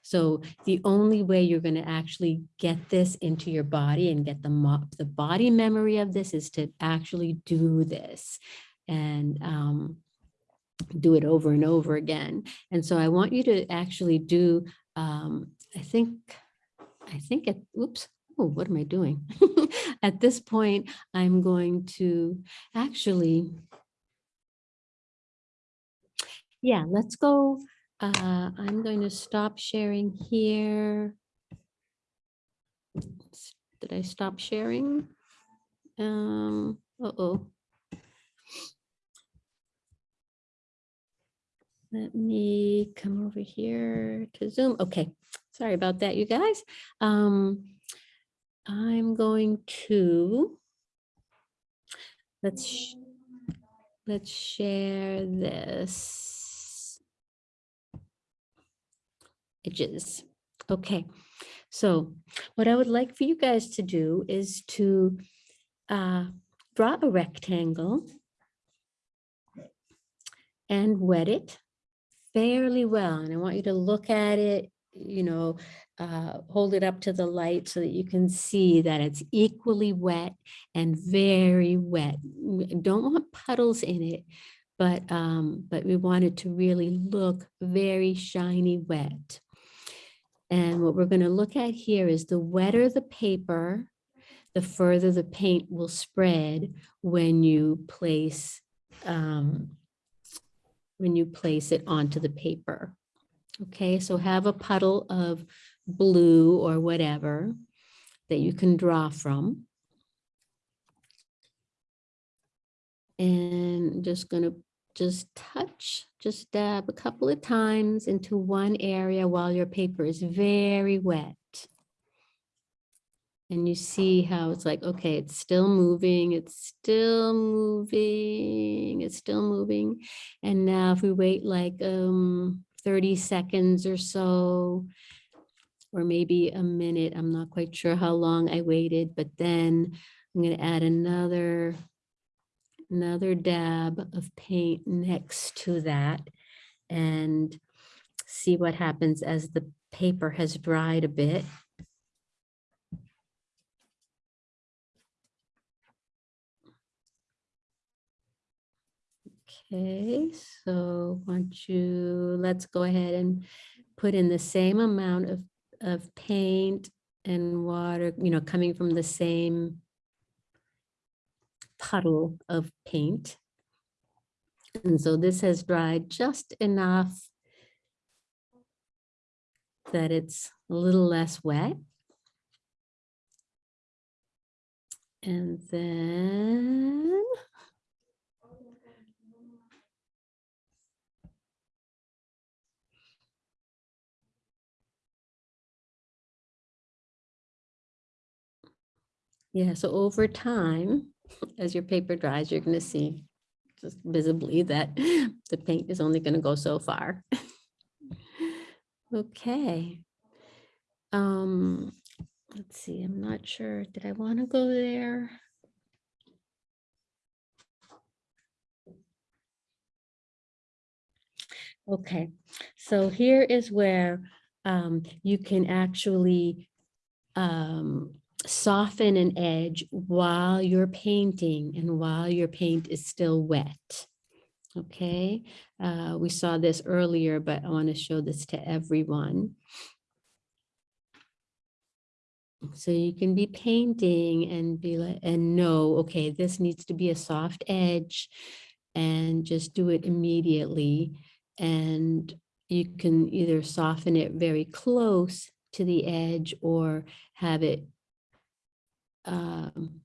Speaker 1: So the only way you're going to actually get this into your body and get the the body memory of this is to actually do this and um, do it over and over again. And so I want you to actually do, um, I think, I think it, oops, oh, what am I doing? At this point, I'm going to actually, yeah, let's go uh, I'm going to stop sharing here. Did I stop sharing? Um, uh-oh. Let me come over here to Zoom. Okay, sorry about that, you guys. Um, I'm going to, let's, sh- let's share this. edges. Okay, so what I would like for you guys to do is to uh, draw a rectangle and wet it fairly well. And I want you to look at it, you know, uh, hold it up to the light so that you can see that it's equally wet and very wet. We Don't want puddles in it, but, um, but we want it to really look very shiny wet. And what we're going to look at here is the wetter the paper, the further the paint will spread when you place um, when you place it onto the paper. Okay, so have a puddle of blue or whatever that you can draw from. And just gonna just touch, just dab a couple of times into one area while your paper is very wet. And you see how it's like, okay, it's still moving, it's still moving, it's still moving. And now if we wait like um 30 seconds or so, or maybe a minute, I'm not quite sure how long I waited, but then I'm gonna add another another dab of paint next to that and see what happens as the paper has dried a bit. Okay, so want you, let's go ahead and put in the same amount of, of paint and water, you know, coming from the same puddle of paint. And so this has dried just enough that it's a little less wet. And then Yeah, so over time, as your paper dries, you're going to see just visibly that the paint is only going to go so far. Okay. Um, let's see, I'm not sure. Did I want to go there? Okay, so here is where um, you can actually um, soften an edge while you're painting and while your paint is still wet. Okay, uh, we saw this earlier, but I want to show this to everyone. So you can be painting and be like, and know, okay, this needs to be a soft edge and just do it immediately. And you can either soften it very close to the edge or have it um,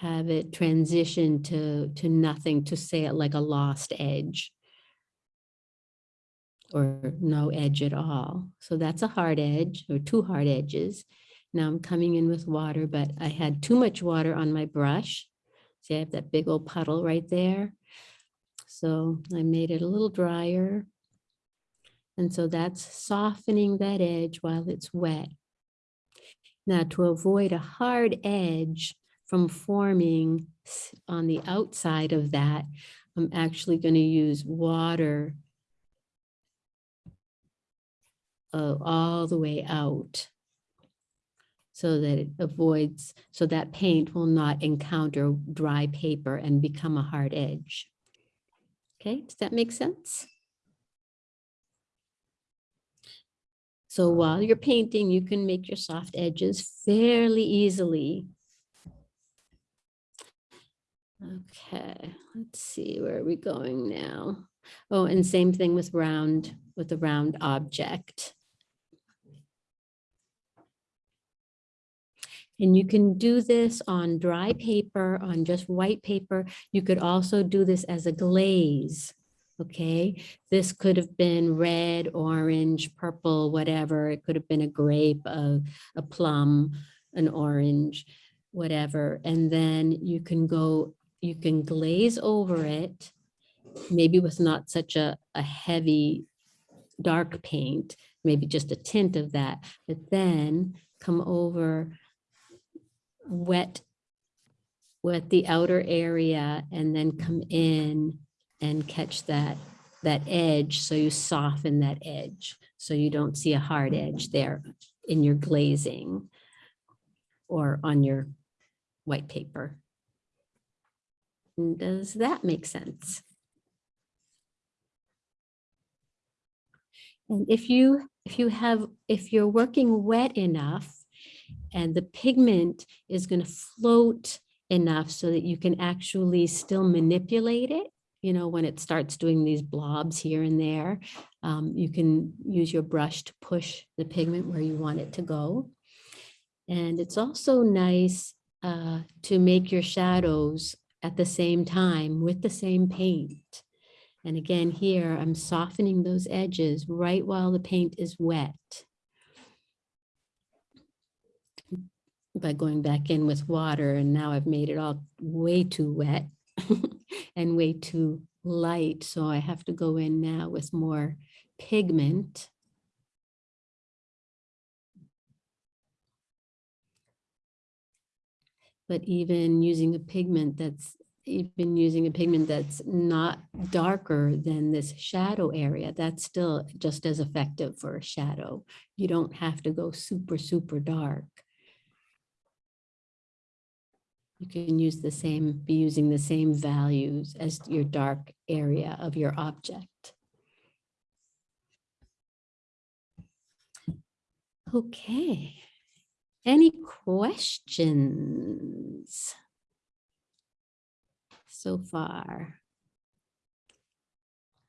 Speaker 1: have it transition to to nothing to say it like a lost edge or no edge at all. So that's a hard edge or two hard edges. Now I'm coming in with water, but I had too much water on my brush. See, I have that big old puddle right there. So I made it a little drier. And so that's softening that edge while it's wet. Now to avoid a hard edge from forming on the outside of that, I'm actually going to use water uh, all the way out so that it avoids, so that paint will not encounter dry paper and become a hard edge. Okay, does that make sense? So while you're painting, you can make your soft edges fairly easily. Okay, let's see, where are we going now? Oh, and same thing with round, with the round object. And you can do this on dry paper, on just white paper. You could also do this as a glaze. Okay, this could have been red, orange, purple, whatever. It could have been a grape, a, a plum, an orange, whatever. And then you can go, you can glaze over it, maybe with not such a, a heavy dark paint, maybe just a tint of that, but then come over wet, wet the outer area and then come in and catch that that edge, so you soften that edge. So you don't see a hard edge there in your glazing or on your white paper. Does that make sense? And if you, if you have, if you're working wet enough and the pigment is going to float enough so that you can actually still manipulate it, you know, when it starts doing these blobs here and there, um, you can use your brush to push the pigment where you want it to go. And it's also nice uh, to make your shadows at the same time with the same paint. And again, here I'm softening those edges right while the paint is wet. By going back in with water and now I've made it all way too wet and way too light. So I have to go in now with more pigment. But even using a pigment that's even using a pigment that's not darker than this shadow area, that's still just as effective for a shadow. You don't have to go super, super dark. You can use the same, be using the same values as your dark area of your object. Okay. Any questions so far?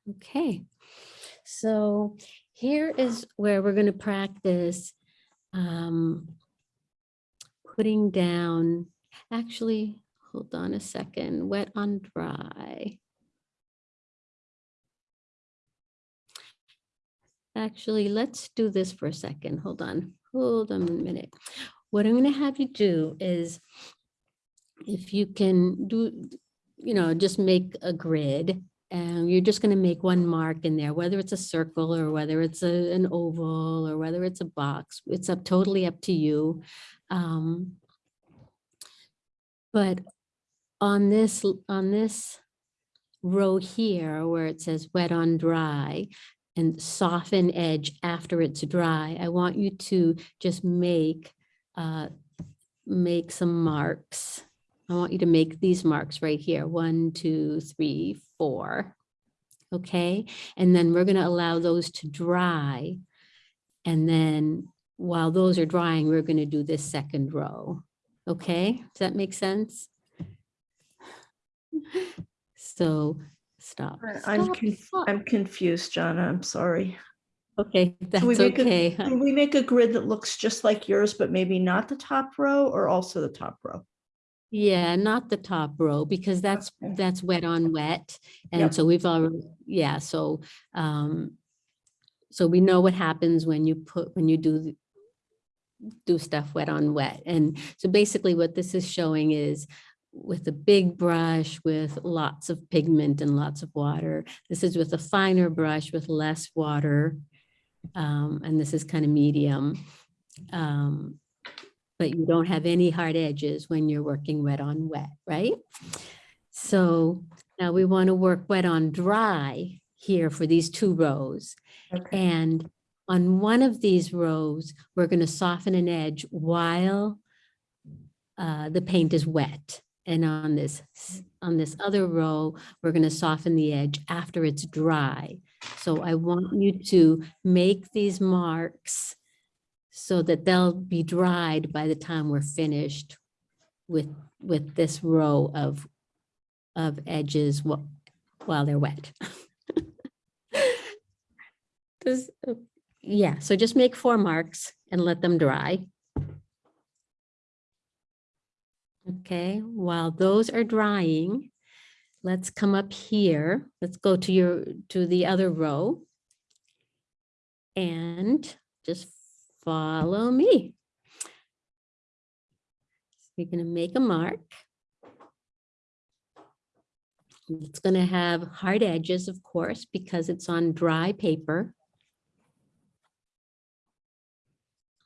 Speaker 1: Okay, so here is where we're going to practice um, putting down, actually, hold on a second, wet on dry. Actually, let's do this for a second. Hold on. Hold on a minute. What I'm going to have you do is if you can do, you know, just make a grid and you're just going to make one mark in there, whether it's a circle or whether it's a, an oval or whether it's a box. It's up totally up to you. Um, but on this, on this row here where it says wet on dry, and soften edge after it's dry. I want you to just make, uh, make some marks. I want you to make these marks right here. One, two, three, four. Okay. And then we're going to allow those to dry. And then while those are drying, we're going to do this second row. Okay. Does that make sense? So stop.
Speaker 5: I'm,
Speaker 1: stop,
Speaker 5: conf-
Speaker 1: stop.
Speaker 5: I'm confused, Jonna. I'm sorry.
Speaker 1: Okay, that's
Speaker 5: we a-
Speaker 1: okay.
Speaker 5: Do we make a grid that looks just like yours, but maybe not the top row or also the top row?
Speaker 1: Yeah, not the top row because that's, that's wet on wet.
Speaker 5: Yep.
Speaker 1: And so we've already, yeah, so, um, so we know what happens when you put, when you do, the- do stuff wet on wet. And so basically what this is showing is with a big brush with lots of pigment and lots of water. This is with a finer brush with less water. Um, and this is kind of medium. Um, but you don't have any hard edges when you're working wet on wet, right? So now we want to work wet on dry here for these two rows. And on one of these rows, we're going to soften an edge while uh, the paint is wet. And on this, on this other row, we're going to soften the edge after it's dry. So I want you to make these marks so that they'll be dried by the time we're finished with, with this row of, of edges wh- while they're wet. Does, yeah, so just make four marks and let them dry. Okay, while those are drying, let's come up here. Let's go to your, to the other row. And just follow me. You're going to make a mark. It's going to have hard edges, of course, because it's on dry paper.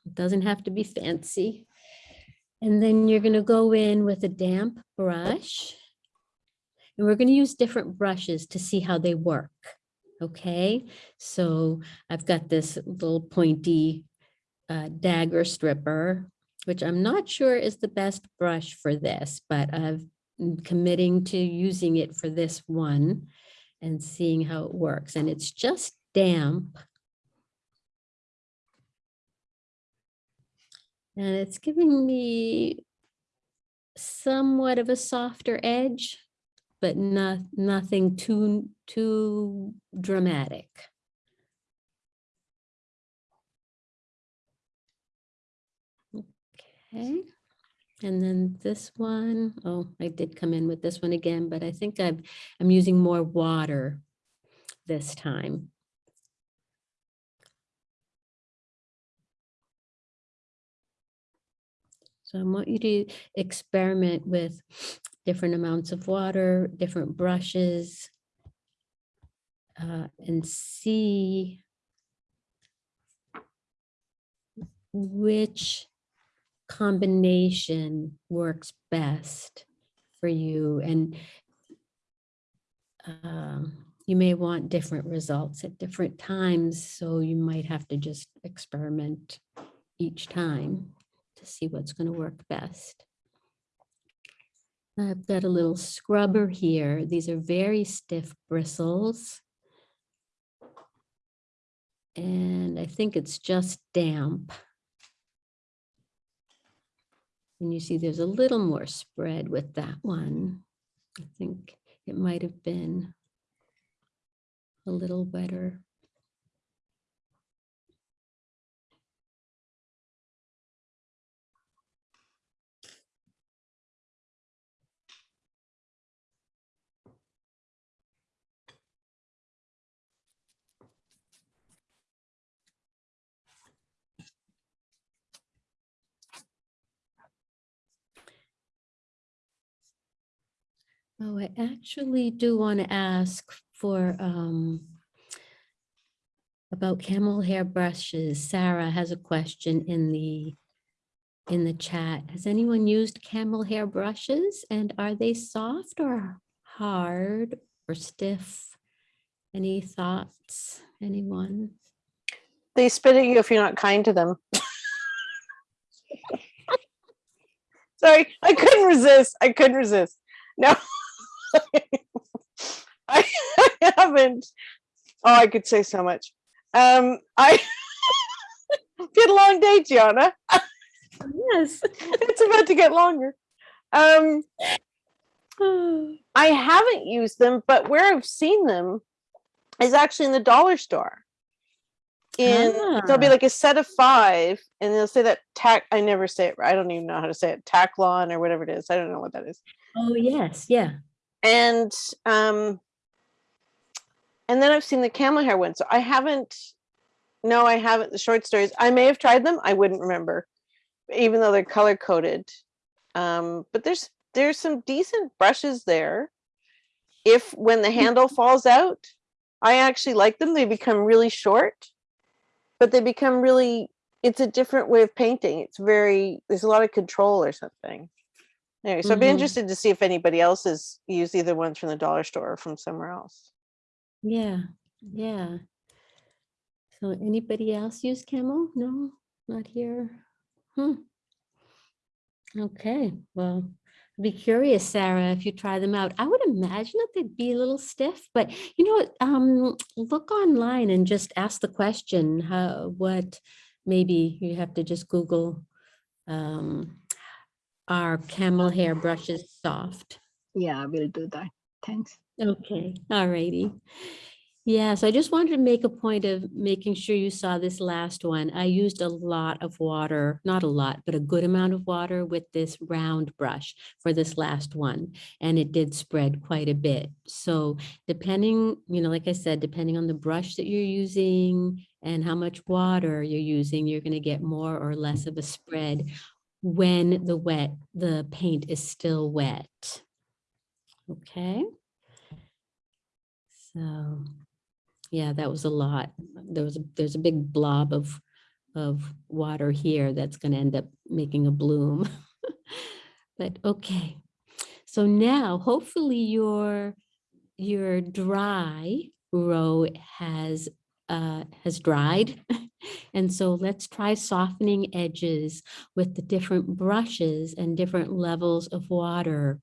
Speaker 1: It doesn't have to be fancy. And then you're going to go in with a damp brush. And we're going to use different brushes to see how they work. Okay, so I've got this little pointy uh, dagger stripper, which I'm not sure is the best brush for this, but I've I'm committing to using it for this one and seeing how it works. And it's just damp. And it's giving me somewhat of a softer edge, but not, nothing too, too dramatic. Okay. And then this one, oh, I did come in with this one again, but I think I've, I'm using more water this time. So I want you to experiment with different amounts of water, different brushes, uh, and see which combination works best for you. And um, you may want different results at different times, so you might have to just experiment each time to see what's going to work best. I've got a little scrubber here. These are very stiff bristles. And I think it's just damp. And you see there's a little more spread with that one. I think it might have been a little wetter. Oh, I actually do want to ask for um, about camel hair brushes. Sarah has a question in the in the chat. Has anyone used camel hair brushes and are they soft or hard or stiff? Any thoughts? Anyone?
Speaker 19: They spit at you if you're not kind to them. Sorry, I couldn't resist. I couldn't resist. No. I, I haven't. Oh, I could say so much. Um, I get a long day, Gianna.
Speaker 1: Yes,
Speaker 19: it's about to get longer. Um, I haven't used them, but where I've seen them is actually in the dollar store. In there'll be
Speaker 1: Ah.
Speaker 19: like a set of five, and they'll say that tack. I never say it. I don't even know how to say it. Taklon or whatever it is. I don't know what that is.
Speaker 1: Oh, yes, yeah.
Speaker 19: And um and then i've seen the camel hair one so i haven't no i haven't the short stories i may have tried them i wouldn't remember even though they're color coded um but there's there's some decent brushes there. If when the handle falls out i actually like them they become really short but they become really it's a different way of painting it's very there's a lot of control or something Anyway, so I'd be
Speaker 1: Mhm.
Speaker 19: interested to see if anybody else has used either ones from the dollar store or from somewhere else.
Speaker 1: Yeah, yeah. So anybody else use camel? No, not here. Hmm. Okay, well, I'd be curious, Sarah, if you try them out. I would imagine that they'd be a little stiff, but you know, um, look online and just ask the question, how, what, maybe you have to just Google, um, are camel hair brushes soft?
Speaker 17: Yeah, I will do that. Thanks.
Speaker 1: Okay, all righty. Yeah, so I just wanted to make a point of making sure you saw this last one. I used a lot of water, not a lot, but a good amount of water with this round brush for this last one. And it did spread quite a bit. So depending, you know, like I said, depending on the brush that you're using and how much water you're using, you're going to get more or less of a spread when the wet, the paint is still wet. Okay. So, yeah, that was a lot. There was, a there's a big blob of, of water here that's going to end up making a bloom. But okay, so now hopefully you're, you're dry row has uh, has dried. And so let's try softening edges with the different brushes and different levels of water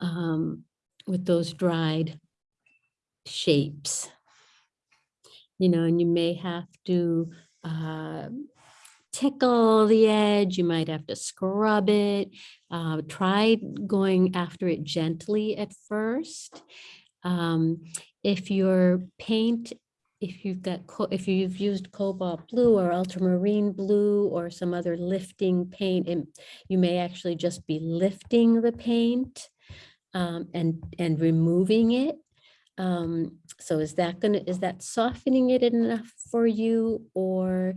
Speaker 1: um, with those dried shapes. You know, and you may have to uh, tickle the edge, you might have to scrub it. Uh, try going after it gently at first. Um, if your paint, if you've got, if you've used cobalt blue or ultramarine blue or some other lifting paint, and you may actually just be lifting the paint um, and, and removing it. Um, so is that gonna, is that softening it enough for you? Or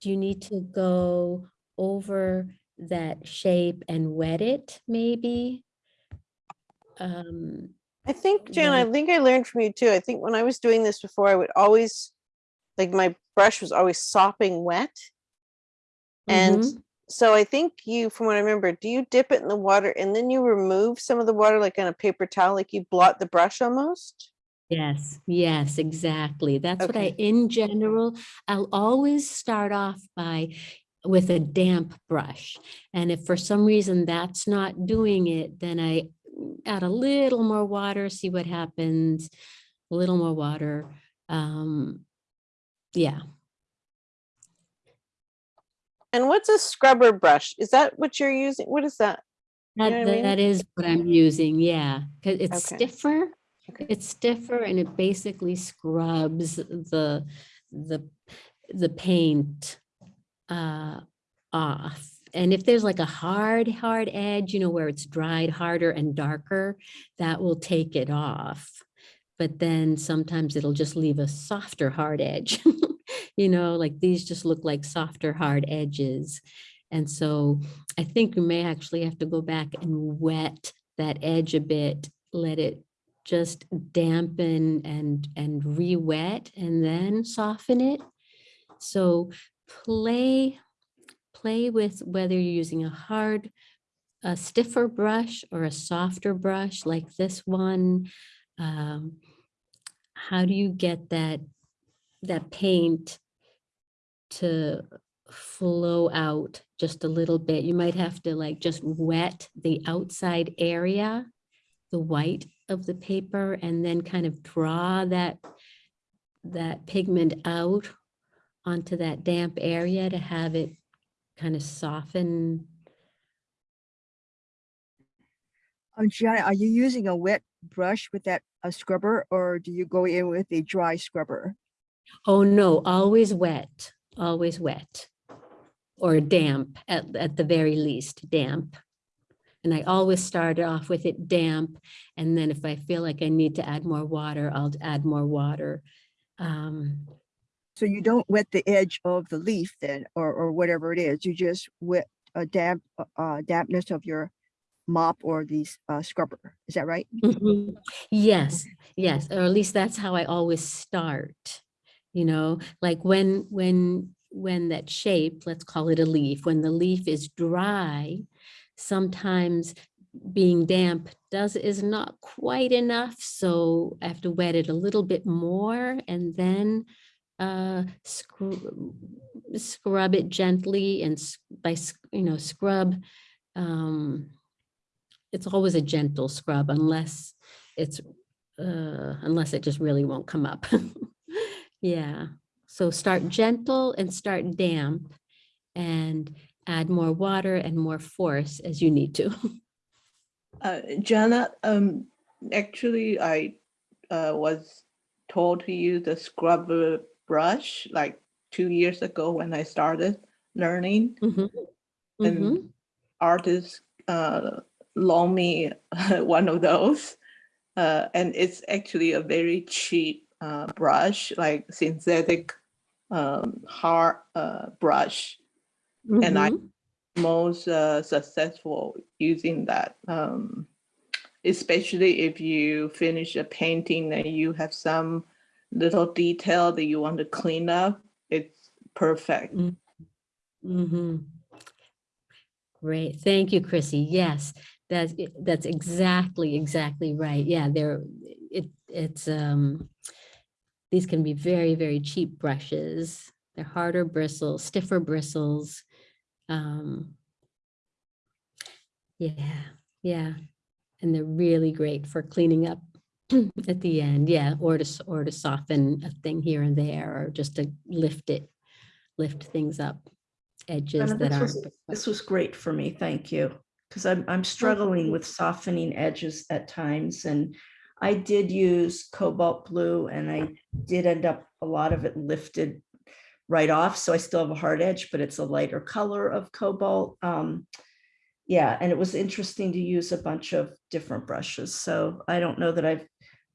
Speaker 1: do you need to go over that shape and wet it maybe? Um,
Speaker 19: I think, Jan, I think I learned from you too. I think when I was doing this before, I would always, like my brush was always sopping wet. And
Speaker 1: Mhm.
Speaker 19: so I think you, from what I remember, do you dip it in the water and then you remove some of the water like on a paper towel, like you blot the brush almost?
Speaker 1: Yes, yes, exactly. That's what I, in general, I'll always start off by with a damp brush. And if for some reason that's not doing it, then I add a little more water, see what happens, a little more water. Um, yeah,
Speaker 19: And what's a scrubber brush? Is that what you're using? What is that? You
Speaker 1: that,
Speaker 19: I mean?
Speaker 1: that is what I'm using, yeah, because it's
Speaker 19: Okay.
Speaker 1: stiffer. It's stiffer and it basically scrubs the, the, the paint uh, off. And if there's like a hard, hard edge, you know, where it's dried harder and darker, that will take it off. But then sometimes it'll just leave a softer, hard edge. You know, like these just look like softer, hard edges. And so I think you may actually have to go back and wet that edge a bit, let it just dampen and, and re-wet and then soften it. So play, play with whether you're using a hard, a stiffer brush or a softer brush like this one. Um, how do you get that, that paint to flow out just a little bit? You might have to like just wet the outside area, the white of the paper, and then kind of draw that, that pigment out onto that damp area to have it kind of soften.
Speaker 7: Um, Gianna, are you using a wet brush with that a scrubber or do you go in with a dry scrubber?
Speaker 1: Oh, no, always wet, always wet. Or damp at, at the very least, damp. And I always start off with it damp. And then if I feel like I need to add more water, I'll add more water. Um,
Speaker 7: So you don't wet the edge of the leaf then, or, or whatever it is, you just wet a damp, uh, uh, dampness of your mop or the uh, scrubber, is that right?
Speaker 1: Mhm. Yes, yes, or at least that's how I always start. You know, like when, when, when that shape, let's call it a leaf, when the leaf is dry, sometimes being damp does, is not quite enough. So I have to wet it a little bit more and then uh, scrub, scrub it gently and by, you know, scrub, um, it's always a gentle scrub unless it's, uh, unless it just really won't come up. Yeah, so start gentle and start damp and add more water and more force as you need to.
Speaker 15: Uh, Jana, um, actually, I uh, was told to use the scrubber brush like two years ago when I started learning.
Speaker 1: Mhm.
Speaker 15: And
Speaker 1: Mhm.
Speaker 15: artists uh, loan me one of those. Uh, and it's actually a very cheap uh, brush, like synthetic um, hard uh, brush. And I
Speaker 1: Mhm.
Speaker 15: most uh, successful using that, um, especially if you finish a painting and you have some little detail that you want to clean up, it's perfect.
Speaker 1: Mm -hmm. Great, thank you, Chrissy. Yes, that's, that's exactly, exactly right. Yeah, there, it, it's, um, these can be very, very cheap brushes. They're harder bristles, stiffer bristles. Um, yeah, yeah. And they're really great for cleaning up at the end, yeah, or to, or to soften a thing here and there, or just to lift it, lift things up, edges
Speaker 5: Donna,
Speaker 1: that
Speaker 5: This was, this was great for me, thank you. Because I'm, I'm struggling with softening edges at times and I did use cobalt blue and I did end up, a lot of it lifted right off, so I still have a hard edge, but it's a lighter color of cobalt. Um, yeah, and it was interesting to use a bunch of different brushes, so I don't know that I've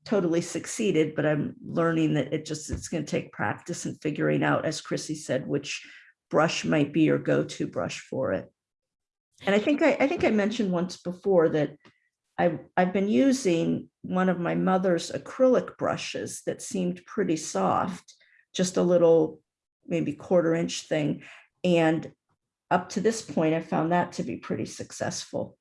Speaker 5: totally succeeded, but I'm learning that it just, it's gonna take practice and figuring out, as Chrissy said, which brush might be your go-to brush for it. And I think I, I think I mentioned once before that I, I've been using one of my mother's acrylic brushes that seemed pretty soft, just a little, maybe quarter inch thing. And up to this point, I found that to be pretty successful.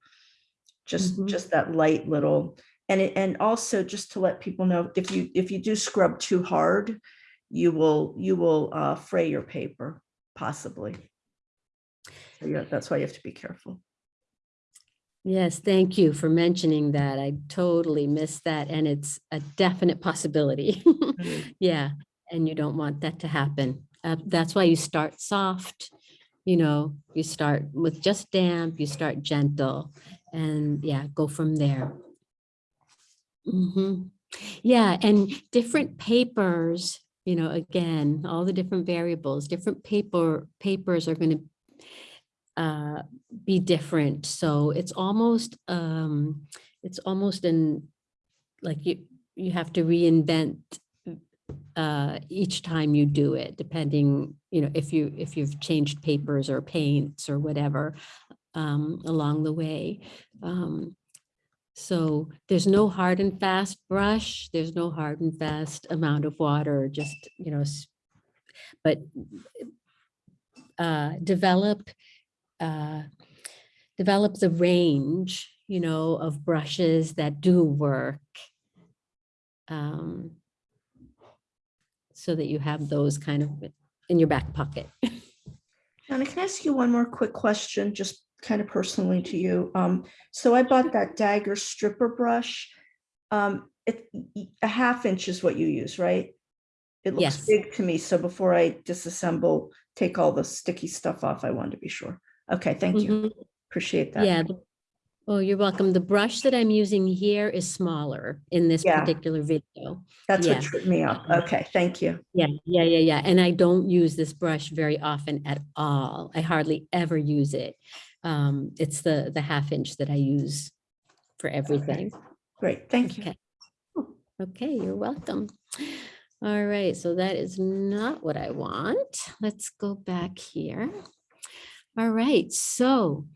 Speaker 5: Just,
Speaker 1: Mhm.
Speaker 5: just that light little, and it, and also just to let people know, if you, if you do scrub too hard, you will, you will uh, fray your paper, possibly. So yeah, that's why you have to be careful.
Speaker 1: Yes, thank you for mentioning that. I totally missed that and it's a definite possibility. Yeah, and you don't want that to happen. Uh, That's why you start soft, you know, you start with just damp, you start gentle and yeah, go from there. Mhm. Yeah, and different papers, you know, again, all the different variables, different paper, papers are going to uh, be different. So it's almost, um, it's almost in, like you, you have to reinvent uh, each time you do it, depending, you know, if you, if you've changed papers or paints or whatever um, along the way. Um, so there's no hard and fast brush. There's no hard and fast amount of water, just, you know, but uh, develop uh, develop the range, you know, of brushes that do work. Um, so that you have those kind of in your back pocket.
Speaker 5: Donna, can I ask you one more quick question, just kind of personally to you? Um, so I bought that dagger stripper brush. Um, it, a half inch is what you use, right? It looks
Speaker 1: Yes.
Speaker 5: big to me, so before I disassemble, take all the sticky stuff off, I wanted to be sure. Okay, thank you.
Speaker 1: Mhm.
Speaker 5: Appreciate that.
Speaker 1: Yeah. Oh, you're welcome. The brush that I'm using here is smaller in this
Speaker 5: Yeah.
Speaker 1: particular video.
Speaker 5: That's what
Speaker 1: Yeah.
Speaker 5: tripped me up.
Speaker 1: Um,
Speaker 5: Okay, thank you.
Speaker 1: Yeah, yeah, yeah, yeah. And I don't use this brush very often at all. I hardly ever use it. Um, it's the, the half inch that I use for everything.
Speaker 5: Great, thank you.
Speaker 1: Okay. Okay, you're welcome. All right, so that is not what I want. Let's go back here. All right, so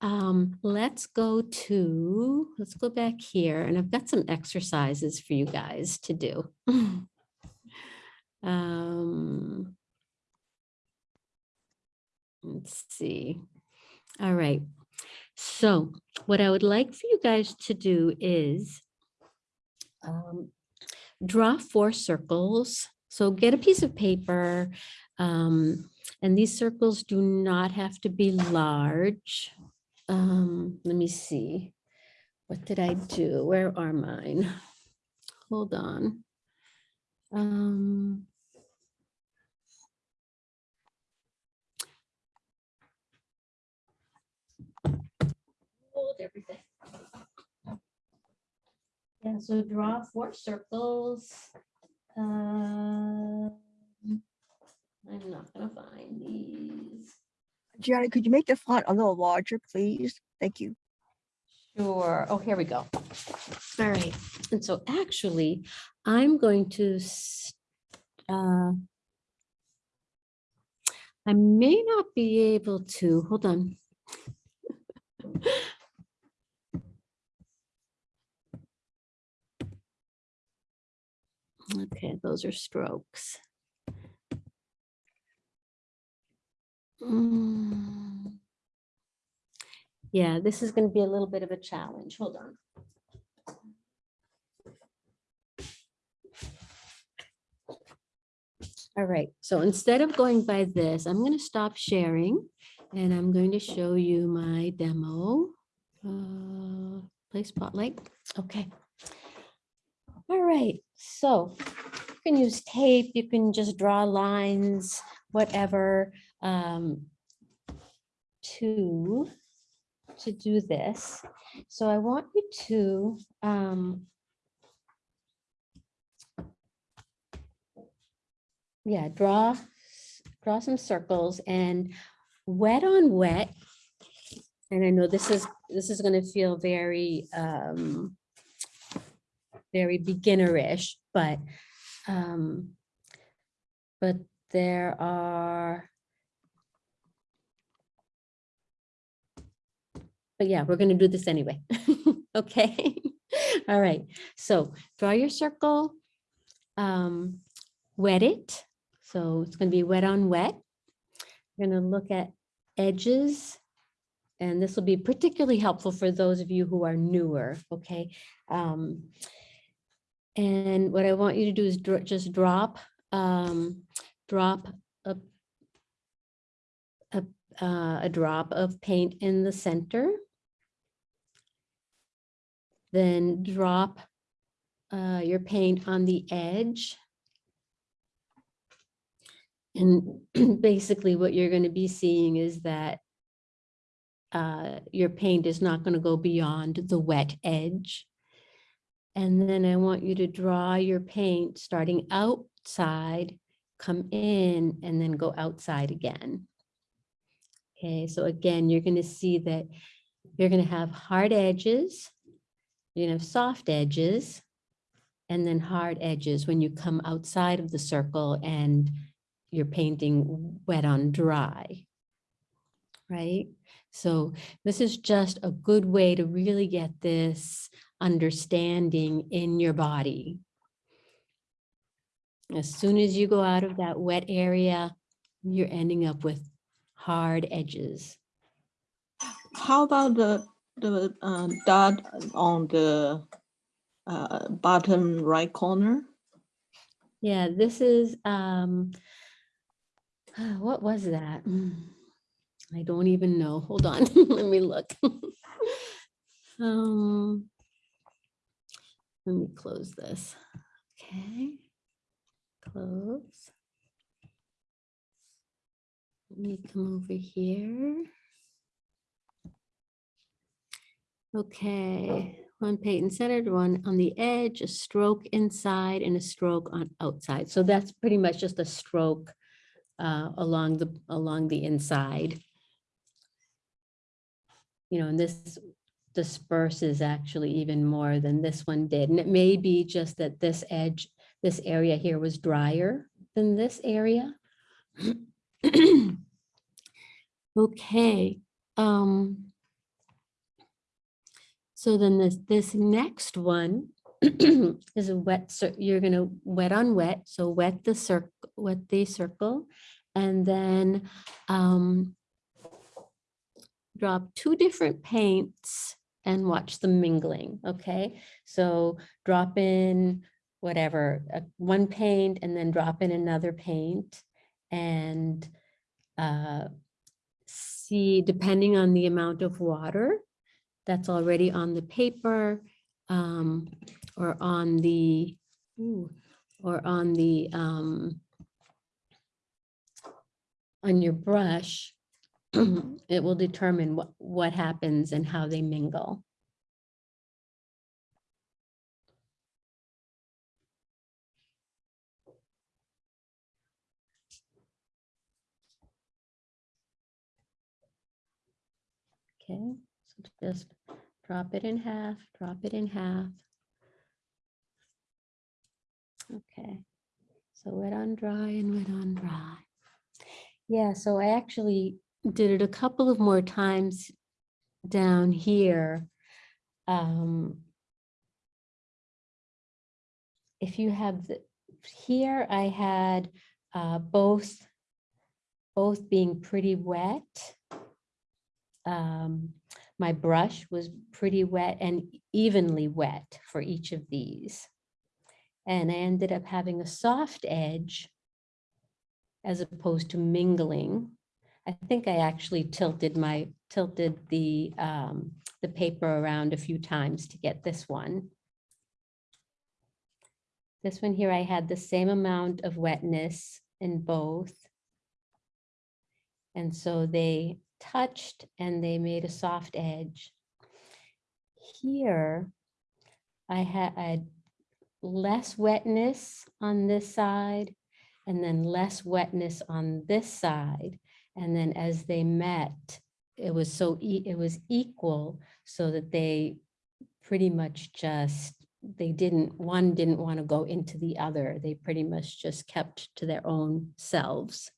Speaker 1: um, let's go to, let's go back here and I've got some exercises for you guys to do. Um, Let's see. All right. So what I would like for you guys to do is um, draw four circles. So get a piece of paper. um, and these circles do not have to be large. Um, let me see. What did I do? Where are mine? Hold on. Um, everything. Yeah, so draw four circles. Um, I'm not gonna find these.
Speaker 7: Gianni, could you make the font a little larger, please? Thank you.
Speaker 1: Sure. Oh, here we go. All right. And so actually, I'm going to, uh, I may not be able to, hold on. Okay, those are strokes. Mm. Yeah, this is going to be a little bit of a challenge. Hold on. All right, so instead of going by this, I'm going to stop sharing and I'm going to show you my demo. Uh, play spotlight. Okay. All right, so you can use tape, you can just draw lines, whatever, um, to, to do this. So I want you to, um, yeah, draw, draw some circles and wet on wet. And I know this is, this is gonna feel very, um, very beginnerish, but, um, but there are, but yeah, we're gonna do this anyway. Okay, all right. So draw your circle, um, wet it. So it's gonna be wet on wet. We're gonna look at edges. And this will be particularly helpful for those of you who are newer, okay? Um, and what I want you to do is dro- just drop, um, drop a, a, uh, a drop of paint in the center. Then drop uh, your paint on the edge. And basically what you're going to be seeing is that uh, your paint is not going to go beyond the wet edge. And then I want you to draw your paint starting outside, come in, and then go outside again. Okay, so again, you're going to see that you're going to have hard edges, you're going to have soft edges, and then hard edges when you come outside of the circle and you're painting wet on dry. Right? So this is just a good way to really get this understanding in your body. As soon as you go out of that wet area, you're ending up with hard edges.
Speaker 15: How about the, the uh, dot on the uh, bottom right corner?
Speaker 1: Yeah, this is, um, what was that? I don't even know. Hold on, let me look. Um, let me close this. Okay, close. Let me come over here. Okay, one paint centered, one on the edge, a stroke inside and a stroke on outside. So that's pretty much just a stroke uh, along the, along the inside. You know, and this disperses actually even more than this one did. And it may be just that this edge, this area here was drier than this area. Okay. Um, so then this, this next one is a wet, you're gonna wet on wet, so wet the circle, wet the circle. And then um, drop two different paints and watch the mingling, okay? So drop in whatever, uh, one paint and then drop in another paint and uh, see, depending on the amount of water that's already on the paper um, or on the, ooh, or on the, um, on your brush, it will determine what, what happens and how they mingle. Okay, so just drop it in half, drop it in half. Okay, so wet on dry and wet on dry. Yeah, so I actually did it a couple of more times down here. Um, if you have the, here I had uh, both, both being pretty wet. Um, my brush was pretty wet and evenly wet for each of these. And I ended up having a soft edge as opposed to mingling. I think I actually tilted my, tilted the, um, the paper around a few times to get this one. This one here, I had the same amount of wetness in both. And so they touched and they made a soft edge. Here, I had less wetness on this side and then less wetness on this side. And then as they met, it was so, e- it was equal so that they pretty much just, they didn't, one didn't want to go into the other. They pretty much just kept to their own selves.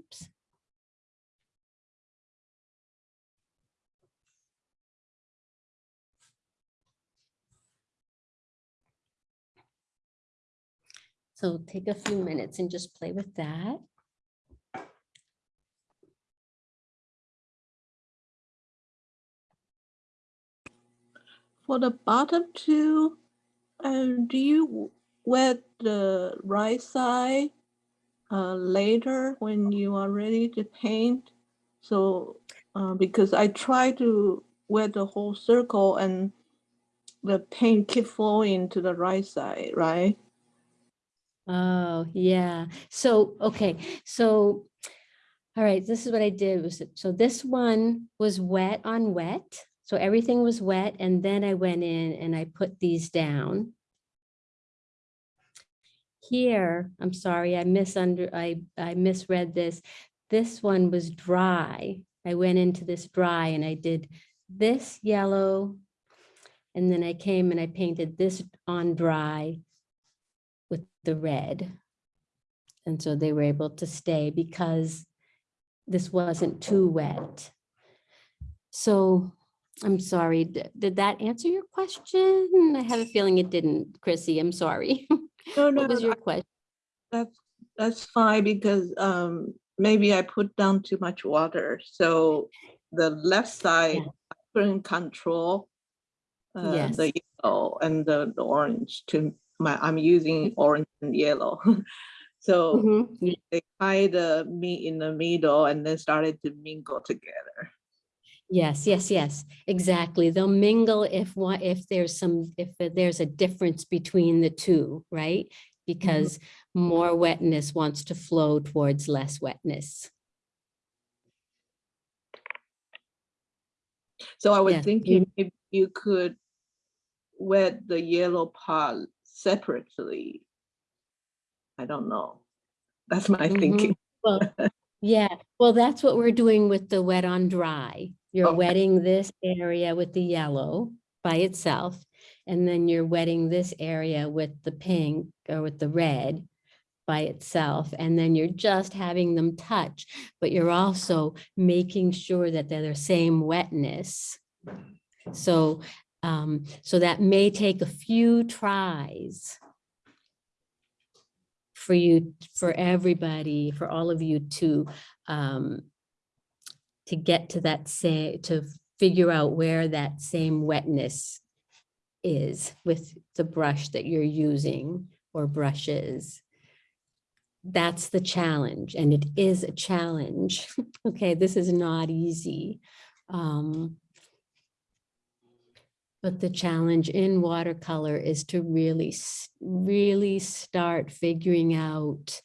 Speaker 1: Oops. So take a few minutes and just play with that.
Speaker 15: For the bottom two, uh, do you wet the right side uh, later when you are ready to paint? So, uh, because I try to wet the whole circle and the paint keep flowing to the right side, right?
Speaker 1: Oh, yeah. So, okay, so, all right, this is what I did was, so this one was wet on wet. So everything was wet and then I went in and I put these down. Here, I'm sorry, I misunder, I, I misread this. This one was dry. I went into this dry and I did this yellow. And then I came and I painted this on dry with the red. And so they were able to stay because this wasn't too wet. So I'm sorry, d- did that answer your question? I have a feeling it didn't, Chrissy, I'm sorry.
Speaker 15: No, no,
Speaker 1: What was your question?
Speaker 15: That's, that's fine because um, maybe I put down too much water. So the left side, I couldn't control uh,
Speaker 1: Yes.
Speaker 15: the yellow and the, the orange to my, I'm using orange and yellow. So
Speaker 1: Mhm.
Speaker 15: they kind of meet in the middle and then started to mingle together.
Speaker 1: Yes, yes, yes, exactly. They'll mingle if one, if there's some, if there's a difference between the two, right? Because more wetness wants to flow towards less wetness.
Speaker 15: So I was
Speaker 1: Yes,
Speaker 15: thinking if you could wet the yellow part separately. I don't know. That's my
Speaker 1: Mhm.
Speaker 15: thinking.
Speaker 1: Well, yeah, well, that's what we're doing with the wet on dry. You're
Speaker 15: Okay.
Speaker 1: wetting this area with the yellow by itself. And then you're wetting this area with the pink or with the red by itself. And then you're just having them touch, but you're also making sure that they're the same wetness. So, um, so that may take a few tries for you, for everybody, for all of you to, um, to get to that say, to figure out where that same wetness is with the brush that you're using or brushes. That's the challenge, and it is a challenge. Okay, this is not easy. Um, but the challenge in watercolor is to really, really start figuring out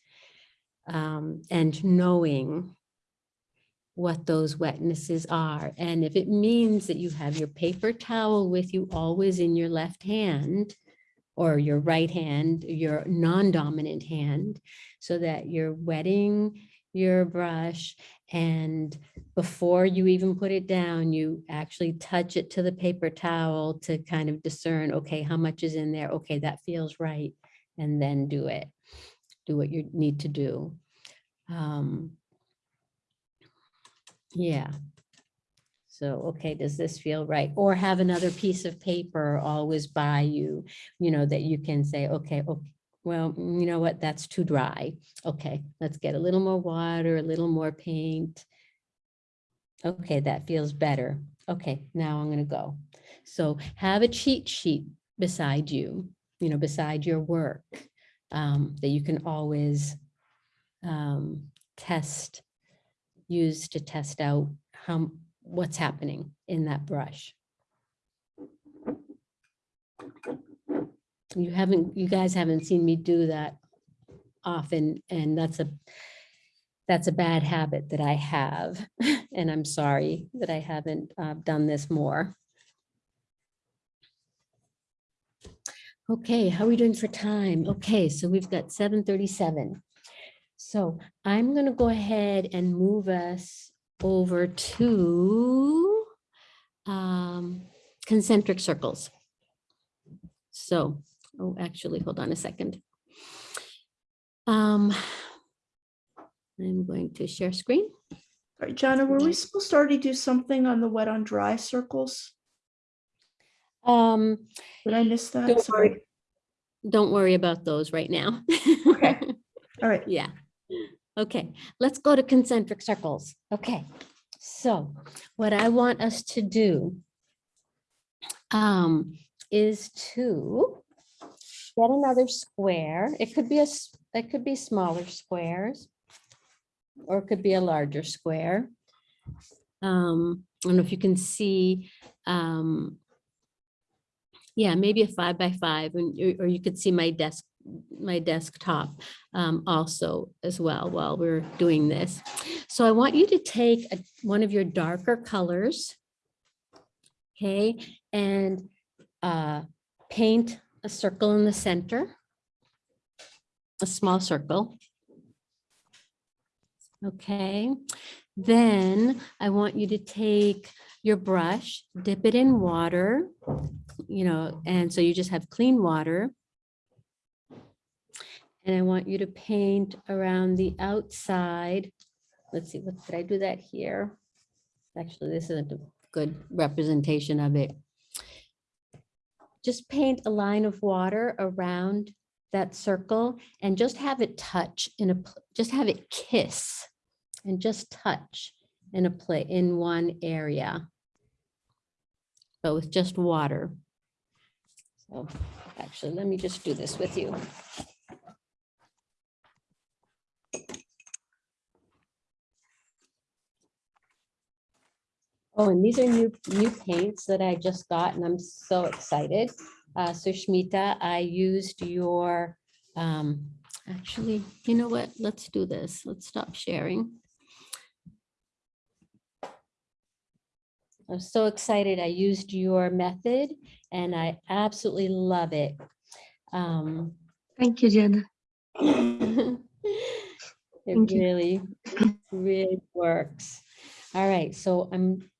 Speaker 1: um, and knowing what those wetnesses are. And if it means that you have your paper towel with you always in your left hand or your right hand, your non-dominant hand, so that you're wetting your brush and before you even put it down, you actually touch it to the paper towel to kind of discern, okay, how much is in there? Okay, that feels right. And then do it. Do what you need to do. Um, yeah. So, okay, does this feel right? Or have another piece of paper always by you, you know, that you can say, okay, okay, well, you know what, that's too dry. Okay, let's get a little more water, a little more paint. Okay, that feels better. Okay, now I'm gonna go. So have a cheat sheet beside you, you know, beside your work, um, that you can always um, test, use to test out how, what's happening in that brush. You haven't, you guys haven't seen me do that often, and that's a, that's a bad habit that I have. And I'm sorry that I haven't uh, done this more. Okay, how are we doing for time? Okay, so we've got seven thirty-seven. So I'm gonna go ahead and move us over to um, concentric circles. So, oh, actually, hold on a second. Um, I'm going to share screen.
Speaker 5: All right, Jana, were we supposed to already do something on the wet on dry circles?
Speaker 1: Um,
Speaker 5: Did I miss that?
Speaker 1: Don't
Speaker 5: Sorry.
Speaker 1: worry, don't worry about those right now.
Speaker 5: Okay. All right.
Speaker 1: Yeah. Okay, let's go to concentric circles. Okay, so what I want us to do um, is to get another square. It could be a, it could be smaller squares or it could be a larger square. Um, I don't know if you can see um, yeah, maybe a five by five, and or you could see my desk, my desktop um, also as well while we're doing this. So I want you to take a- one of your darker colors, okay, and uh, paint a circle in the center, a small circle. Okay, then I want you to take your brush, dip it in water, you know, and so you just have clean water. And I want you to paint around the outside. Let's see, what, did I do that here? Actually, this isn't a good representation of it. Just paint a line of water around that circle and just have it touch in a, just have it kiss and just touch in a play, in one area. But with just water. So actually, let me just do this with you. Oh, and these are new, new paints that I just got and I'm so excited. Uh, so Shmita, I used your, um, actually, you know what? Let's do this. Let's stop sharing. I'm so excited. I used your method and I absolutely love it. Um,
Speaker 14: Thank you, Jana.
Speaker 1: it
Speaker 14: Thank you.
Speaker 1: really, really works. All right, so I'm.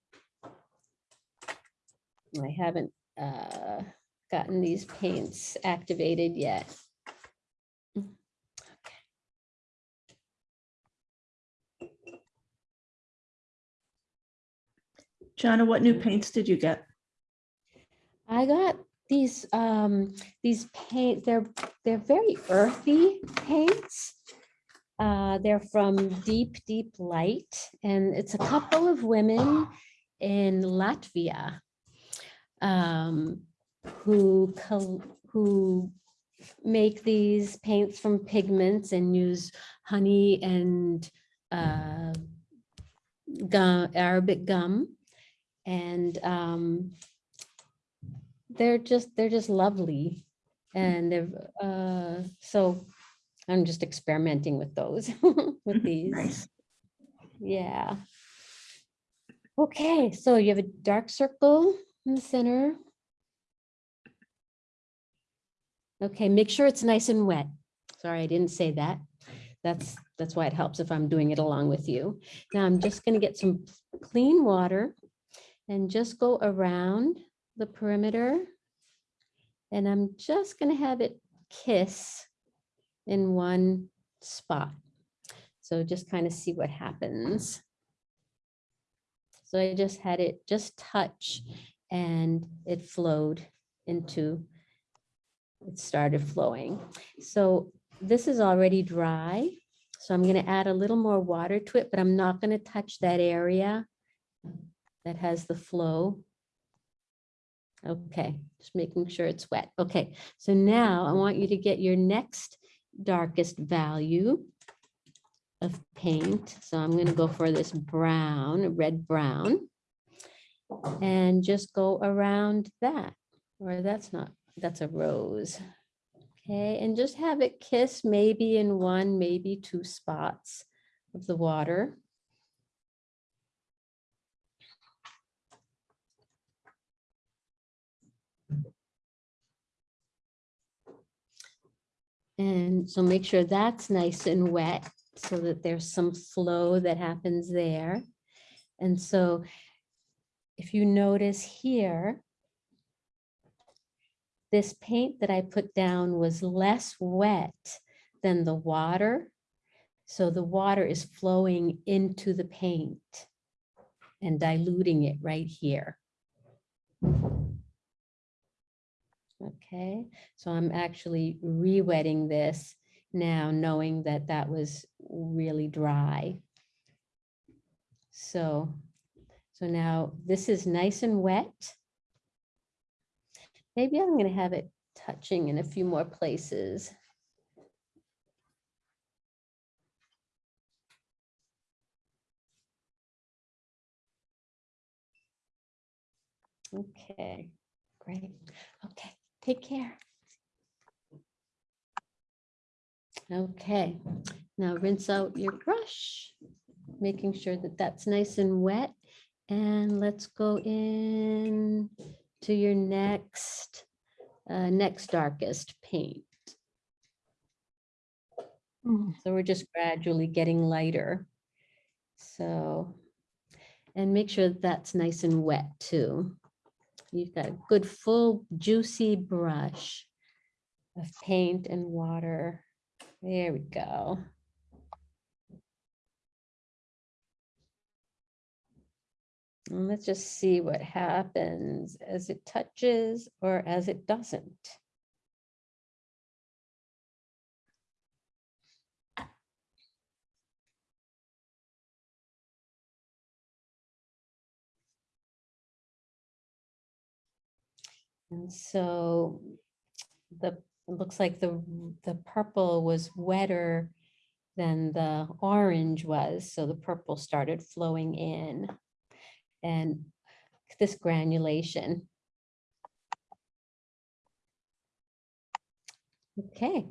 Speaker 1: I haven't uh, gotten these paints activated yet.
Speaker 5: Jana, what new paints did you get?
Speaker 1: I got these, um, these paint, they're, they're very earthy paints. Uh, they're from Deep, Deep Light, and it's a couple of women in Latvia um, who, who make these paints from pigments and use honey and uh, gum, Arabic gum. And um, they're just, they're just lovely. And they're, uh, so I'm just experimenting with those, with these.
Speaker 5: Nice.
Speaker 1: Yeah. Okay, so you have a dark circle in the center. Okay, make sure it's nice and wet. Sorry, I didn't say that. That's, that's why it helps if I'm doing it along with you. Now I'm just gonna get some clean water and just go around the perimeter. And I'm just gonna have it kiss in one spot. So just kind of see what happens. So I just had it just touch and it flowed into, it started flowing. So this is already dry. So I'm gonna add a little more water to it, but I'm not gonna touch that area that has the flow. Okay, just making sure it's wet. Okay, so now I want you to get your next darkest value of paint. So I'm going to go for this brown, red brown. And just go around that, or that's not, that's a rose. Okay, and just have it kiss maybe in one, maybe two spots of the water. And so make sure that's nice and wet so that there's some flow that happens there. And so if you notice here, this paint that I put down was less wet than the water. So the water is flowing into the paint and diluting it right here. Okay, so I'm actually re-wetting this now, knowing that that was really dry. So, so now this is nice and wet. Maybe I'm going to have it touching in a few more places. Okay, great. Okay, take care. Okay, now rinse out your brush, making sure that that's nice and wet. And let's go in to your next, uh, next darkest paint. So we're just gradually getting lighter. So, and make sure that that's nice and wet too. You've got a good full juicy brush of paint and water. There we go. And let's just see what happens as it touches or as it doesn't. And so the, it looks like the, the purple was wetter than the orange was. So the purple started flowing in and this granulation. Okay,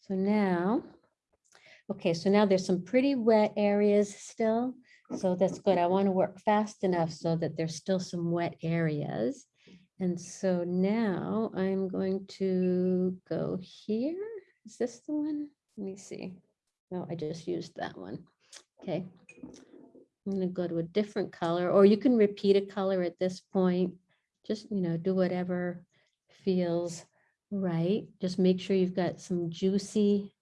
Speaker 1: so now, okay, so now there's some pretty wet areas still. So that's good. I want to work fast enough so that there's still some wet areas. And so now I'm going to go here. Is this the one? Let me see. No, I just used that one. Okay. I'm going to go to a different color, or you can repeat a color at this point. Just, you know, do whatever feels right. Just make sure you've got some juicy,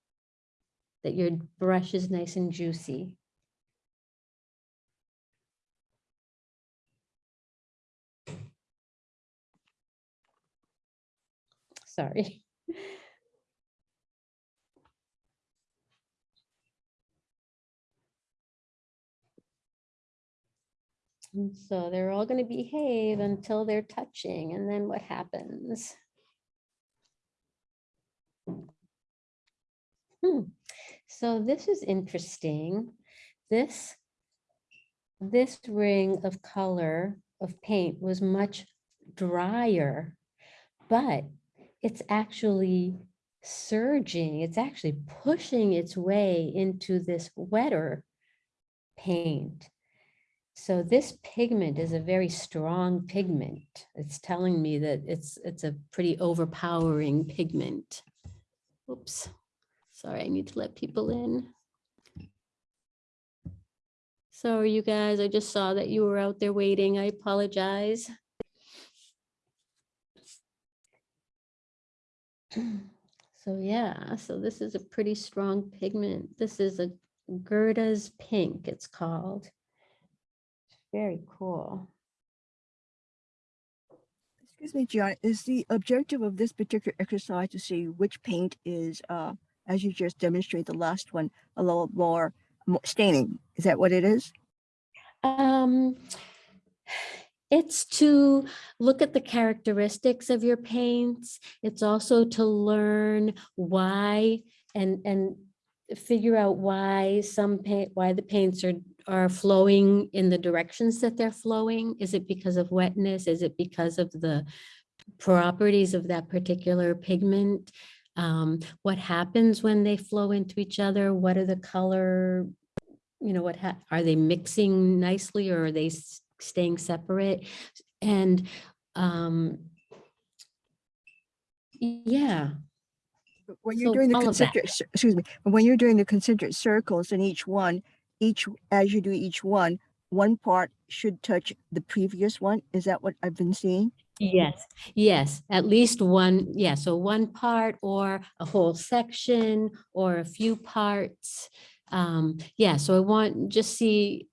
Speaker 1: that your brush is nice and juicy. Sorry. And so they're all going to behave until they're touching. And then what happens? Hmm. So this is interesting. This, this ring of color of paint was much drier, but it's actually surging. It's actually pushing its way into this wetter paint. So this pigment is a very strong pigment. It's telling me that it's it's a pretty overpowering pigment. Oops, sorry, I need to let people in. Sorry, you guys, I just saw that you were out there waiting. I apologize. So yeah, so this is a pretty strong pigment. This is a Gerda's pink, it's called. Very cool.
Speaker 7: Excuse me, John, is the objective of this particular exercise to see which paint is, uh, as you just demonstrated the last one, a little more mo- staining? Is that what it is?
Speaker 1: Um, it's to look at the characteristics of your paints. It's also to learn why and, and figure out why some paint, why the paints are, are flowing in the directions that they're flowing. Is it because of wetness? Is it because of the properties of that particular pigment? Um, what happens when they flow into each other? What are the color, you know, what, ha- are they mixing nicely or are they staying separate? And, um, yeah,
Speaker 7: When you're
Speaker 1: So
Speaker 7: doing the
Speaker 1: all of that.
Speaker 7: concentric, excuse me, when you're doing the concentric circles in each one, each, as you do each one, one part should touch the previous one. Is that what I've been seeing?
Speaker 1: Yes, yes, at least one, yeah, so one part or a whole section or a few parts. Um, yeah, so I want, just see,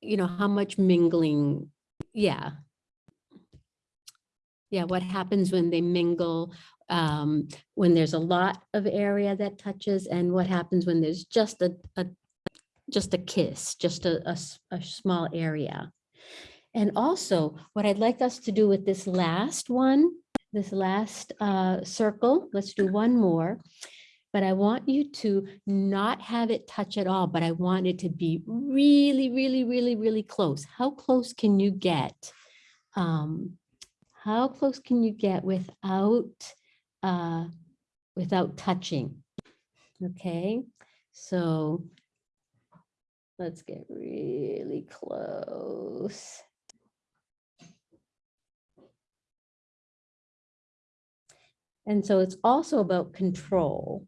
Speaker 1: you know, how much mingling, yeah. Yeah, what happens when they mingle, um, when there's a lot of area that touches and what happens when there's just a, a, just a kiss, just a small area. And also, what I'd like us to do with this last one, this last uh, circle, let's do one more. But I want you to not have it touch at all, but I want it to be really, really, really, really close. How close can you get? Um, How close can you get without, uh, without touching? Okay, so let's get really close. And so it's also about control.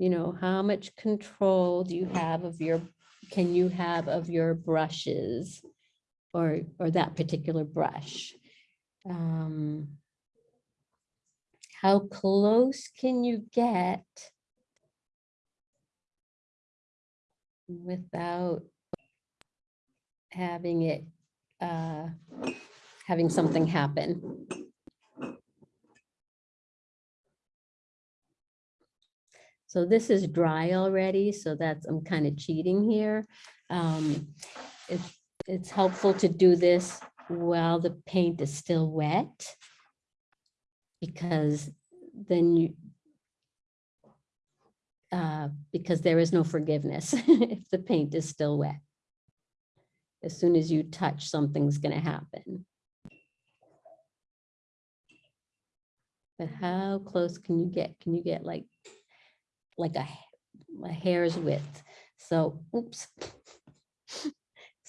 Speaker 1: You know, how much control do you have of your, can you have of your brushes? Or, or that particular brush? Um, How close can you get? Without having it, uh, having something happen? So this is dry already, so that's, I'm kind of cheating here. Um, It's, it's helpful to do this while the paint is still wet. Because then you, uh, because there is no forgiveness if the paint is still wet. As soon as you touch, something's gonna happen. But how close can you get? Can you get like like a, a hair's width. So, oops.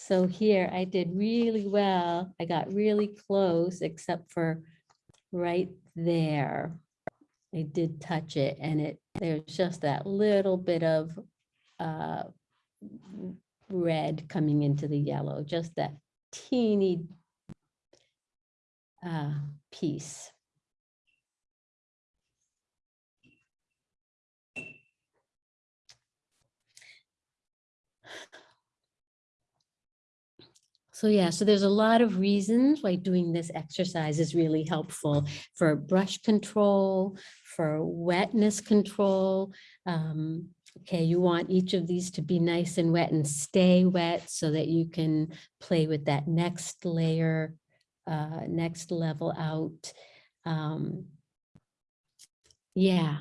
Speaker 1: So here I did really well. I got really close except for right there. I did touch it and it, there's just that little bit of uh, red coming into the yellow, just that teeny uh, piece. So yeah, so there's a lot of reasons why doing this exercise is really helpful for brush control, for wetness control. Um, okay, you want each of these to be nice and wet and stay wet so that you can play with that next layer, uh, next level out. Um, yeah,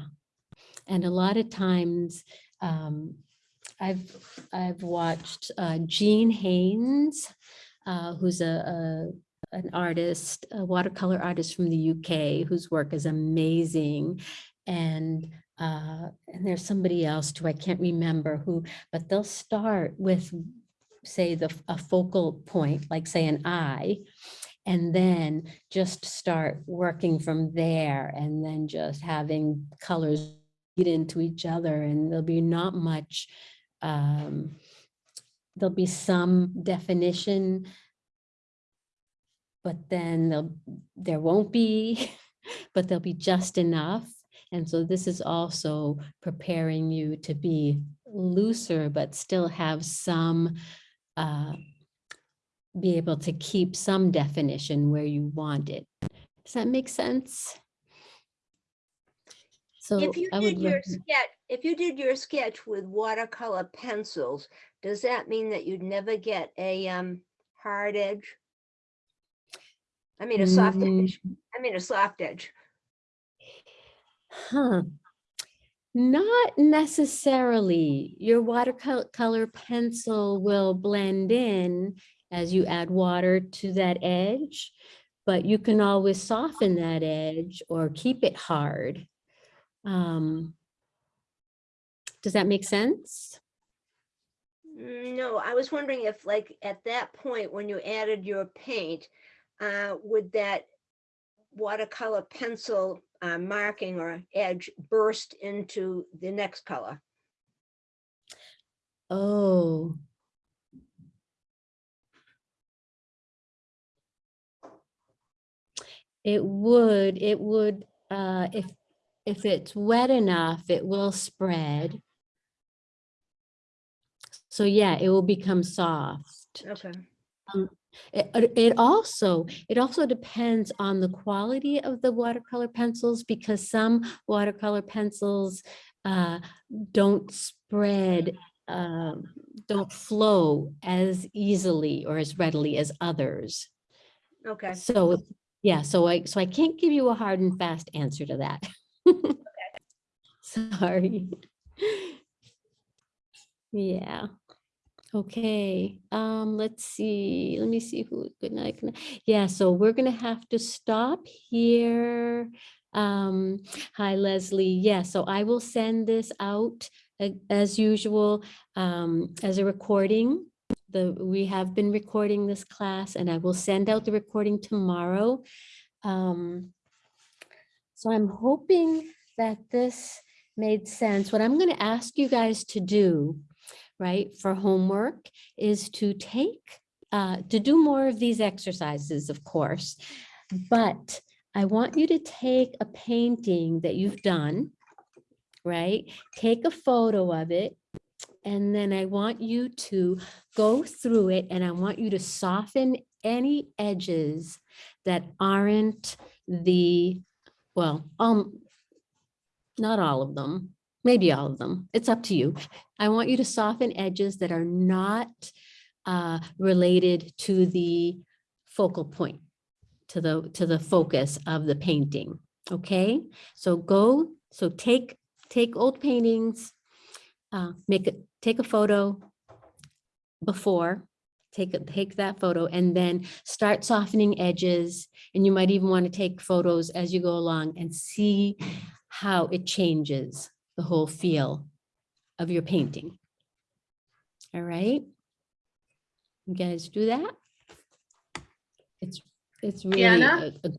Speaker 1: and a lot of times, um, I've, I've watched uh, Jean Haines, uh, who's a, a, an artist, a watercolor artist from the UK, whose work is amazing. And, uh, and there's somebody else too, I can't remember who, but they'll start with, say, the, a focal point, like say an eye, and then just start working from there and then just having colors get into each other and there'll be not much um, there'll be some definition but then there won't be, but there'll be just enough. And so this is also preparing you to be looser, but still have some, uh, be able to keep some definition where you want it. Does that make sense? So
Speaker 10: If you
Speaker 1: I
Speaker 10: did your sketch, if you did your sketch with watercolor pencils, does that mean that you'd never get a um hard edge? I mean, a soft
Speaker 1: Mm,
Speaker 10: edge. I mean, a soft edge.
Speaker 1: Huh. Not necessarily. Your watercolor pencil will blend in as you add water to that edge, but you can always soften that edge or keep it hard. Um, Does that make sense?
Speaker 10: No, I was wondering if like at that point, when you added your paint, uh, would that watercolor pencil uh, marking or edge burst into the next color?
Speaker 1: Oh. It would, it would, uh, if, if it's wet enough, it will spread. So yeah, it will become soft.
Speaker 10: Okay.
Speaker 1: Um, It, it- it also, it also depends on the quality of the watercolor pencils because some watercolor pencils uh, don't spread, um, don't flow as easily or as readily as others.
Speaker 10: Okay.
Speaker 1: So, yeah, so I, so I can't give you a hard and fast answer to that. Sorry. Yeah. Okay, um, let's see, let me see who, good night. Yeah, so we're gonna have to stop here. Um, hi Leslie, yeah, so I will send this out as usual, um, as a recording. The, we have been recording this class and I will send out the recording tomorrow. Um, so I'm hoping that this made sense. What I'm gonna ask you guys to do right, for homework is to take, uh, to do more of these exercises, of course. But I want you to take a painting that you've done, right? Take a photo of it. And then I want you to go through it and I want you to soften any edges that aren't the, well, um, not all of them, maybe all of them. It's up to you. I want you to soften edges that are not uh, related to the focal point, to the, to the focus of the painting. Okay, so go, so take, take old paintings, uh, make it, take a photo before, take, a- take that photo and then start softening edges. And you might even want to take photos as you go along and see how it changes the whole feel of your painting. All right? You guys do that? It's, it's really, a- a-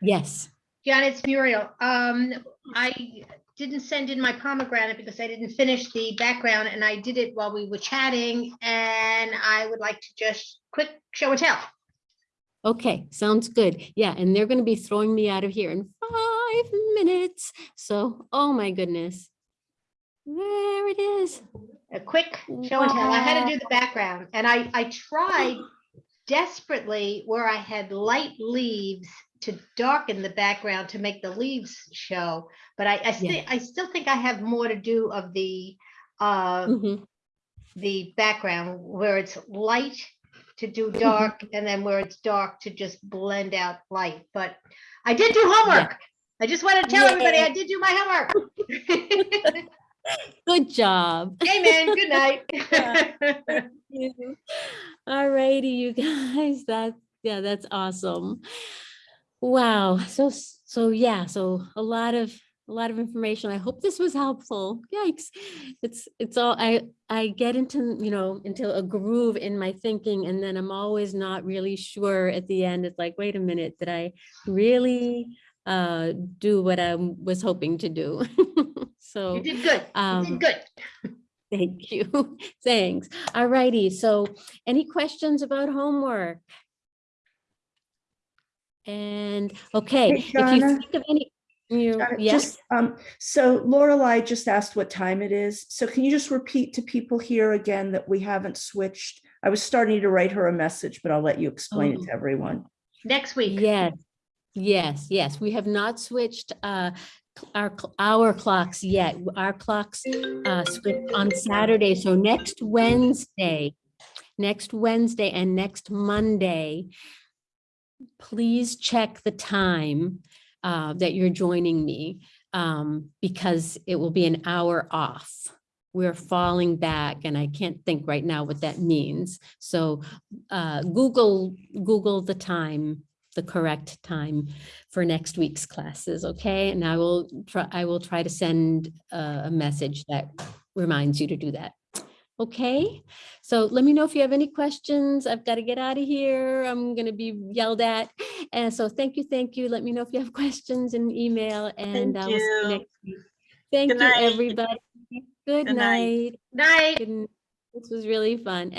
Speaker 1: yes.
Speaker 20: John, it's Muriel. Um, I didn't send in my pomegranate because I didn't finish the background and I did it while we were chatting and I would like to just quick show and tell.
Speaker 1: Okay, sounds good. Yeah, and they're going to be throwing me out of here in five minutes. So, oh my goodness. There it is.
Speaker 20: A quick show and tell. I had to do the background and I, I tried desperately where I had light leaves to darken the background to make the leaves show. But I, I still, I still think I have more to do of the, uh,
Speaker 1: Mhm.
Speaker 20: the background where it's light to do dark and then where it's dark to just blend out light. But I did do homework. I just want to tell everybody I did do my homework.
Speaker 1: Good job.
Speaker 20: Amen. Good night.
Speaker 1: All righty, you guys, that, yeah, that's awesome. Wow, so, so yeah, so a lot of, a lot of information. I hope this was helpful. Yikes. It's, it's all, I, I get into, you know, into a groove in my thinking and then I'm always not really sure at the end. It's like, wait a minute, did I really uh, do what I was hoping to do? So.
Speaker 20: You did good. You
Speaker 1: um,
Speaker 20: did good.
Speaker 1: Thank you. Thanks. All righty. So any questions about homework? And, okay,
Speaker 5: Hey,
Speaker 1: if you think of any, you,
Speaker 5: Got
Speaker 1: yes,
Speaker 5: Just, um, so Lorelei just asked what time it is. So can you just repeat to people here again that we haven't switched? I was starting to write her a message, but I'll let you explain it
Speaker 1: Oh.
Speaker 5: to everyone.
Speaker 20: Next week.
Speaker 1: yes, yes, yes. We have not switched uh, our, our clocks yet. Our clocks uh, switch on Saturday. So next Wednesday next Wednesday and next Monday, please check the time uh, that you're joining me um, because it will be an hour off. We're falling back and I can't think right now what that means. So uh, Google, Google the time, the correct time for next week's classes, okay? And I will try, I will try to send a, a message that reminds you to do that. Okay, so let me know if you have any questions. I've got to get out of here. I'm going to be yelled at. And so thank you, thank you. Let me know if you have questions in email and
Speaker 6: Thank
Speaker 1: I will see you
Speaker 6: you.
Speaker 1: next week. Thank
Speaker 6: Good
Speaker 1: you,
Speaker 6: night.
Speaker 1: everybody. Good
Speaker 6: Good night.
Speaker 1: night.
Speaker 20: Night.
Speaker 1: This was really fun.